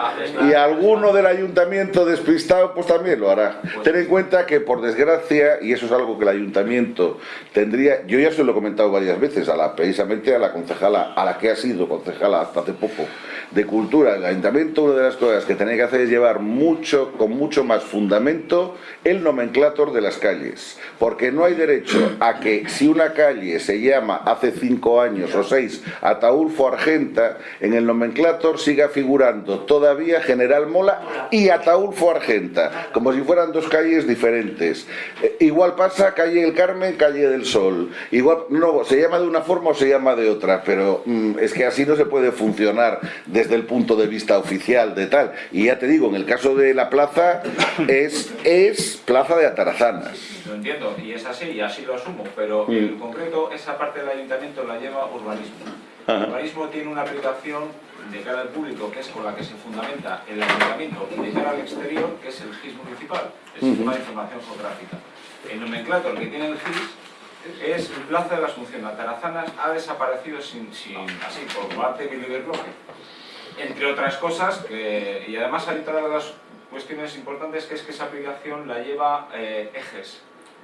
y alguno del ayuntamiento despistado pues también lo hará. Ten en cuenta que por desgracia, y eso es algo que el ayuntamiento tendría, yo ya se lo he comentado varias veces, a la, precisamente a la concejala, a la que ha sido concejala hasta hace poco, de cultura, el ayuntamiento una de las cosas que tiene que hacer es llevar mucho, con mucho más fundamento, el nomenclator de las calles. Porque no hay derecho a que si una calle se llama hace cinco años o seis Ataulfo Argenta, en el nomenclator siga figurando todavía General Mola y Ataulfo Argenta, como si fueran dos calles diferentes. Eh, igual pasa calle El Carmen, calle del Sol. Igual, no, se llama de una forma o se llama de otra, pero mm, es que así no se puede funcionar desde el punto de vista oficial de tal. Y ya te digo, en el caso de la plaza es, es Plaza de Atarazanas. Lo entiendo, y es así, y así lo asumo, pero en concreto esa parte del ayuntamiento la lleva urbanismo. El urbanismo tiene una aplicación de cara al público, que es con la que se fundamenta el ayuntamiento, y de cara al exterior, que es el GIS municipal, el Sistema de Información Geográfica. El nomenclator que tiene el GIS es Plaza de la Asunción. Atarazanas ha desaparecido sin, sin así, por arte de bloque. Entre otras cosas, que, y además hay otra de las cuestiones importantes, que es que esa aplicación la lleva eh, ejes.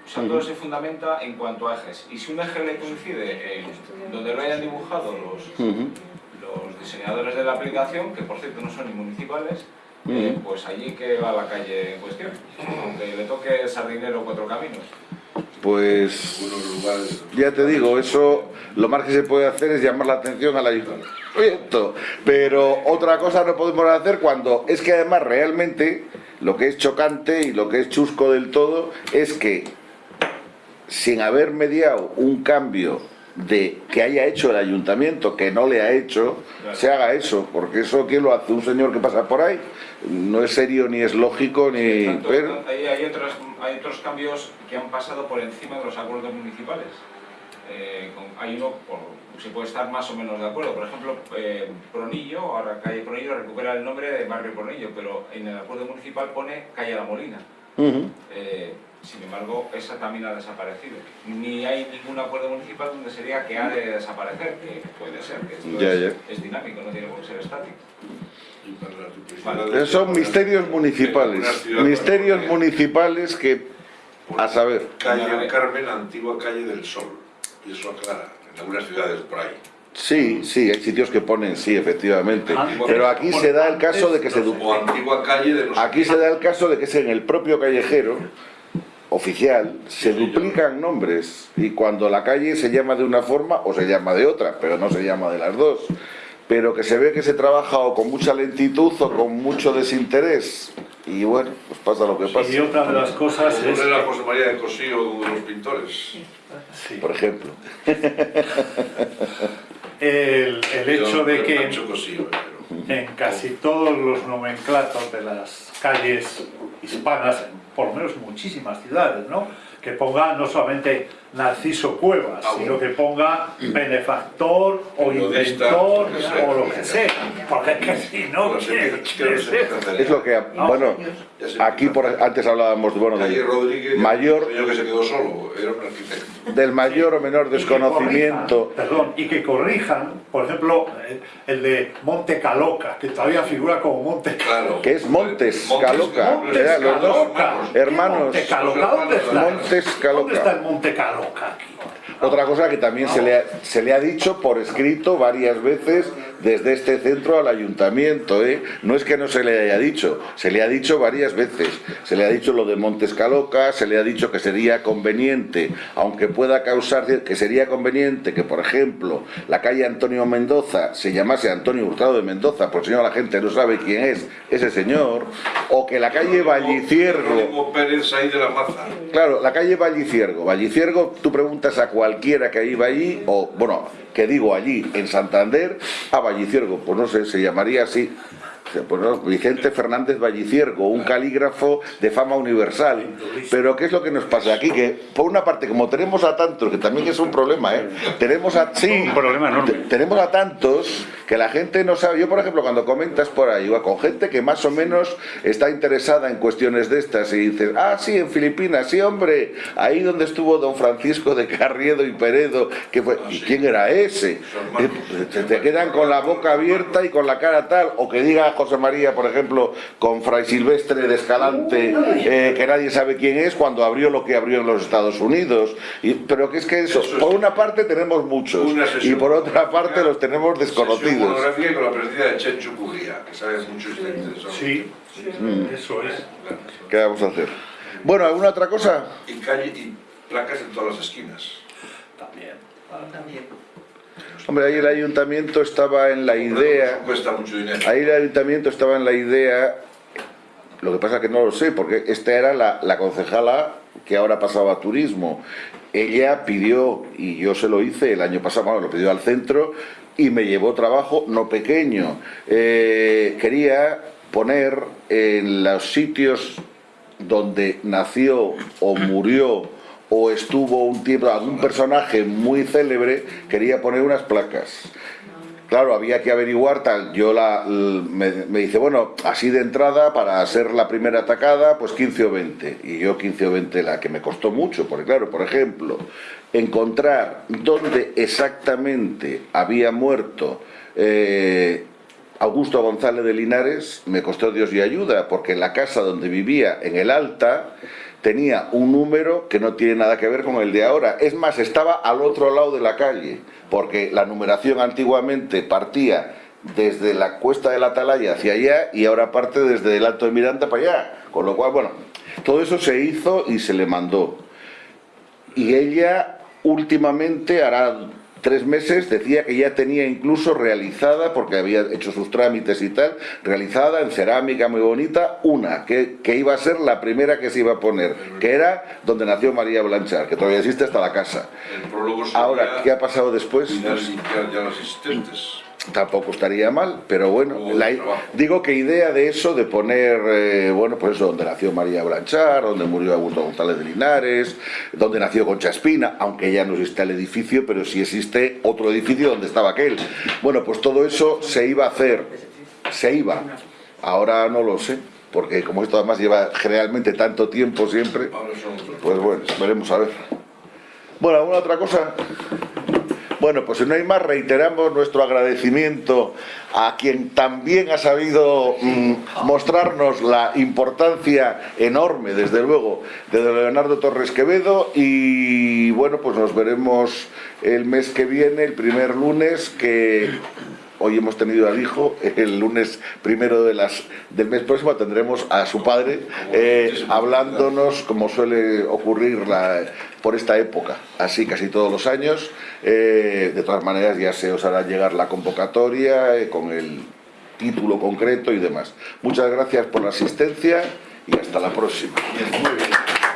O sea, todo se fundamenta en cuanto a ejes. Y si un eje le coincide en donde lo hayan dibujado los, los diseñadores de la aplicación, que por cierto no son ni municipales, eh, pues allí que va la calle en cuestión. Aunque le toque Sardinero cuatro caminos. Pues ya te digo, eso lo más que se puede hacer es llamar la atención al ayuntamiento. Pero otra cosa no podemos hacer cuando es que además realmente lo que es chocante y lo que es chusco del todo es que sin haber mediado un cambio de que haya hecho el ayuntamiento, que no le ha hecho, se haga eso, porque eso ¿quién lo hace? Un señor que pasa por ahí, no es serio ni es lógico ni... Tanto- pero- hay, hay otros, hay otros cambios que han pasado por encima de los acuerdos municipales. Eh, con- hay uno, por, se puede estar más o menos de acuerdo. Por ejemplo, eh, Pronillo, ahora calle Pronillo recupera el nombre de barrio Pronillo, pero en el acuerdo municipal pone calle La Molina. Eh, sin embargo, esa también ha desaparecido. Ni hay ningún acuerdo municipal donde se diga que ha de desaparecer, que puede ser, que esto Ya, es, ya. es dinámico, no tiene por qué ser estático. Esos son misterios municipales, misterios municipales que, a saber, Calle del Carmen, antigua calle del Sol. Y eso aclara, en algunas ciudades por ahí. sí, sí, hay sitios que ponen, sí, efectivamente, Antes- pero aquí se da el caso de que se... du- O antigua calle de no sé Aquí se da el caso de que es en el propio callejero oficial, se duplican nombres y cuando la calle se llama de una forma o se llama de otra, pero no se llama de las dos. Pero que se ve que se trabaja o con mucha lentitud o con mucho desinterés. Y bueno, pues pasa lo que pasa, Y otra de las cosas es... era la José María de Cosío, uno de los pintores. Sí. por ejemplo. El, el hecho de que eh, en casi todos los nomenclatos de las calles hispanas, por lo menos muchísimas ciudades, ¿no? que ponga no solamente Narciso Cuevas, Ah, sino que ponga benefactor o inventor sea, o lo que sea, porque es que si no, No sé ¿qué- qué- es eso? lo que, bueno, aquí por, antes hablábamos bueno, de mayor, un señor que se quedó solo, era un arquitecto. del mayor o menor desconocimiento. corrijan, perdón, y que corrijan, por ejemplo, el, de Monte Caloca, que todavía figura como Monte Caloca. Claro. Que es Montes Montes Caloca. Caloca. Era los dos hermanos. hermanos. ¿Qué Monte Caloca? ¿Dónde está? Montes Caloca. ¿Dónde está el Monte Caloca Otra cosa que también se le, se le ha dicho por escrito varias veces desde este centro al ayuntamiento, ¿eh? No es que no se le haya dicho, se le ha dicho varias veces. Se le ha dicho lo de Montes Caloca, se le ha dicho que sería conveniente, aunque pueda causar, que sería conveniente que, por ejemplo, la calle Antonio Mendoza se llamase Antonio Hurtado de Mendoza, por si no la gente no sabe quién es ese señor, o que la calle Valliciergo... Pérez ahí de la Maza. Claro, la calle Valliciergo. Valliciergo, tú preguntas a cualquiera que iba allí, o bueno, que digo allí, en Santander, a Valliciergo, pues no sé, se llamaría así. Vicente Fernández Valliciergo, un calígrafo de fama universal. Pero ¿qué es lo que nos pasa aquí? Que por una parte, como tenemos a tantos, que también es un problema, ¿eh? Tenemos a... Sí, Un problema enorme. tenemos a tantos que la gente no sabe. Yo, por ejemplo, cuando comentas por ahí, va con gente que más o menos está interesada en cuestiones de estas y dices, ah, sí, en Filipinas, sí, hombre, ahí donde estuvo don Francisco de Carriedo y Peredo, que fue, ¿y quién era ese? Eh, Se te quedan con la boca abierta y con la cara tal, o que diga José María, por ejemplo, con Fray Silvestre de Escalante, eh, que nadie sabe quién es, cuando abrió lo que abrió en los Estados Unidos. Y, pero que es que eso, por una parte tenemos muchos, y por otra parte los tenemos desconocidos. con la presencia de Chencho Pujía, que sabes muchos de eso. Sí, eso es. ¿Qué vamos a hacer? Bueno, ¿alguna otra cosa? Y calle y placas en todas las esquinas. También. Hombre, ahí el ayuntamiento estaba en la idea... Eso cuesta mucho dinero. Ahí el ayuntamiento estaba en la idea, lo que pasa que no lo sé, porque esta era la, la concejala que ahora pasaba a turismo. Ella pidió, y yo se lo hice el año pasado, bueno, lo pidió al centro, y me llevó trabajo no pequeño. Eh, quería poner en los sitios donde nació o murió o estuvo un tiempo algún personaje muy célebre, quería poner unas placas. Claro, había que averiguar tal. Yo la, me dice, bueno, así de entrada, para ser la primera atacada, pues 15 o 20. Y yo 15 o 20 la que me costó mucho, porque claro, por ejemplo, encontrar dónde exactamente había muerto eh, Augusto González de Linares me costó Dios y ayuda, porque la casa donde vivía en el Alta tenía un número que no tiene nada que ver con el de ahora. Es más, estaba al otro lado de la calle, porque la numeración antiguamente partía desde la cuesta de la Atalaya hacia allá y ahora parte desde el Alto de Miranda para allá. Con lo cual, bueno, todo eso se hizo y se le mandó. Y ella últimamente, hará tres meses, decía que ya tenía incluso realizada, porque había hecho sus trámites y tal, realizada en cerámica muy bonita, una, que, que iba a ser la primera que se iba a poner, que era donde nació María Blanchard, que todavía existe hasta la casa. El Ahora, ¿qué ha pasado después? Pues, ya los existentes. Tampoco estaría mal, pero bueno, la- digo que idea de eso, de poner, eh, bueno, pues eso, donde nació María Blanchard, donde murió Augusto González de Linares, donde nació Concha Espina, aunque ya no existe el edificio, pero sí existe otro edificio donde estaba aquel. Bueno, pues todo eso se iba a hacer, se iba, ahora no lo sé, porque como esto además lleva generalmente tanto tiempo siempre, pues bueno, veremos a ver. Bueno, ¿alguna otra cosa? Bueno, pues si no hay más, reiteramos nuestro agradecimiento a quien también ha sabido mm, mostrarnos la importancia enorme, desde luego, de Leonardo Torres Quevedo. Y bueno, pues nos veremos el mes que viene, el primer lunes, que hoy hemos tenido al hijo, el lunes primero de las, del mes próximo tendremos a su padre eh, hablándonos, como suele ocurrir la- por esta época, así casi todos los años. Eh, de todas maneras ya se os hará llegar la convocatoria eh, con el título concreto y demás. Muchas gracias por la asistencia y hasta la próxima. Bien, muy bien.